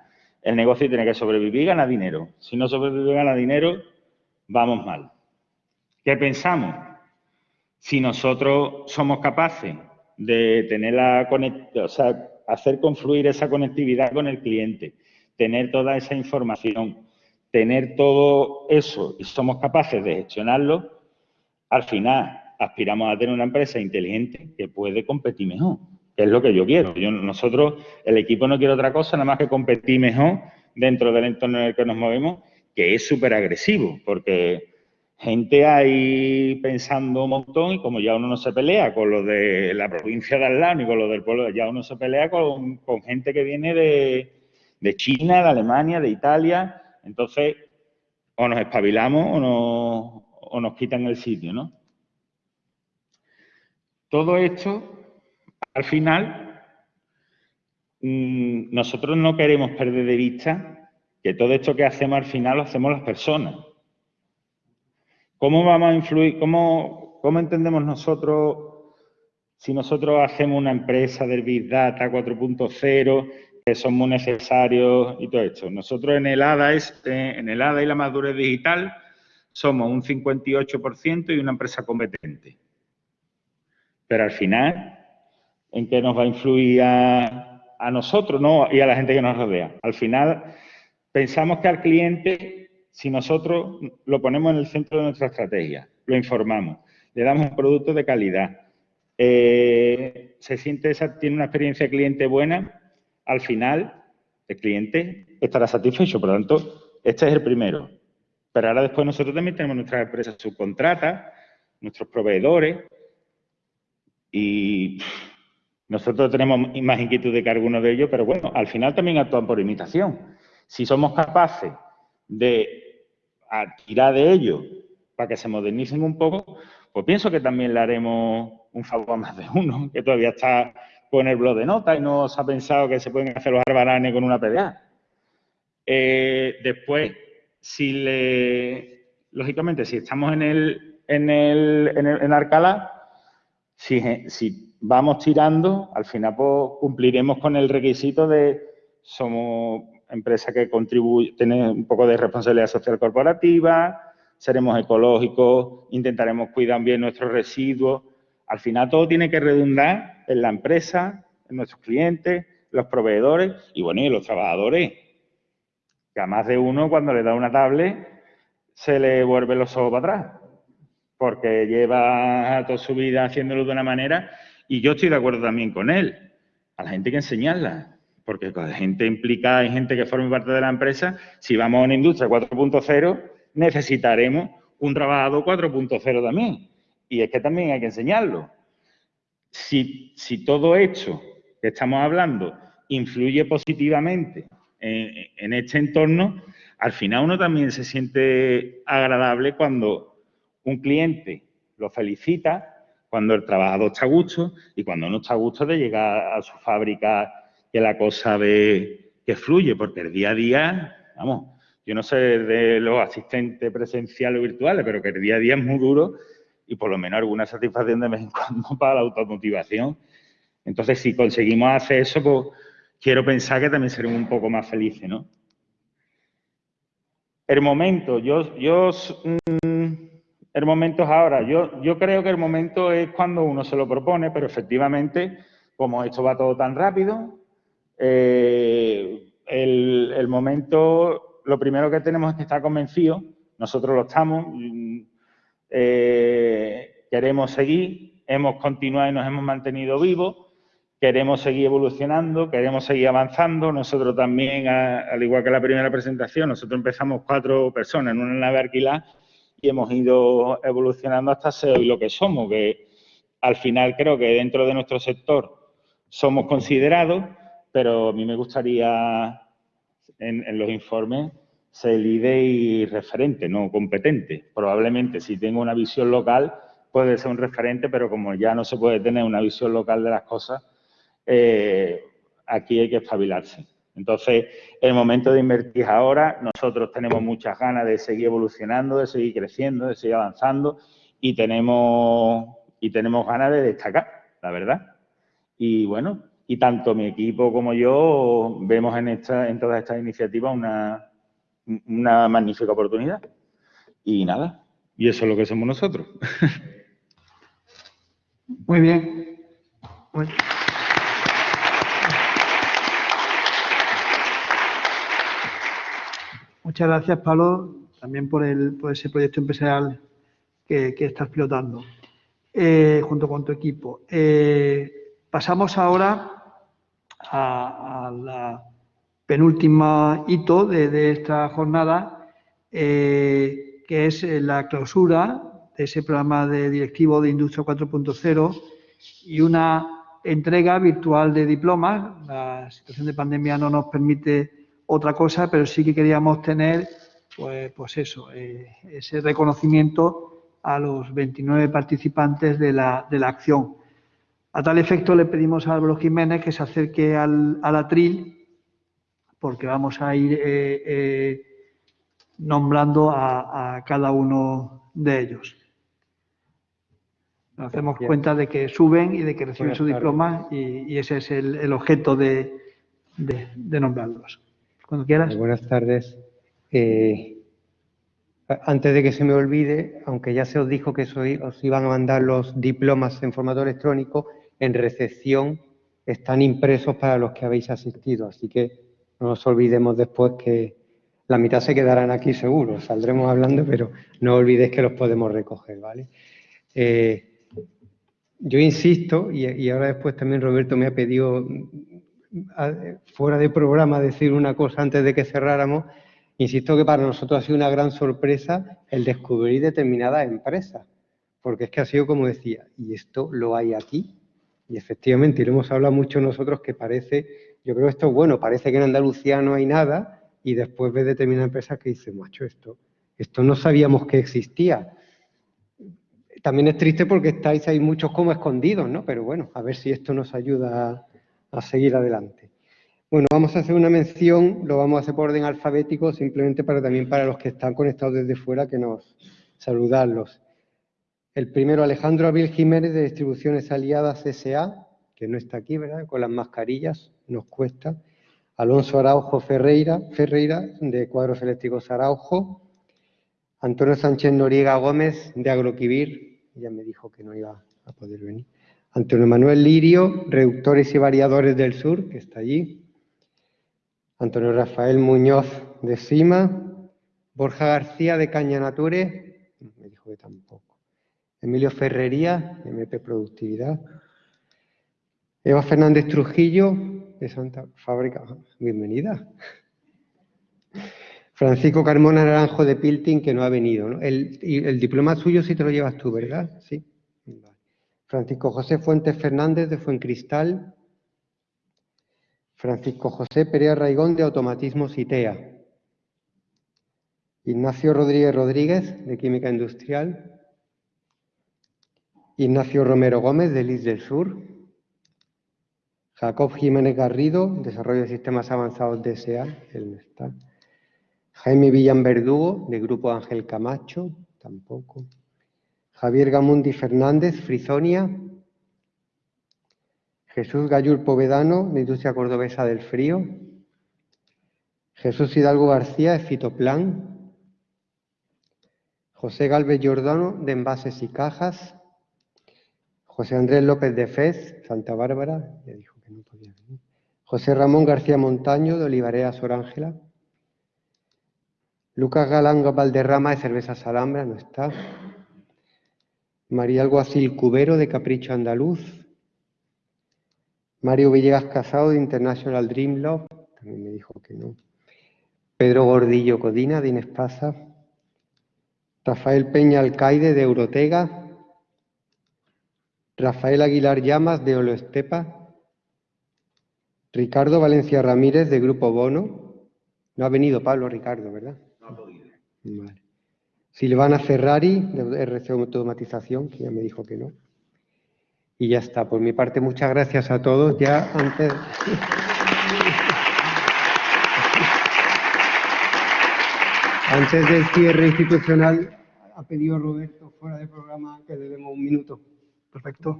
el negocio tiene que sobrevivir y ganar dinero. Si no sobrevive y gana dinero, vamos mal. ¿Qué pensamos? Si nosotros somos capaces de tener la o sea, hacer confluir esa conectividad con el cliente, tener toda esa información, tener todo eso y somos capaces de gestionarlo, al final aspiramos a tener una empresa inteligente que puede competir mejor, que es lo que yo quiero. nosotros, el equipo no quiere otra cosa, nada más que competir mejor dentro del entorno en el que nos movemos, que es súper agresivo, porque gente ahí pensando un montón y como ya uno no se pelea con lo de la provincia de al ni con lo del pueblo, ya uno se pelea con, con gente que viene de, de China, de Alemania, de Italia, entonces, o nos espabilamos o nos, o nos quitan el sitio, ¿no? Todo esto, al final, mm, nosotros no queremos perder de vista que todo esto que hacemos al final lo hacemos las personas. ¿Cómo vamos a influir? ¿Cómo, cómo entendemos nosotros si nosotros hacemos una empresa del Big Data 4.0 que son muy necesarios y todo esto. Nosotros en el ADA, este, en el ADA y la madurez digital somos un 58% y una empresa competente. Pero al final, ¿en qué nos va a influir a, a nosotros no, y a la gente que nos rodea? Al final, pensamos que al cliente, si nosotros lo ponemos en el centro de nuestra estrategia, lo informamos, le damos un producto de calidad, eh, se siente, tiene una experiencia de cliente buena, al final el cliente estará satisfecho. Por lo tanto, este es el primero. Pero ahora después nosotros también tenemos nuestras empresas subcontratas, nuestros proveedores y nosotros tenemos más inquietud que algunos de ellos, pero bueno, al final también actúan por imitación. Si somos capaces de tirar de ellos para que se modernicen un poco, pues pienso que también le haremos un favor a más de uno, que todavía está con el blog de notas y no se ha pensado que se pueden hacer los arbaranes con una PDA. Eh, después, si le, lógicamente, si estamos en el, en el, en, el, en Arcalá, si, si, vamos tirando, al final pues, cumpliremos con el requisito de somos empresa que contribuye, tiene un poco de responsabilidad social corporativa, seremos ecológicos, intentaremos cuidar bien nuestros residuos. Al final todo tiene que redundar en la empresa, en nuestros clientes, los proveedores y, bueno, y los trabajadores. Que a más de uno, cuando le da una tablet, se le vuelve los ojos para atrás. Porque lleva toda su vida haciéndolo de una manera y yo estoy de acuerdo también con él. A la gente hay que enseñarla. Porque con gente implicada y gente que forme parte de la empresa, si vamos a una industria 4.0, necesitaremos un trabajador 4.0 también. Y es que también hay que enseñarlo si, todo esto que estamos hablando influye positivamente en, este entorno, al final uno también se siente agradable cuando un cliente lo felicita, cuando el trabajador está a gusto y cuando no está a gusto de llegar a su fábrica que la cosa ve que fluye, porque el día a día, vamos, yo no sé de los asistentes presenciales o virtuales, pero que el día a día es muy duro y por lo menos alguna satisfacción de vez en cuando para la automotivación. Entonces, si conseguimos hacer eso, pues quiero pensar que también seremos un poco más felices, ¿no? El momento, yo, yo, mm, el momento es ahora. Yo, yo creo que el momento es cuando uno se lo propone, pero efectivamente, como esto va todo tan rápido, eh, el, momento, lo primero que tenemos es que estar convencidos, nosotros lo estamos, eh, queremos seguir, hemos continuado y nos hemos mantenido vivos, queremos seguir evolucionando, queremos seguir avanzando. Nosotros también, al igual que la primera presentación, nosotros empezamos cuatro personas en una nave alquilada y hemos ido evolucionando hasta ser hoy lo que somos, que al final creo que dentro de nuestro sector somos considerados, pero a mí me gustaría en, los informes ser líder y referente, no competente. Probablemente si tengo una visión local puede ser un referente, pero como ya no se puede tener una visión local de las cosas, eh, aquí hay que espabilarse. Entonces, el momento de invertir ahora, nosotros tenemos muchas ganas de seguir evolucionando, de seguir creciendo, de seguir avanzando y tenemos, y tenemos ganas de destacar, la verdad. Y bueno, y tanto mi equipo como yo vemos en, esta, en todas estas iniciativas una, una magnífica oportunidad. Y nada, y eso es lo que somos nosotros. Muy bien. Muchas gracias, Pablo, también por, el, por ese proyecto empresarial que, estás pilotando eh, junto con tu equipo. Eh, pasamos ahora a, la penúltima hito de, esta jornada, eh, que es la clausura de ese programa de directivo de Industria 4.0 y una entrega virtual de diplomas. La situación de pandemia no nos permite otra cosa, pero sí que queríamos tener, pues, pues eso, eh, ese reconocimiento a los 29 participantes de la, de la, acción. A tal efecto le pedimos a Álvaro Jiménez que se acerque al, al atril, porque vamos a ir eh, eh, nombrando a, cada uno de ellos. Nos hacemos cuenta de que suben y de que reciben su diploma y, ese es el, objeto de nombrarlos. Cuando quieras. Buenas tardes. Eh, antes de que se me olvide, aunque ya se os dijo que os iban a mandar los diplomas en formato electrónico, en recepción están impresos para los que habéis asistido. Así que no nos olvidemos después que la mitad se quedarán aquí seguro. Saldremos hablando, pero no olvidéis que los podemos recoger, ¿vale? Eh, yo insisto, y, ahora después también Roberto me ha pedido fuera de programa decir una cosa antes de que cerráramos. Insisto que para nosotros ha sido una gran sorpresa el descubrir determinadas empresas, porque es que ha sido como decía, y esto lo hay aquí, y efectivamente, y lo hemos hablado mucho nosotros que parece, yo creo esto es bueno, parece que en Andalucía no hay nada, y después ves determinadas empresas que dicen, macho, esto, esto no sabíamos que existía. También es triste porque estáis ahí muchos como escondidos, ¿no? Pero bueno, a ver si esto nos ayuda a seguir adelante. Bueno, vamos a hacer una mención, lo vamos a hacer por orden alfabético, simplemente para también para los que están conectados desde fuera, que nos saludarlos. El primero, Alejandro Abril Jiménez, de Distribuciones Aliadas S.A., que no está aquí, ¿verdad? Con las mascarillas, nos cuesta. Alonso Araujo Ferreira, Ferreira de Cuadros Eléctricos Araujo. Antonio Sánchez Noriega Gómez, de Agroquivir, ya me dijo que no iba a poder venir. Antonio Manuel Lirio, Reductores y Variadores del Sur, que está allí. Antonio Rafael Muñoz de Sima. Borja García de Cañanature, me dijo que tampoco. Emilio Ferrería, MP Productividad. Eva Fernández Trujillo, de Santa Fábrica, bienvenida. Francisco Carmona Naranjo de Pilting, que no ha venido. El, el diploma suyo sí te lo llevas tú, ¿verdad? Sí. Francisco José Fuentes Fernández de Fuencristal. Francisco José Perea Raigón de Automatismo ITEA. Ignacio Rodríguez Rodríguez de Química Industrial. Ignacio Romero Gómez de LIS del Sur. Jacob Jiménez Garrido, Desarrollo de Sistemas Avanzados de SA, él no está. Jaime Villan Verdugo, de Grupo Ángel Camacho, tampoco. Javier Gamundi Fernández, Frizonia. Jesús Gallur Povedano, de Industria Cordobesa del Frío. Jesús Hidalgo García, de Fitoplan. José Galvez Giordano, de Envases y Cajas. José Andrés López de Fez, Santa Bárbara, dijo que no podía venir. José Ramón García Montaño, de Olivarea Sorángela. Lucas Galán Valderrama, de Cerveza Alhambra, no está. María Alguacil Cubero, de Capricho Andaluz. Mario Villegas Casado, de International Dream Love. También me dijo que no. Pedro Gordillo Codina, de Inespasa. Rafael Peña Alcaide, de Eurotega. Rafael Aguilar Llamas, de Oloestepa. Ricardo Valencia Ramírez, de Grupo Bono. No ha venido Pablo Ricardo, ¿verdad? No ha podido. Vale. Silvana Ferrari, de RC Automatización, que ya me dijo que no. Y ya está. Por mi parte, muchas gracias a todos. Ya antes... Antes del cierre institucional, ha pedido Roberto fuera de programa que le demos un minuto. Perfecto.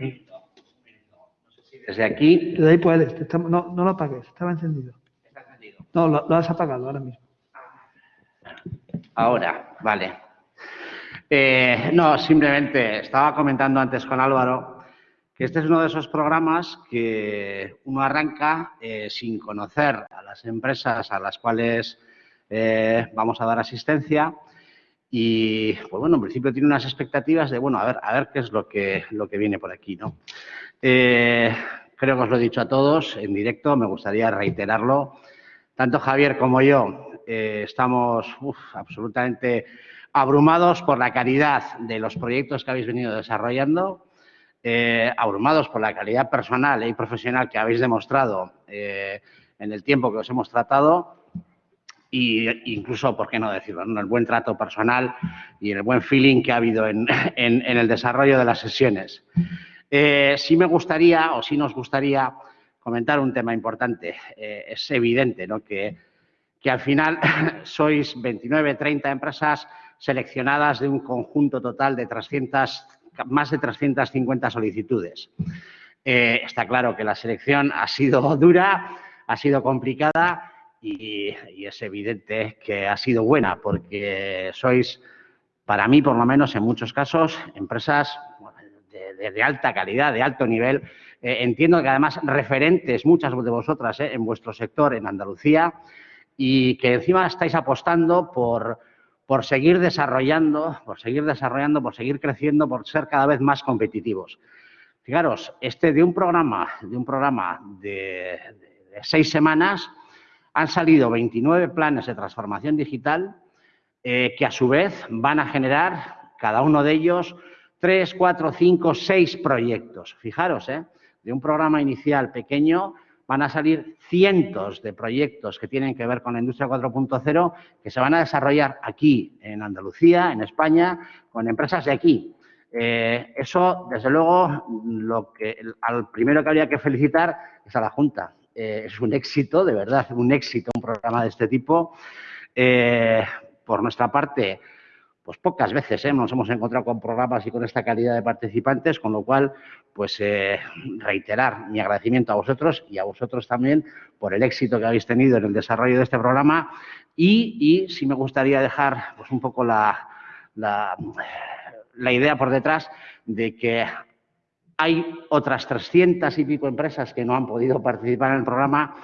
Desde aquí. Desde ahí puedes. No, no lo apagues, estaba encendido. Está encendido. No, lo, lo, has apagado ahora mismo. Ahora, vale. Eh, no, simplemente estaba comentando antes con Álvaro que este es uno de esos programas que uno arranca eh, sin conocer a las empresas a las cuales eh, vamos a dar asistencia y, pues bueno, en principio tiene unas expectativas de, bueno, a ver, a ver qué es lo que, lo que viene por aquí, ¿no? Eh, creo que os lo he dicho a todos en directo, me gustaría reiterarlo. Tanto Javier como yo estamos absolutamente abrumados por la calidad de los proyectos que habéis venido desarrollando, eh, abrumados por la calidad personal y profesional que habéis demostrado eh, en el tiempo que os hemos tratado y incluso, ¿por qué no decirlo?, ¿no? el buen trato personal y el buen feeling que ha habido en, el desarrollo de las sesiones. Eh, sí me gustaría, o sí nos gustaría, comentar un tema importante. Eh, es evidente ¿no? que, que, al final sois 29, 30 empresas seleccionadas de un conjunto total de 300, más de 350 solicitudes. Eh, está claro que la selección ha sido dura, ha sido complicada y, es evidente que ha sido buena porque sois, para mí por lo menos en muchos casos, empresas de alta calidad, de alto nivel. Eh, entiendo que además referentes, muchas de vosotras eh, en vuestro sector en Andalucía y que encima estáis apostando por, por seguir desarrollando, por seguir desarrollando, por seguir creciendo, por ser cada vez más competitivos. Fijaros, este de un programa, de un programa de, seis semanas, han salido 29 planes de transformación digital eh, que a su vez van a generar, cada uno de ellos, tres, cuatro, cinco, seis proyectos. Fijaros, ¿eh? de un programa inicial pequeño van a salir cientos de proyectos que tienen que ver con la industria 4.0 que se van a desarrollar aquí, en Andalucía, en España, con empresas de aquí. Eh, eso, desde luego, lo que al primero que habría que felicitar es a la Junta, eh, es un éxito, de verdad, un éxito un programa de este tipo. Eh, por nuestra parte, pues pocas veces ¿eh? nos hemos encontrado con programas y con esta calidad de participantes, con lo cual, pues eh, reiterar mi agradecimiento a vosotros y a vosotros también por el éxito que habéis tenido en el desarrollo de este programa y, y sí me gustaría dejar pues un poco la, la, la idea por detrás de que hay otras 300 y pico empresas que no han podido participar en el programa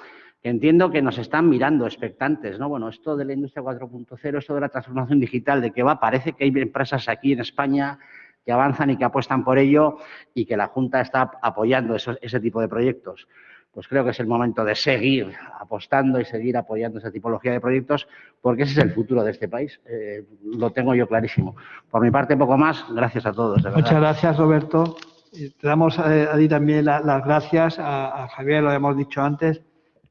entiendo que nos están mirando expectantes, ¿no? Bueno, esto de la industria 4.0, esto de la transformación digital, de que va, parece que hay empresas aquí en España que avanzan y que apuestan por ello y que la Junta está apoyando eso, ese tipo de proyectos. Pues creo que es el momento de seguir apostando y seguir apoyando esa tipología de proyectos porque ese es el futuro de este país. Eh, lo tengo yo clarísimo. Por mi parte, poco más. Gracias a todos. Muchas gracias, Roberto. Te damos a, a ti también la, las gracias, a, a, Javier, lo hemos dicho antes,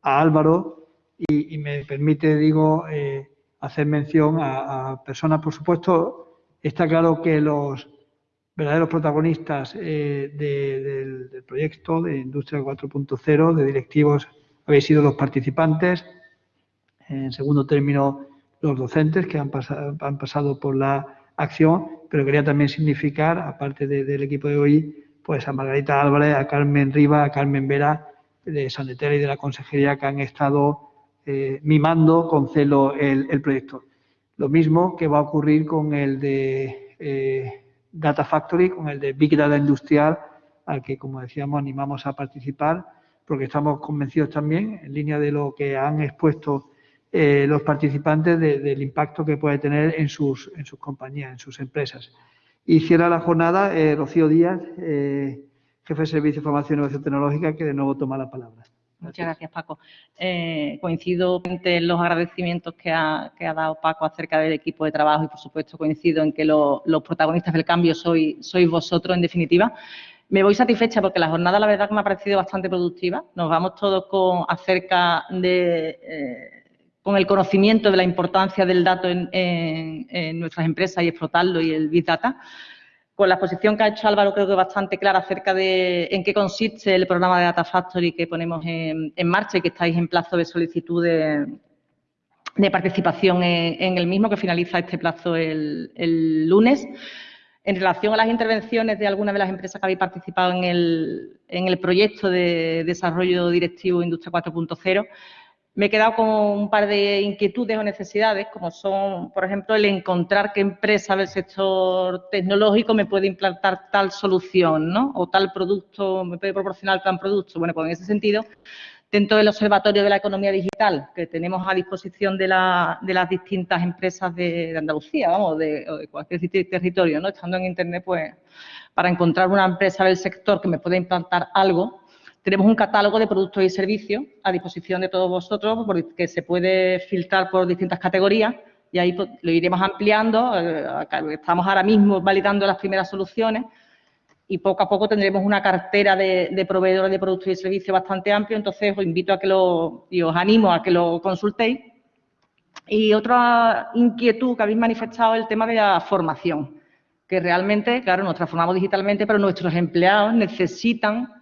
a Álvaro, y, me permite, digo, eh, hacer mención a, personas, por supuesto, está claro que los verdaderos protagonistas eh, de, del, proyecto de Industria 4.0, de directivos, habéis sido los participantes, en segundo término, los docentes que han pasado, han pasado por la acción, pero quería también significar, aparte de, del equipo de hoy, pues a Margarita Álvarez, a Carmen Riva, a Carmen Vera de Sanetera y de la Consejería que han estado eh, mimando con celo el, el, proyecto. Lo mismo que va a ocurrir con el de eh, Data Factory, con el de Big Data Industrial, al que, como decíamos, animamos a participar, porque estamos convencidos también, en línea de lo que han expuesto eh, los participantes, de, del impacto que puede tener en sus, en sus compañías, en sus empresas. Y cierra la jornada Rocío Díaz, jefe de Servicio de Formación y Innovación Tecnológica, que de nuevo toma la palabra. Muchas gracias, Paco. Eh, coincido en los agradecimientos que ha, dado Paco acerca del equipo de trabajo y, por supuesto, coincido en que los protagonistas del cambio sois, vosotros, en definitiva. Me voy satisfecha porque la jornada, la verdad, me ha parecido bastante productiva. Nos vamos todos con, acerca de... Eh, con el conocimiento de la importancia del dato en, en nuestras empresas y explotarlo y el Big Data con la exposición que ha hecho Álvaro creo que bastante clara acerca de en qué consiste el programa de Data Factory que ponemos en, marcha y que estáis en plazo de solicitud de, participación en, el mismo, que finaliza este plazo el, lunes. En relación a las intervenciones de algunas de las empresas que habéis participado en el, en el proyecto de desarrollo directivo Industria 4.0, me he quedado con un par de inquietudes o necesidades, como son, por ejemplo, el encontrar qué empresa del sector tecnológico me puede implantar tal solución, ¿no? O tal producto, me puede proporcionar tal producto. Bueno, pues en ese sentido, dentro del Observatorio de la Economía Digital que tenemos a disposición de, las distintas empresas de, Andalucía, vamos, de, de, cualquier territorio, ¿no? Estando en Internet, pues, para encontrar una empresa del sector que me pueda implantar algo, tenemos un catálogo de productos y servicios a disposición de todos vosotros que se puede filtrar por distintas categorías y ahí pues, lo iremos ampliando. Eh, estamos ahora mismo validando las primeras soluciones y poco a poco tendremos una cartera de, proveedores de productos y servicios bastante amplio. Entonces, os invito a que lo, y os animo a que lo consultéis. Y otra inquietud que habéis manifestado es el tema de la formación, que realmente, claro, nos transformamos digitalmente, pero nuestros empleados necesitan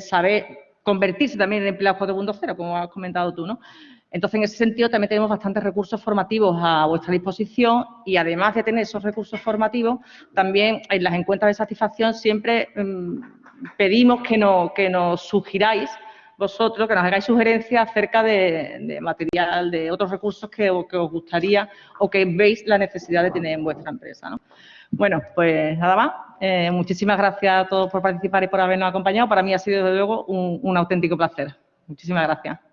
saber convertirse también en empleados 4.0, como has comentado tú, ¿no? Entonces, en ese sentido, también tenemos bastantes recursos formativos a vuestra disposición y, además de tener esos recursos formativos, también en las encuestas de satisfacción siempre mm, pedimos que, que nos sugiráis vosotros, que nos hagáis sugerencias acerca de, material, de otros recursos que, que, os gustaría o que veis la necesidad de tener en vuestra empresa. ¿no? Bueno, pues nada más. Eh, muchísimas gracias a todos por participar y por habernos acompañado. Para mí ha sido, desde luego, un auténtico placer. Muchísimas gracias.